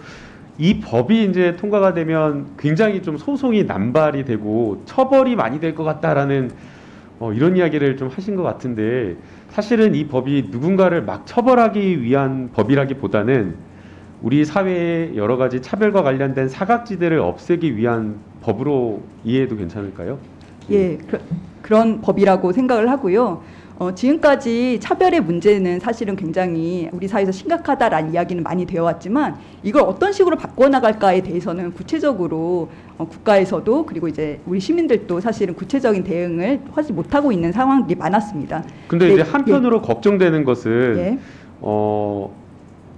이 법이 이제 통과가 되면 굉장히 좀 소송이 남발이 되고 처벌이 많이 될 것 같다라는 어, 이런 이야기를 좀 하신 것 같은데 사실은 이 법이 누군가를 막 처벌하기 위한 법이라기보다는 우리 사회의 여러 가지 차별과 관련된 사각지대를 없애기 위한 법으로 이해해도 괜찮을까요? 예, 그, 그런 법이라고 생각을 하고요. 어, 지금까지 차별의 문제는 사실은 굉장히 우리 사회에서 심각하다라는 이야기는 많이 되어 왔지만 이걸 어떤 식으로 바꿔나갈까에 대해서는 구체적으로 어, 국가에서도 그리고 이제 우리 시민들도 사실은 구체적인 대응을 하지 못하고 있는 상황들이 많았습니다. 근데 네, 이제 한편으로 걱정되는 것은 예. 어,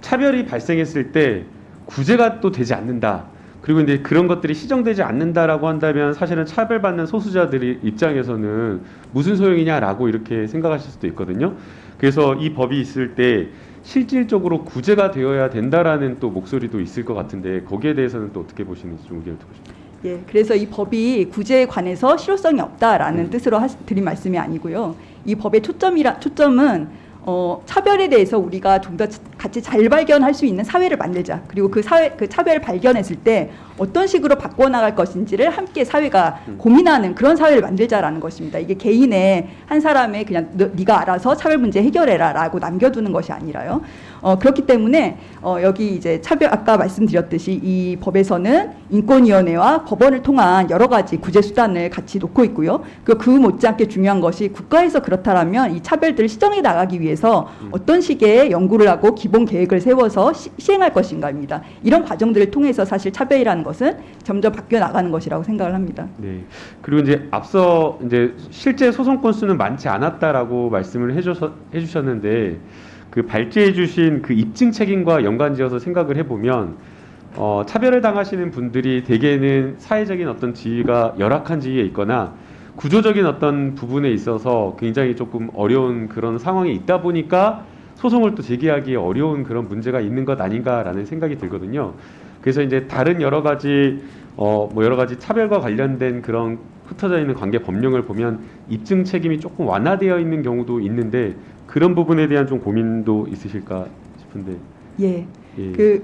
차별이 발생했을 때 구제가 또 되지 않는다. 그리고 이제 그런 것들이 시정되지 않는다라고 한다면 사실은 차별받는 소수자들이 입장에서는 무슨 소용이냐라고 이렇게 생각하실 수도 있거든요. 그래서 이 법이 있을 때 실질적으로 구제가 되어야 된다라는 또 목소리도 있을 것 같은데 거기에 대해서는 또 어떻게 보시는지 좀 의견을 듣고 싶습니다. 예, 그래서 이 법이 구제에 관해서 실효성이 없다라는 음. 뜻으로 하시, 드린 말씀이 아니고요. 이 법의 초점이라 초점은 어, 차별에 대해서 우리가 좀 더 같이 잘 발견할 수 있는 사회를 만들자. 그리고 그 사회 그 차별을 발견했을 때 어떤 식으로 바꿔 나갈 것인지를 함께 사회가 음. 고민하는 그런 사회를 만들자라는 것입니다. 이게 개인의 한 사람의 그냥 너, 네가 알아서 차별 문제 해결해라라고 남겨두는 것이 아니라요. 어, 그렇기 때문에 어, 여기 이제 차별 아까 말씀드렸듯이 이 법에서는 인권위원회와 법원을 통한 여러 가지 구제 수단을 같이 놓고 있고요. 그, 그 못지않게 중요한 것이 국가에서 그렇다면 이 차별들을 시정해 나가기 위해서 어떤 식의 연구를 하고 기본 계획을 세워서 시, 시행할 것인가입니다. 이런 과정들을 통해서 사실 차별이라는 것은 점점 바뀌어 나가는 것이라고 생각을 합니다. 네. 그리고 이제 앞서 이제 실제 소송 건수는 많지 않았다라고 말씀을 해줘서 해주셨는데 그 발제해 주신 그 입증 책임과 연관지어서 생각을 해보면 어, 차별을 당하시는 분들이 대개는 사회적인 어떤 지위가 열악한 지위에 있거나 구조적인 어떤 부분에 있어서 굉장히 조금 어려운 그런 상황에 있다 보니까 소송을 또 제기하기 어려운 그런 문제가 있는 것 아닌가라는 생각이 들거든요. 그래서 이제 다른 여러 가지 어 뭐 여러 가지 차별과 관련된 그런 흩어져 있는 관계 법령을 보면 입증 책임이 조금 완화되어 있는 경우도 있는데 그런 부분에 대한 좀 고민도 있으실까 싶은데 예. 예. 그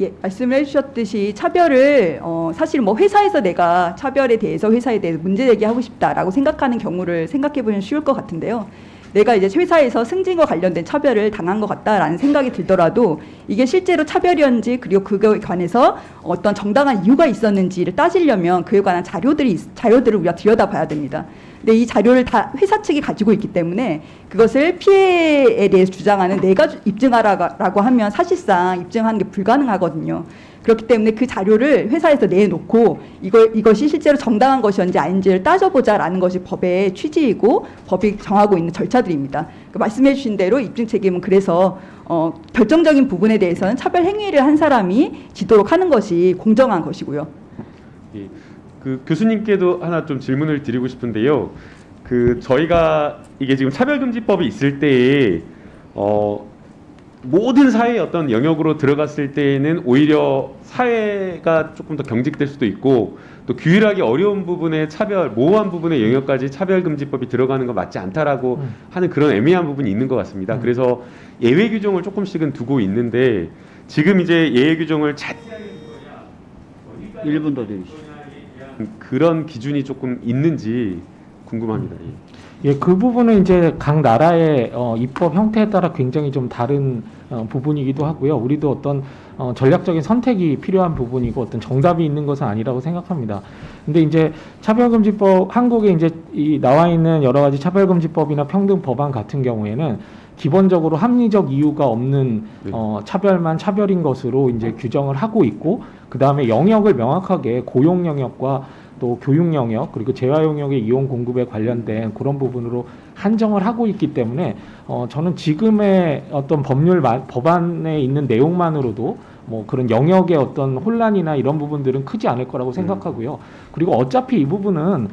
예, 말씀을 해주셨듯이 차별을 어, 사실 뭐 회사에서 내가 차별에 대해서 회사에 대해서 문제 제기하고 싶다라고 생각하는 경우를 생각해 보면 쉬울 것 같은데요. 내가 이제 회사에서 승진과 관련된 차별을 당한 것 같다라는 생각이 들더라도 이게 실제로 차별이었는지 그리고 그거에 관해서 어떤 정당한 이유가 있었는지를 따지려면 그에 관한 자료들이 있- 자료들을 우리가 들여다봐야 됩니다. 근데 이 자료를 다 회사 측이 가지고 있기 때문에 그것을 피해에 대해서 주장하는 내가 주- 입증하라고 하면 사실상 입증하는 게 불가능하거든요. 그렇기 때문에 그 자료를 회사에서 내놓고 이거, 이것이 실제로 정당한 것이었는지 아닌지를 따져보자라는 것이 법의 취지이고 법이 정하고 있는 절차들입니다. 그 말씀해 주신 대로 입증 책임은 그래서 어, 결정적인 부분에 대해서는 차별 행위를 한 사람이 지도록 하는 것이 공정한 것이고요. 예. 그 교수님께도 하나 좀 질문을 드리고 싶은데요. 그 저희가 이게 지금 차별금지법이 있을 때에 어 모든 사회의 어떤 영역으로 들어갔을 때에는 오히려 사회가 조금 더 경직될 수도 있고 또 규율하기 어려운 부분의 차별, 모호한 부분의 영역까지 차별금지법이 들어가는 건 맞지 않다라고 음. 하는 그런 애매한 부분이 있는 것 같습니다. 음. 그래서 예외 규정을 조금씩은 두고 있는데 지금 이제 예외 규정을 자 1분 더 드리시죠. 그런 기준이 조금 있는지 궁금합니다. 예. 예, 그 부분은 이제 각 나라의 어, 입법 형태에 따라 굉장히 좀 다른 어, 부분이기도 하고요. 우리도 어떤 어, 전략적인 선택이 필요한 부분이고 어떤 정답이 있는 것은 아니라고 생각합니다. 근데 이제 차별금지법 한국에 이제 이 나와 있는 여러 가지 차별금지법이나 평등 법안 같은 경우에는 기본적으로 합리적 이유가 없는 네. 어, 차별만 차별인 것으로 이제 규정을 하고 있고 그 다음에 영역을 명확하게 고용 영역과 또 교육 영역 그리고 재활 영역의 이용 공급에 관련된 그런 부분으로 한정을 하고 있기 때문에 어 저는 지금의 어떤 법률 마- 법안에 있는 내용만으로도 뭐 그런 영역의 어떤 혼란이나 이런 부분들은 크지 않을 거라고 생각하고요. 그리고 어차피 이 부분은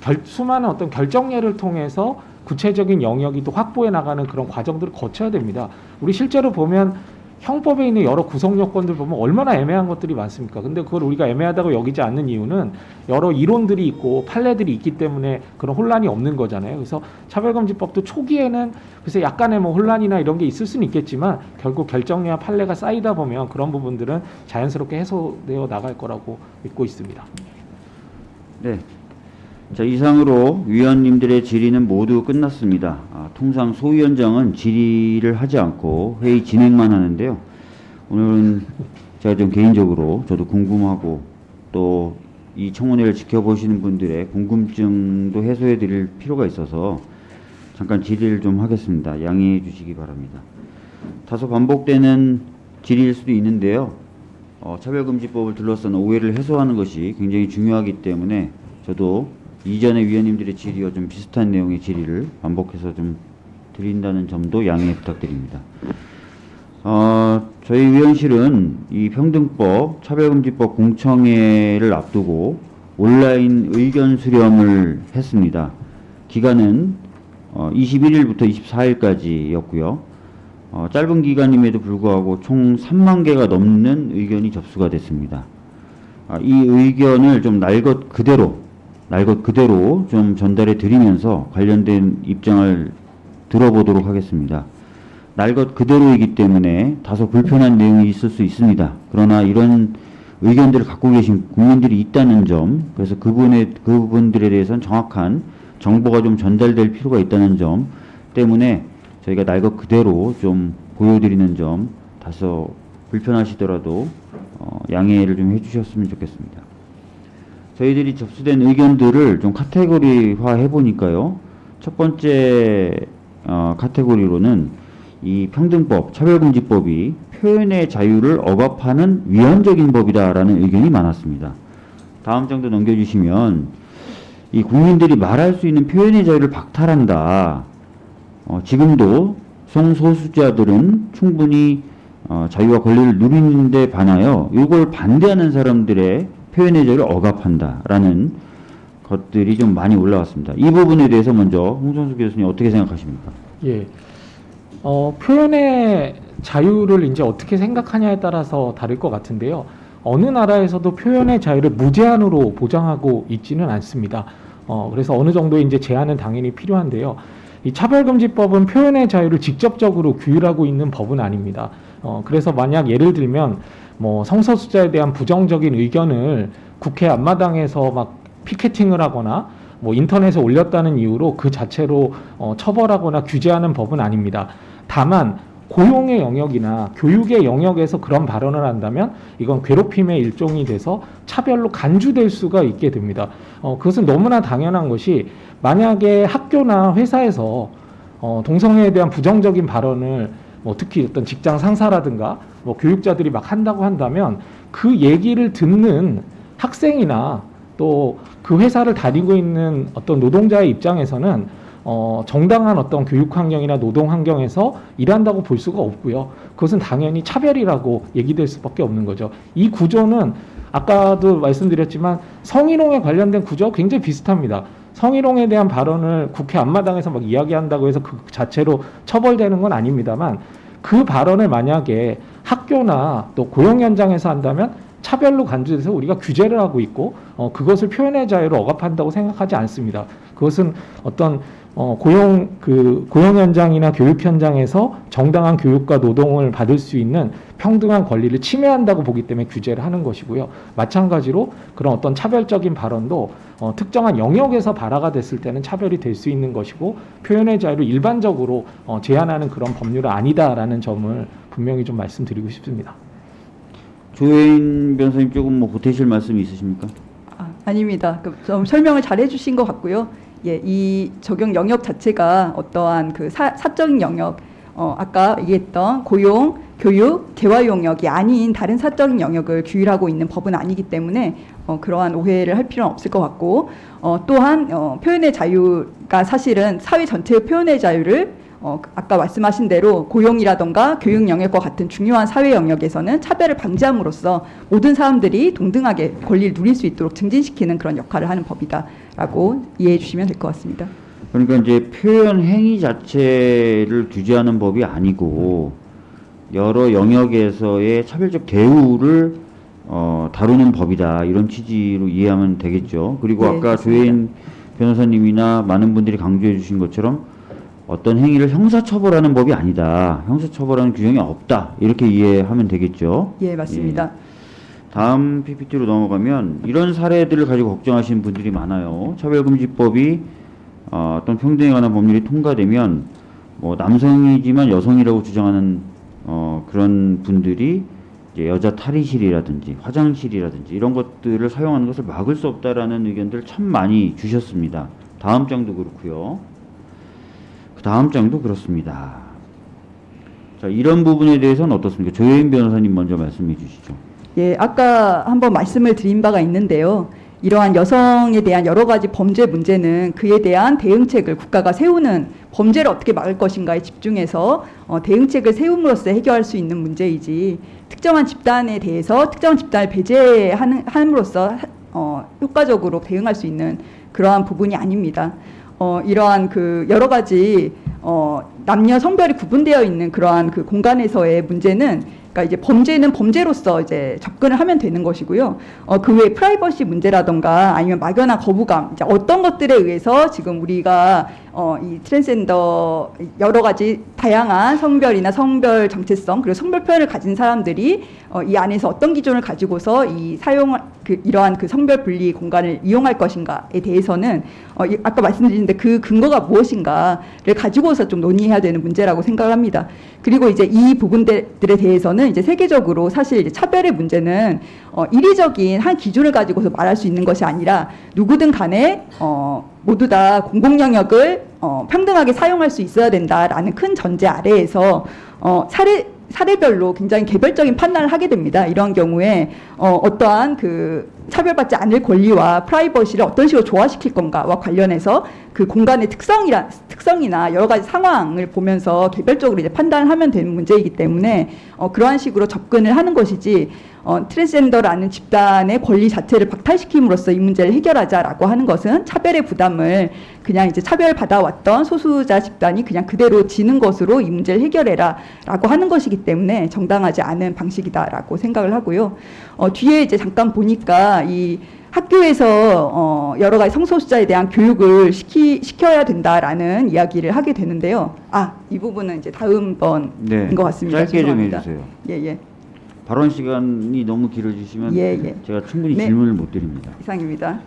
결, 수많은 어떤 결정례를 통해서 구체적인 영역이 또 확보해 나가는 그런 과정들을 거쳐야 됩니다. 우리 실제로 보면 형법에 있는 여러 구성 요건들 보면 얼마나 애매한 것들이 많습니까? 근데 그걸 우리가 애매하다고 여기지 않는 이유는 여러 이론들이 있고 판례들이 있기 때문에 그런 혼란이 없는 거잖아요. 그래서 차별금지법도 초기에는 그래서 약간의 뭐 혼란이나 이런 게 있을 수는 있겠지만 결국 결정례와 판례가 쌓이다 보면 그런 부분들은 자연스럽게 해소되어 나갈 거라고 믿고 있습니다. 네. 자, 이상으로 위원님들의 질의는 모두 끝났습니다. 아, 통상 소위원장은 질의를 하지 않고 회의 진행만 하는데요. 오늘은 제가 좀 개인적으로 저도 궁금하고 또 이 청문회를 지켜보시는 분들의 궁금증도 해소해 드릴 필요가 있어서 잠깐 질의를 좀 하겠습니다. 양해해 주시기 바랍니다. 다소 반복되는 질의일 수도 있는데요. 어, 차별금지법을 둘러싼 오해를 해소하는 것이 굉장히 중요하기 때문에 저도 이전의 위원님들의 질의와 좀 비슷한 내용의 질의를 반복해서 좀 드린다는 점도 양해 부탁드립니다. 어, 저희 위원실은 이 평등법, 차별금지법 공청회를 앞두고 온라인 의견 수렴을 했습니다. 기간은 어, 21일부터 24일까지였고요. 어, 짧은 기간임에도 불구하고 총 3만 개가 넘는 의견이 접수가 됐습니다. 아, 이 의견을 좀 날 것 그대로, 날 것 그대로 좀 전달해 드리면서 관련된 입장을 들어보도록 하겠습니다. 날 것 그대로이기 때문에 다소 불편한 내용이 있을 수 있습니다. 그러나 이런 의견들을 갖고 계신 국민들이 있다는 점, 그래서 그분의, 그분들에 대해서는 정확한 정보가 좀 전달될 필요가 있다는 점 때문에 저희가 날 것 그대로 좀 보여드리는 점 다소 불편하시더라도 어, 양해를 좀 해주셨으면 좋겠습니다. 저희들이 접수된 의견들을 좀 카테고리화 해보니까요. 첫 번째 어, 카테고리로는 이 평등법, 차별금지법이 표현의 자유를 억압하는 위헌적인 법이다라는 의견이 많았습니다. 다음 장도 넘겨주시면 이 국민들이 말할 수 있는 표현의 자유를 박탈한다. 어, 지금도 성소수자들은 충분히 어, 자유와 권리를 누리는데 반하여 이걸 반대하는 사람들의 표현의 자유를 억압한다라는 것들이 좀 많이 올라왔습니다. 이 부분에 대해서 먼저 홍선수 교수님 어떻게 생각하십니까? 예. 어, 표현의 자유를 이제 어떻게 생각하냐에 따라서 다를 것 같은데요. 어느 나라에서도 표현의 자유를 무제한으로 보장하고 있지는 않습니다. 어, 그래서 어느 정도의 이제 제한은 당연히 필요한데요. 이 차별금지법은 표현의 자유를 직접적으로 규율하고 있는 법은 아닙니다. 어, 그래서 만약 예를 들면 뭐 성소수자에 대한 부정적인 의견을 국회 앞마당에서 막 피켓팅을 하거나 뭐 인터넷에 올렸다는 이유로 그 자체로 어, 처벌하거나 규제하는 법은 아닙니다. 다만 고용의 영역이나 교육의 영역에서 그런 발언을 한다면 이건 괴롭힘의 일종이 돼서 차별로 간주될 수가 있게 됩니다. 어, 그것은 너무나 당연한 것이 만약에 학교나 회사에서 어, 동성애에 대한 부정적인 발언을 뭐 특히 어떤 직장 상사라든가 뭐 교육자들이 막 한다고 한다면 그 얘기를 듣는 학생이나 또 그 회사를 다니고 있는 어떤 노동자의 입장에서는 어, 정당한 어떤 교육 환경이나 노동 환경에서 일한다고 볼 수가 없고요. 그것은 당연히 차별이라고 얘기될 수밖에 없는 거죠. 이 구조는 아까도 말씀드렸지만 성희롱에 관련된 구조와 굉장히 비슷합니다. 성희롱에 대한 발언을 국회 앞마당에서 막 이야기한다고 해서 그 자체로 처벌되는 건 아닙니다만 그 발언을 만약에 학교나 또 고용 현장에서 한다면 차별로 간주돼서 우리가 규제를 하고 있고 어, 그것을 표현의 자유를 억압한다고 생각하지 않습니다. 그것은 어떤 어, 고용 그 고용 현장이나 교육 현장에서 정당한 교육과 노동을 받을 수 있는 평등한 권리를 침해한다고 보기 때문에 규제를 하는 것이고요. 마찬가지로 그런 어떤 차별적인 발언도 어, 특정한 영역에서 발화가 됐을 때는 차별이 될 수 있는 것이고 표현의 자유를 일반적으로 어, 제한하는 그런 법률은 아니다라는 점을 분명히 좀 말씀드리고 싶습니다. 조혜인 변호사님 조금 뭐 보태실 말씀이 있으십니까? 아, 아닙니다. 그, 좀 설명을 잘 해주신 것 같고요. 예, 이 적용 영역 자체가 어떠한 그 사, 사적인 영역, 어, 아까 얘기했던 고용, 교육, 개화 영역이 아닌 다른 사적인 영역을 규율하고 있는 법은 아니기 때문에 어, 그러한 오해를 할 필요는 없을 것 같고 어, 또한 어, 표현의 자유가 사실은 사회 전체의 표현의 자유를 어, 아까 말씀하신 대로 고용이라던가 교육 영역과 같은 중요한 사회 영역에서는 차별을 방지함으로써 모든 사람들이 동등하게 권리를 누릴 수 있도록 증진시키는 그런 역할을 하는 법이다라고 이해해 주시면 될 것 같습니다. 그러니까 이제 표현 행위 자체를 규제하는 법이 아니고 여러 영역에서의 차별적 대우를 어, 다루는 법이다 이런 취지로 이해하면 되겠죠. 그리고 네, 아까. 조혜인 변호사님이나 많은 분들이 강조해 주신 것처럼 어떤 행위를 형사처벌하는 법이 아니다. 형사처벌하는 규정이 없다. 이렇게 이해하면 되겠죠. 예, 맞습니다. 다음 PPT로 넘어가면 이런 사례들을 가지고 걱정하시는 분들이 많아요. 차별금지법이 어, 어떤 평등에 관한 법률이 통과되면 뭐 남성이지만 여성이라고 주장하는 어, 그런 분들이 여자 탈의실이라든지 화장실이라든지 이런 것들을 사용하는 것을 막을 수 없다라는 의견들 참 많이 주셨습니다. 다음 장도 그렇고요. 그 다음 장도 그렇습니다. 자, 이런 부분에 대해서는 어떻습니까? 조혜인 변호사님 먼저 말씀해 주시죠. 예, 아까 한번 말씀을 드린 바가 있는데요. 이러한 여성에 대한 여러 가지 범죄 문제는 그에 대한 대응책을 국가가 세우는 범죄를 어떻게 막을 것인가에 집중해서 어, 대응책을 세움으로써 해결할 수 있는 문제이지 특정한 집단에 대해서 특정한 집단을 배제하는 함으로써 어, 효과적으로 대응할 수 있는 그러한 부분이 아닙니다. 어, 이러한 그 여러 가지 어, 남녀 성별이 구분되어 있는 그러한 그 공간에서의 문제는 그러니까 이제 범죄는 범죄로서 이제 접근을 하면 되는 것이고요. 어, 그 외에 프라이버시 문제라던가 아니면 막연한 거부감, 이제 어떤 것들에 의해서 지금 우리가 어, 이 트랜스젠더 여러 가지 다양한 성별이나 성별 정체성 그리고 성별 표현을 가진 사람들이 어, 이 안에서 어떤 기준을 가지고서 이 사용 그 이러한 그 성별 분리 공간을 이용할 것인가에 대해서는 어, 이- 아까 말씀드렸는데 그 근거가 무엇인가를 가지고서 좀 논의해야 되는 문제라고 생각을 합니다. 그리고 이제 이 부분들에 대해서는 이제 세계적으로 사실 이제 차별의 문제는 어, 이리적인 한 기준을 가지고서 말할 수 있는 것이 아니라 누구든 간에 어, 모두 다 공공 영역을 어, 평등하게 사용할 수 있어야 된다라는 큰 전제 아래에서 어, 사례 사례별로 굉장히 개별적인 판단을 하게 됩니다. 이런 경우에 어, 어떠한 그 차별받지 않을 권리와 프라이버시를 어떤 식으로 조화시킬 건가와 관련해서 그 공간의 특성이라 특성이나 여러 가지 상황을 보면서 개별적으로 이제 판단을 하면 되는 문제이기 때문에 어, 그러한 식으로 접근을 하는 것이지 어, 트랜스젠더라는 집단의 권리 자체를 박탈시킴으로써 이 문제를 해결하자라고 하는 것은 차별의 부담을 그냥 이제 차별 받아왔던 소수자 집단이 그냥 그대로 지는 것으로 이 문제를 해결해라라고 하는 것이기 때문에 정당하지 않은 방식이다라고 생각을 하고요. 어, 뒤에 이제 잠깐 보니까 이 학교에서 어, 여러 가지 성소수자에 대한 교육을 시키, 시켜야 된다라는 이야기를 하게 되는데요. 아, 이 부분은 이제 다음번인 네. 것 같습니다. 짧게 좀 죄송합니다. 해주세요. 예, 예. 발언 시간이 너무 길어지시면 예, 예. 제가 충분히 네. 질문을 못 드립니다. 이상입니다.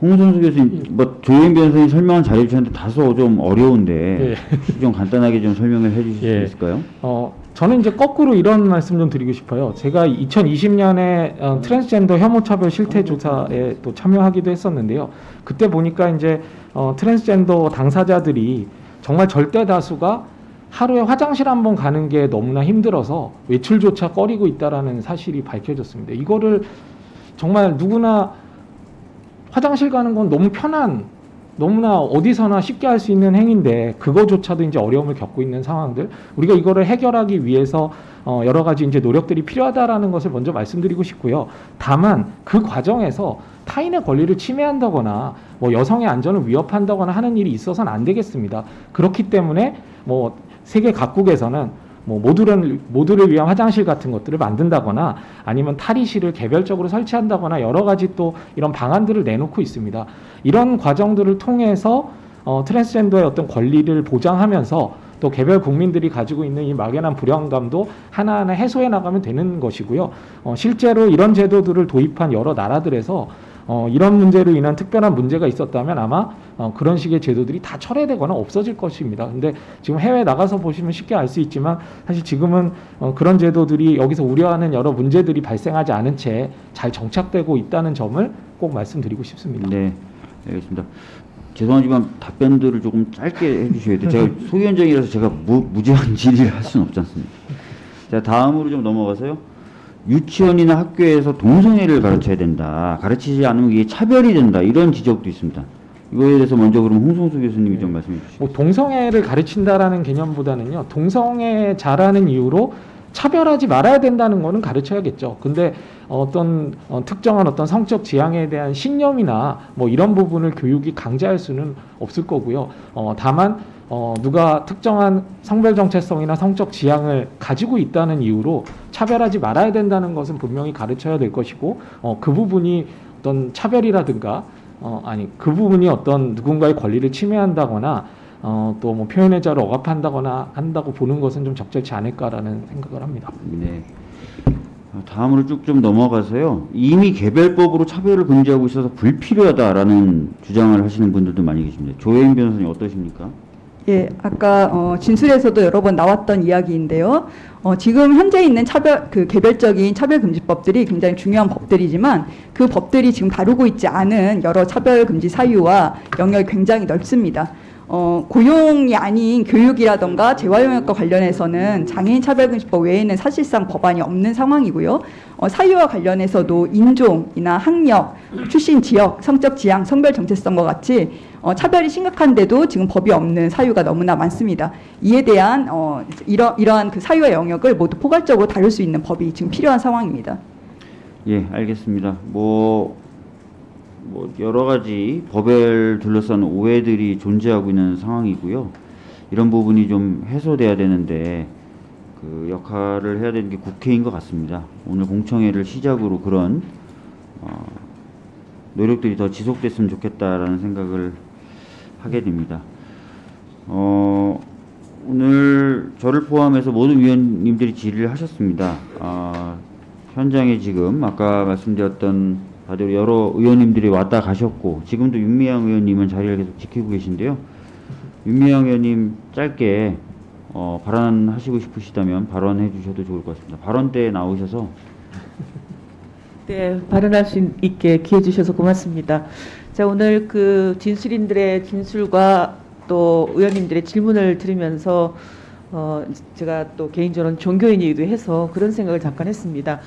홍성수 교수님, 뭐 조혜인 변호사님 설명은 잘해주셨는데 다소 좀 어려운데 좀 간단하게 좀 설명을 해주실 예. 수 있을까요? 어, 저는 이제 거꾸로 이런 말씀 좀 드리고 싶어요. 제가 2020년에 어, 트랜스젠더 혐오차별 실태 조사에 또 참여하기도 했었는데요. 그때 보니까 이제 어, 트랜스젠더 당사자들이 정말 절대 다수가 하루에 화장실 한 번 가는 게 너무나 힘들어서 외출조차 꺼리고 있다라는 사실이 밝혀졌습니다. 이거를 정말 누구나 화장실 가는 건 너무 편한 너무나 어디서나 쉽게 할 수 있는 행위인데 그거조차도 이제 어려움을 겪고 있는 상황들 우리가 이거를 해결하기 위해서 어 여러 가지 이제 노력들이 필요하다라는 것을 먼저 말씀드리고 싶고요. 다만 그 과정에서 타인의 권리를 침해한다거나 뭐 여성의 안전을 위협한다거나 하는 일이 있어서는 안 되겠습니다. 그렇기 때문에 뭐 세계 각국에서는 뭐 모두를 모두를 위한 화장실 같은 것들을 만든다거나 아니면 탈의실을 개별적으로 설치한다거나 여러 가지 또 이런 방안들을 내놓고 있습니다. 이런 과정들을 통해서 어, 트랜스젠더의 어떤 권리를 보장하면서 또 개별 국민들이 가지고 있는 이 막연한 불안감도 하나하나 해소해 나가면 되는 것이고요. 어, 실제로 이런 제도들을 도입한 여러 나라들에서 어, 이런 문제로 인한 특별한 문제가 있었다면 아마 어, 그런 식의 제도들이 다 철회되거나 없어질 것입니다. 근데 지금 해외 나가서 보시면 쉽게 알 수 있지만 사실 지금은 어, 그런 제도들이 여기서 우려하는 여러 문제들이 발생하지 않은 채 잘 정착되고 있다는 점을 꼭 말씀드리고 싶습니다. 네, 알겠습니다. 죄송하지만 답변들을 조금 짧게 해주셔야 돼요. 제가 소위원장이라서 제가 무, 무제한 질의를 할 수는 없지 않습니까? 자, 다음으로 좀 넘어가서요. 유치원이나 학교에서 동성애를 가르쳐야 된다. 가르치지 않으면 이게 차별이 된다. 이런 지적도 있습니다. 이거에 대해서 먼저 그럼 홍성수 교수님이 좀 말씀해 주시죠. 뭐 동성애를 가르친다라는 개념보다는요 동성애자라는 이유로 차별하지 말아야 된다는 거는 가르쳐야겠죠. 근데 어떤 어, 특정한 어떤 성적 지향에 대한 신념이나 뭐 이런 부분을 교육이 강제할 수는 없을 거고요. 어, 다만 어, 누가 특정한 성별 정체성이나 성적 지향을 가지고 있다는 이유로 차별하지 말아야 된다는 것은 분명히 가르쳐야 될 것이고 어, 그 부분이 어떤 차별이라든가 어, 아니 그 부분이 어떤 누군가의 권리를 침해한다거나 어, 또 뭐 표현의 자를 억압한다거나 한다고 보는 것은 좀 적절치 않을까라는 생각을 합니다. 네. 어, 다음으로 쭉 좀 넘어가서요. 이미 개별법으로 차별을 금지하고 있어서 불필요하다라는 주장을 하시는 분들도 많이 계십니다. 조혜인 변호사님 어떠십니까? 예, 아까 어, 진술에서도 여러 번 나왔던 이야기인데요. 어, 지금 현재 있는 차별 그 개별적인 차별금지법들이 굉장히 중요한 법들이지만 그 법들이 지금 다루고 있지 않은 여러 차별금지 사유와 영역이 굉장히 넓습니다. 어, 고용이 아닌 교육이라던가 재활용역과 관련해서는 장애인 차별금지법 외에는 사실상 법안이 없는 상황이고요. 어, 사유와 관련해서도 인종이나 학력, 출신 지역, 성적 지향, 성별 정체성과 같이 어, 차별이 심각한데도 지금 법이 없는 사유가 너무나 많습니다. 이에 대한 어, 이러, 이러한 그 사유와 영역을 모두 포괄적으로 다룰 수 있는 법이 지금 필요한 상황입니다. 예, 알겠습니다. 뭐, 뭐 여러 가지 법을 둘러싼 오해들이 존재하고 있는 상황이고요. 이런 부분이 좀 해소돼야 되는데 그 역할을 해야 되는 게 국회인 것 같습니다. 오늘 공청회를 시작으로 그런 어, 노력들이 더 지속됐으면 좋겠다라는 생각을 하게 됩니다. 어, 오늘 저를 포함해서 모든 위원님들이 질의를 하셨습니다. 아, 현장에 지금 아까 말씀드렸던 다들 여러 의원님들이 왔다 가셨고 지금도 윤미향 의원님은 자리를 계속 지키고 계신데요. 윤미향 의원님 짧게 어, 발언하시고 싶으시다면 발언해 주셔도 좋을 것 같습니다. 발언 때 나오셔서 네, 발언할 수 있게 기회 주셔서 고맙습니다. 자, 오늘 그 진술인들의 진술과 또 의원님들의 질문을 들으면서 어, 제가 또 개인적으로는 종교인이기도 해서 그런 생각을 잠깐 했습니다.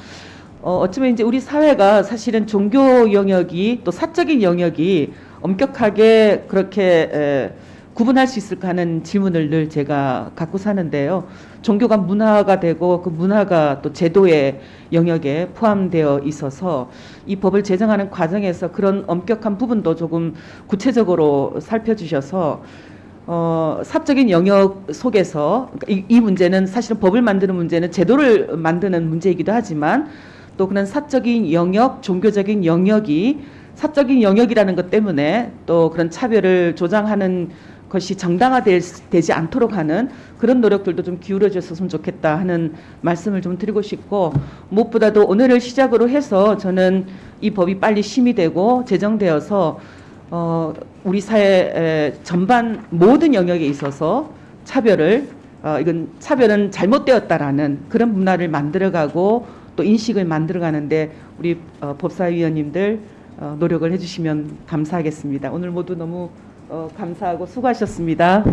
어, 어쩌면 이제 우리 사회가 사실은 종교 영역이 또 사적인 영역이 엄격하게 그렇게 에, 구분할 수 있을까 하는 질문을 늘 제가 갖고 사는데요. 종교가 문화가 되고 그 문화가 또 제도의 영역에 포함되어 있어서 이 법을 제정하는 과정에서 그런 엄격한 부분도 조금 구체적으로 살펴주셔서 어, 사적인 영역 속에서 이, 이 문제는 사실은 법을 만드는 문제는 제도를 만드는 문제이기도 하지만 또 그런 사적인 영역, 종교적인 영역이 사적인 영역이라는 것 때문에 또 그런 차별을 조장하는 것이 정당화되지 않도록 하는 그런 노력들도 좀 기울여 줬으면 좋겠다 하는 말씀을 좀 드리고 싶고 무엇보다도 오늘을 시작으로 해서 저는 이 법이 빨리 심의되고 제정되어서 어, 우리 사회 전반 모든 영역에 있어서 차별을 어, 이건 차별은 잘못되었다라는 그런 문화를 만들어가고 또 인식을 만들어가는데 우리 어, 법사위원님들 어, 노력을 해주시면 감사하겠습니다. 오늘 모두 너무 어, 감사하고 수고하셨습니다.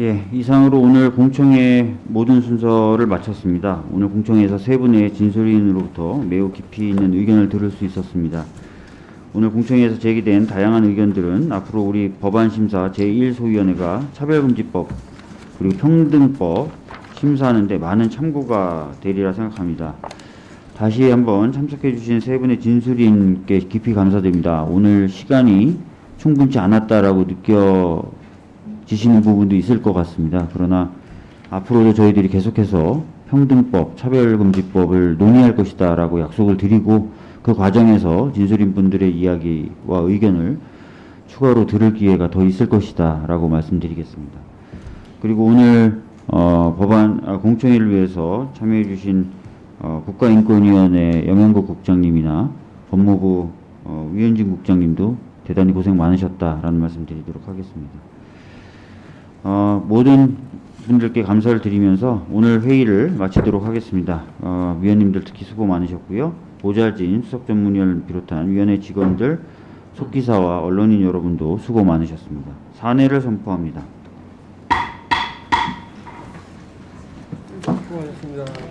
예, 이상으로 오늘 공청회 모든 순서를 마쳤습니다. 오늘 공청회에서 세 분의 진술인으로부터 매우 깊이 있는 의견을 들을 수 있었습니다. 오늘 공청회에서 제기된 다양한 의견들은 앞으로 우리 법안심사 제1소위원회가 차별금지법 그리고 평등법 심사하는데 많은 참고가 되리라 생각합니다. 다시 한번 참석해 주신 세 분의 진술인께 깊이 감사드립니다. 오늘 시간이 충분치 않았다라고 느껴지시는 부분도 있을 것 같습니다. 그러나 앞으로도 저희들이 계속해서 평등법, 차별금지법을 논의할 것이다 라고 약속을 드리고 그 과정에서 진술인 분들의 이야기와 의견을 추가로 들을 기회가 더 있을 것이다 라고 말씀드리겠습니다. 그리고 오늘 어, 법안 아, 공청회를 위해서 참여해 주신 어, 국가인권위원회 영양국 국장님이나 법무부 어, 위현진 국장님도 대단히 고생 많으셨다라는 말씀 드리도록 하겠습니다. 어, 모든 분들께 감사를 드리면서 오늘 회의를 마치도록 하겠습니다. 어, 위원님들 특히 수고 많으셨고요. 보좌진, 수석전문위원을 비롯한 위원회 직원들, 속기사와 언론인 여러분도 수고 많으셨습니다. 사내를 선포합니다. 수고하셨습니다.